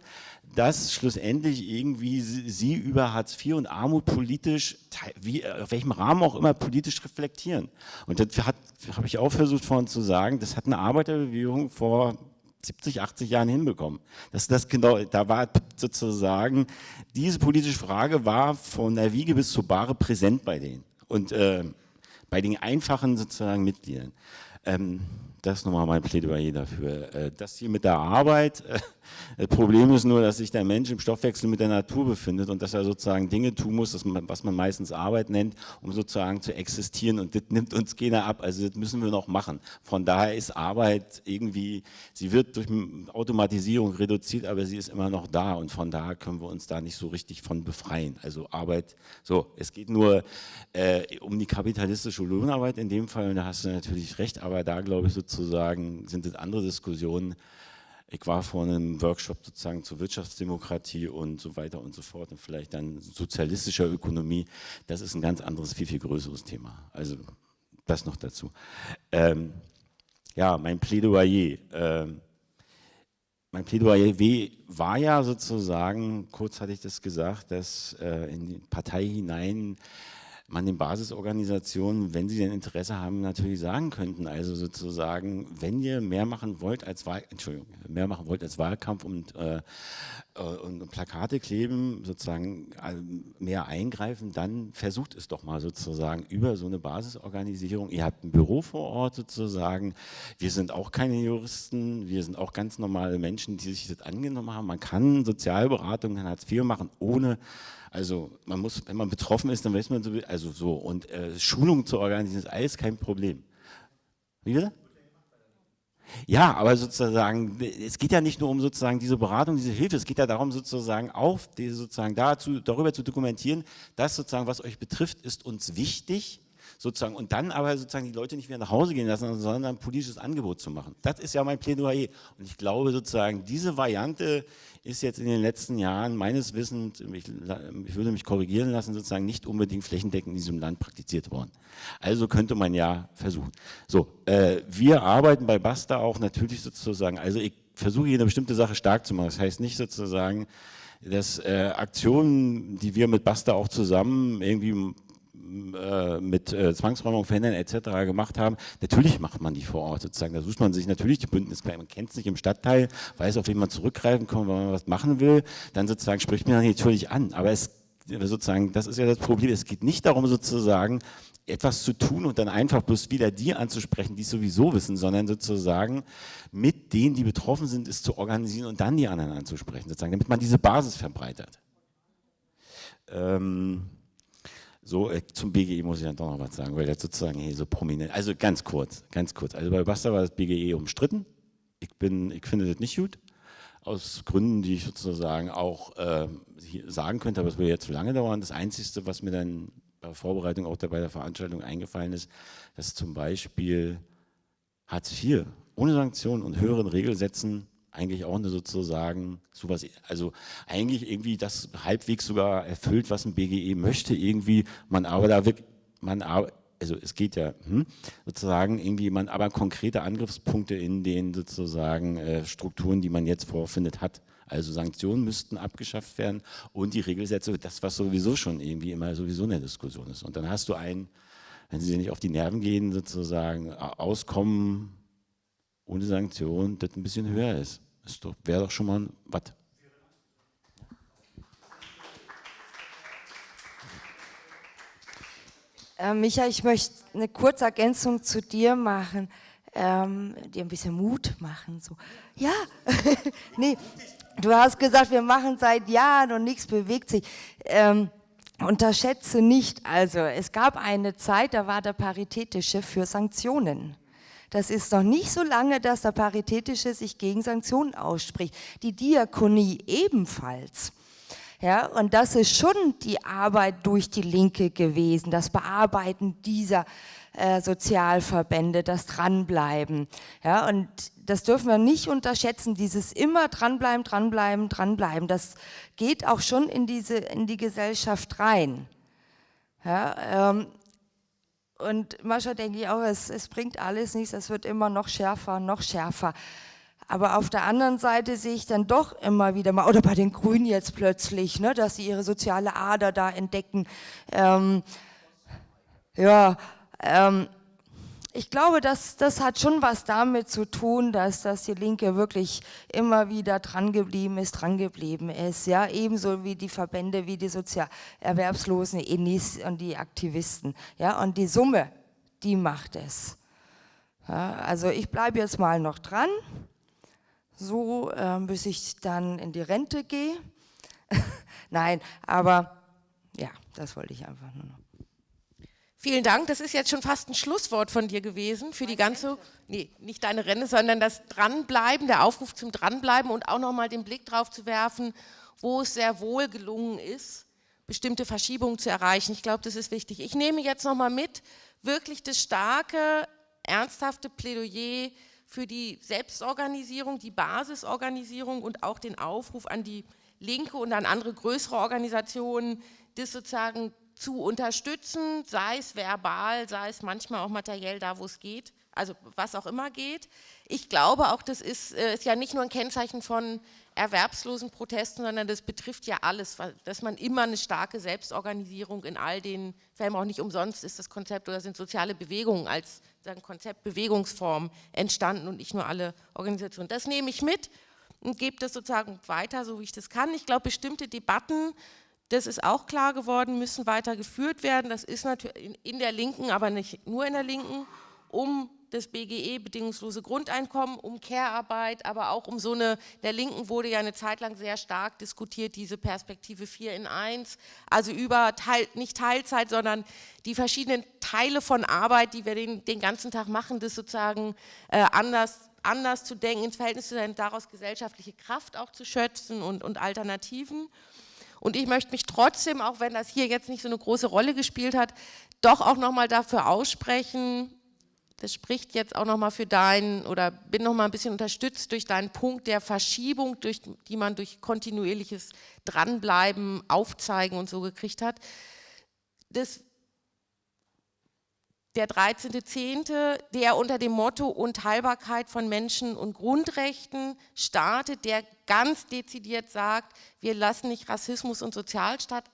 dass schlussendlich irgendwie sie über Hartz IV und Armut politisch, wie, auf welchem Rahmen auch immer politisch reflektieren. Und das habe ich auch versucht vorhin zu sagen, das hat eine Arbeiterbewegung vor 70, 80 Jahren hinbekommen. Das, das genau, da war sozusagen, diese politische Frage war von der Wiege bis zur Bahre präsent bei denen und äh, bei den einfachen sozusagen Mitgliedern. Ähm, das ist nochmal mein Plädoyer dafür. Äh, das hier mit der Arbeit, äh, <laughs> das Problem ist nur, dass sich der Mensch im Stoffwechsel mit der Natur befindet und dass er sozusagen Dinge tun muss, was man meistens Arbeit nennt, um sozusagen zu existieren. Und das nimmt uns keiner ab, also das müssen wir noch machen. Von daher ist Arbeit irgendwie, sie wird durch Automatisierung reduziert, aber sie ist immer noch da. Und von daher können wir uns da nicht so richtig von befreien. Also Arbeit, so, es geht nur äh, um die kapitalistische Lohnarbeit in dem Fall. Und da hast du natürlich recht, aber da glaube ich sozusagen sind es andere Diskussionen, ich war vor einem Workshop sozusagen zur Wirtschaftsdemokratie und so weiter und so fort und vielleicht dann sozialistischer Ökonomie. Das ist ein ganz anderes, viel, viel größeres Thema. Also das noch dazu. Ähm, ja, mein Plädoyer. Ähm, mein Plädoyer war ja sozusagen, kurz hatte ich das gesagt, dass äh, in die Partei hinein man den Basisorganisationen, wenn sie denn Interesse haben, natürlich sagen könnten. Also sozusagen, wenn ihr mehr machen wollt als Wahl, Entschuldigung, mehr machen wollt als Wahlkampf und, äh, äh und Plakate kleben, sozusagen mehr eingreifen, dann versucht es doch mal sozusagen über so eine Basisorganisierung. Ihr habt ein Büro vor Ort sozusagen. Wir sind auch keine Juristen, wir sind auch ganz normale Menschen, die sich das angenommen haben. Man kann Sozialberatung in Hartz IV machen, ohne also man muss, wenn man betroffen ist, dann weiß man so, also so. Und äh, Schulung zu organisieren ist alles kein Problem. Wie bitte? Ja, aber sozusagen, es geht ja nicht nur um sozusagen diese Beratung, diese Hilfe, es geht ja darum sozusagen auf, diese sozusagen dazu, darüber zu dokumentieren, dass sozusagen, was euch betrifft, ist uns wichtig, sozusagen, und dann aber sozusagen die Leute nicht wieder nach Hause gehen lassen, sondern ein politisches Angebot zu machen. Das ist ja mein Plädoyer. Und ich glaube sozusagen, diese Variante ist jetzt in den letzten Jahren meines Wissens, ich, ich würde mich korrigieren lassen, sozusagen nicht unbedingt flächendeckend in diesem Land praktiziert worden. Also könnte man ja versuchen. So, äh, wir arbeiten bei Basta auch natürlich sozusagen, also ich versuche hier eine bestimmte Sache stark zu machen. Das heißt nicht sozusagen, dass äh, Aktionen, die wir mit Basta auch zusammen irgendwie äh, mit äh, Zwangsräumung verhindern etc. gemacht haben, natürlich macht man die vor Ort sozusagen. Da sucht man sich natürlich die Bündniskleine, man kennt es nicht im Stadtteil, weiß, auf wen man zurückgreifen kann, wenn man was machen will, dann sozusagen spricht man natürlich an. Aber es sozusagen, das ist ja das Problem, es geht nicht darum sozusagen, etwas zu tun und dann einfach bloß wieder die anzusprechen, die es sowieso wissen, sondern sozusagen mit denen, die betroffen sind, es zu organisieren und dann die anderen anzusprechen, sozusagen, damit man diese Basis verbreitert. Ähm, so, äh, zum BGE muss ich dann doch noch was sagen, weil das sozusagen hier so prominent, also ganz kurz, ganz kurz. Also bei Basta war das BGE umstritten. Ich, bin, ich finde das nicht gut, aus Gründen, die ich sozusagen auch äh, sagen könnte, aber es würde jetzt zu lange dauern. Das Einzige, was mir dann bei der Vorbereitung auch bei der Veranstaltung eingefallen ist, dass zum Beispiel Hartz IV ohne Sanktionen und höheren Regelsätzen eigentlich auch eine sozusagen sowas, also eigentlich irgendwie das halbwegs sogar erfüllt, was ein BGE möchte, irgendwie, man aber da wirklich, man also es geht ja hm, sozusagen irgendwie man aber konkrete Angriffspunkte in den sozusagen äh, Strukturen, die man jetzt vorfindet, hat. Also Sanktionen müssten abgeschafft werden und die Regelsätze, das was sowieso schon irgendwie immer sowieso eine Diskussion ist. Und dann hast du einen, wenn sie dir nicht auf die Nerven gehen, sozusagen Auskommen ohne Sanktionen, das ein bisschen höher ist. Das wäre doch schon mal was. Äh, Micha, ich möchte eine kurze Ergänzung zu dir machen, ähm, dir ein bisschen Mut machen. So. Ja, <laughs> nee, du hast gesagt, wir machen seit Jahren und nichts bewegt sich. Ähm, unterschätze nicht, also es gab eine Zeit, da war der Paritätische für Sanktionen. Das ist noch nicht so lange, dass der Paritätische sich gegen Sanktionen ausspricht. Die Diakonie ebenfalls. Ja, und das ist schon die Arbeit durch die Linke gewesen, das Bearbeiten dieser äh, Sozialverbände, das Dranbleiben. Ja, und das dürfen wir nicht unterschätzen, dieses immer dranbleiben, dranbleiben, dranbleiben. Das geht auch schon in, diese, in die Gesellschaft rein. Ja, ähm, und manchmal denke ich auch, es, es bringt alles nichts, es wird immer noch schärfer, noch schärfer. Aber auf der anderen Seite sehe ich dann doch immer wieder mal, oder bei den Grünen jetzt plötzlich, ne, dass sie ihre soziale Ader da entdecken. Ähm, ja, ähm, ich glaube, dass, das hat schon was damit zu tun, dass, dass die Linke wirklich immer wieder dran geblieben ist, dran geblieben ist. Ja, ebenso wie die Verbände, wie die Sozialerwerbslosen, Enis und die Aktivisten. Ja, und die Summe, die macht es. Ja, also ich bleibe jetzt mal noch dran, so äh, bis ich dann in die Rente gehe. <laughs> Nein, aber ja, das wollte ich einfach nur noch. Vielen Dank. Das ist jetzt schon fast ein Schlusswort von dir gewesen für die ganze, nee, nicht deine Renne, sondern das Dranbleiben, der Aufruf zum Dranbleiben und auch nochmal den Blick drauf zu werfen, wo es sehr wohl gelungen ist, bestimmte Verschiebungen zu erreichen. Ich glaube, das ist wichtig. Ich nehme jetzt nochmal mit, wirklich das starke, ernsthafte Plädoyer für die Selbstorganisierung, die Basisorganisierung und auch den Aufruf an die Linke und an andere größere Organisationen, das sozusagen zu unterstützen, sei es verbal, sei es manchmal auch materiell da, wo es geht, also was auch immer geht. Ich glaube auch, das ist, äh, ist ja nicht nur ein Kennzeichen von erwerbslosen Protesten, sondern das betrifft ja alles, dass man immer eine starke Selbstorganisierung in all den Fällen, auch nicht umsonst ist das Konzept oder sind soziale Bewegungen als sagen, Konzept Bewegungsform entstanden und nicht nur alle Organisationen. Das nehme ich mit und gebe das sozusagen weiter, so wie ich das kann. Ich glaube, bestimmte Debatten das ist auch klar geworden, müssen weiter geführt werden. Das ist natürlich in der Linken, aber nicht nur in der Linken, um das BGE, bedingungslose Grundeinkommen, um Care-Arbeit, aber auch um so eine, der Linken wurde ja eine Zeit lang sehr stark diskutiert, diese Perspektive 4 in 1, also über, Teil, nicht Teilzeit, sondern die verschiedenen Teile von Arbeit, die wir den, den ganzen Tag machen, das sozusagen äh, anders, anders zu denken, ins Verhältnis zu sein, daraus gesellschaftliche Kraft auch zu schöpfen und, und Alternativen. Und ich möchte mich trotzdem, auch wenn das hier jetzt nicht so eine große Rolle gespielt hat, doch auch nochmal dafür aussprechen, das spricht jetzt auch nochmal für deinen, oder bin nochmal ein bisschen unterstützt durch deinen Punkt der Verschiebung, durch, die man durch kontinuierliches Dranbleiben, Aufzeigen und so gekriegt hat. Das der 13.10., der unter dem Motto Unteilbarkeit von Menschen und Grundrechten startet, der ganz dezidiert sagt, wir lassen nicht Rassismus und Sozialstaat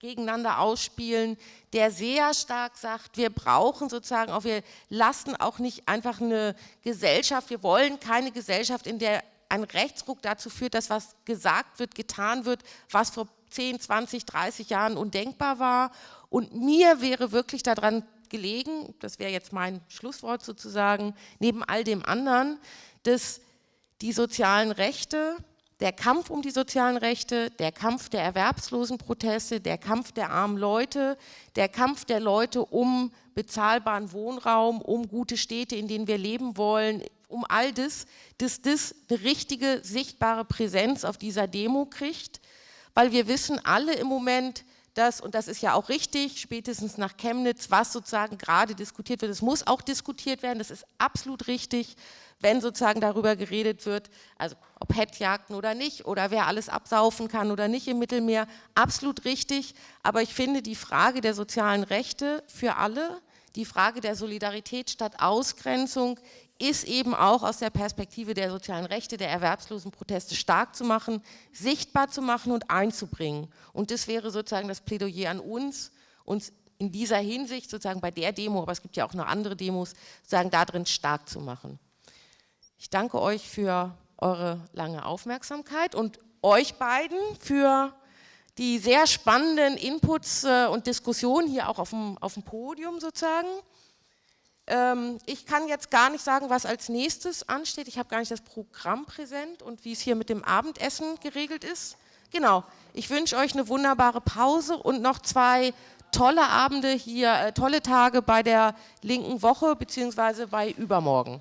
gegeneinander ausspielen, der sehr stark sagt, wir brauchen sozusagen auch, wir lassen auch nicht einfach eine Gesellschaft, wir wollen keine Gesellschaft, in der ein Rechtsruck dazu führt, dass was gesagt wird, getan wird, was vor 10, 20, 30 Jahren undenkbar war. Und mir wäre wirklich daran gelegen, das wäre jetzt mein Schlusswort sozusagen, neben all dem anderen, dass die sozialen Rechte, der Kampf um die sozialen Rechte, der Kampf der Erwerbslosenproteste, der Kampf der armen Leute, der Kampf der Leute um bezahlbaren Wohnraum, um gute Städte, in denen wir leben wollen, um all das, dass das eine richtige, sichtbare Präsenz auf dieser Demo kriegt, weil wir wissen alle im Moment, dass, und das ist ja auch richtig, spätestens nach Chemnitz, was sozusagen gerade diskutiert wird, es muss auch diskutiert werden, das ist absolut richtig, wenn sozusagen darüber geredet wird, also ob Hetzjagden oder nicht, oder wer alles absaufen kann oder nicht im Mittelmeer, absolut richtig, aber ich finde die Frage der sozialen Rechte für alle, die Frage der Solidarität statt Ausgrenzung ist eben auch aus der Perspektive der sozialen Rechte, der erwerbslosen Proteste stark zu machen, sichtbar zu machen und einzubringen. Und das wäre sozusagen das Plädoyer an uns, uns in dieser Hinsicht sozusagen bei der Demo, aber es gibt ja auch noch andere Demos, sozusagen darin stark zu machen. Ich danke euch für eure lange Aufmerksamkeit und euch beiden für die sehr spannenden Inputs äh, und Diskussionen hier auch auf dem, auf dem Podium sozusagen. Ähm, ich kann jetzt gar nicht sagen, was als nächstes ansteht. Ich habe gar nicht das Programm präsent und wie es hier mit dem Abendessen geregelt ist. Genau, ich wünsche euch eine wunderbare Pause und noch zwei tolle Abende hier, äh, tolle Tage bei der linken Woche beziehungsweise bei übermorgen.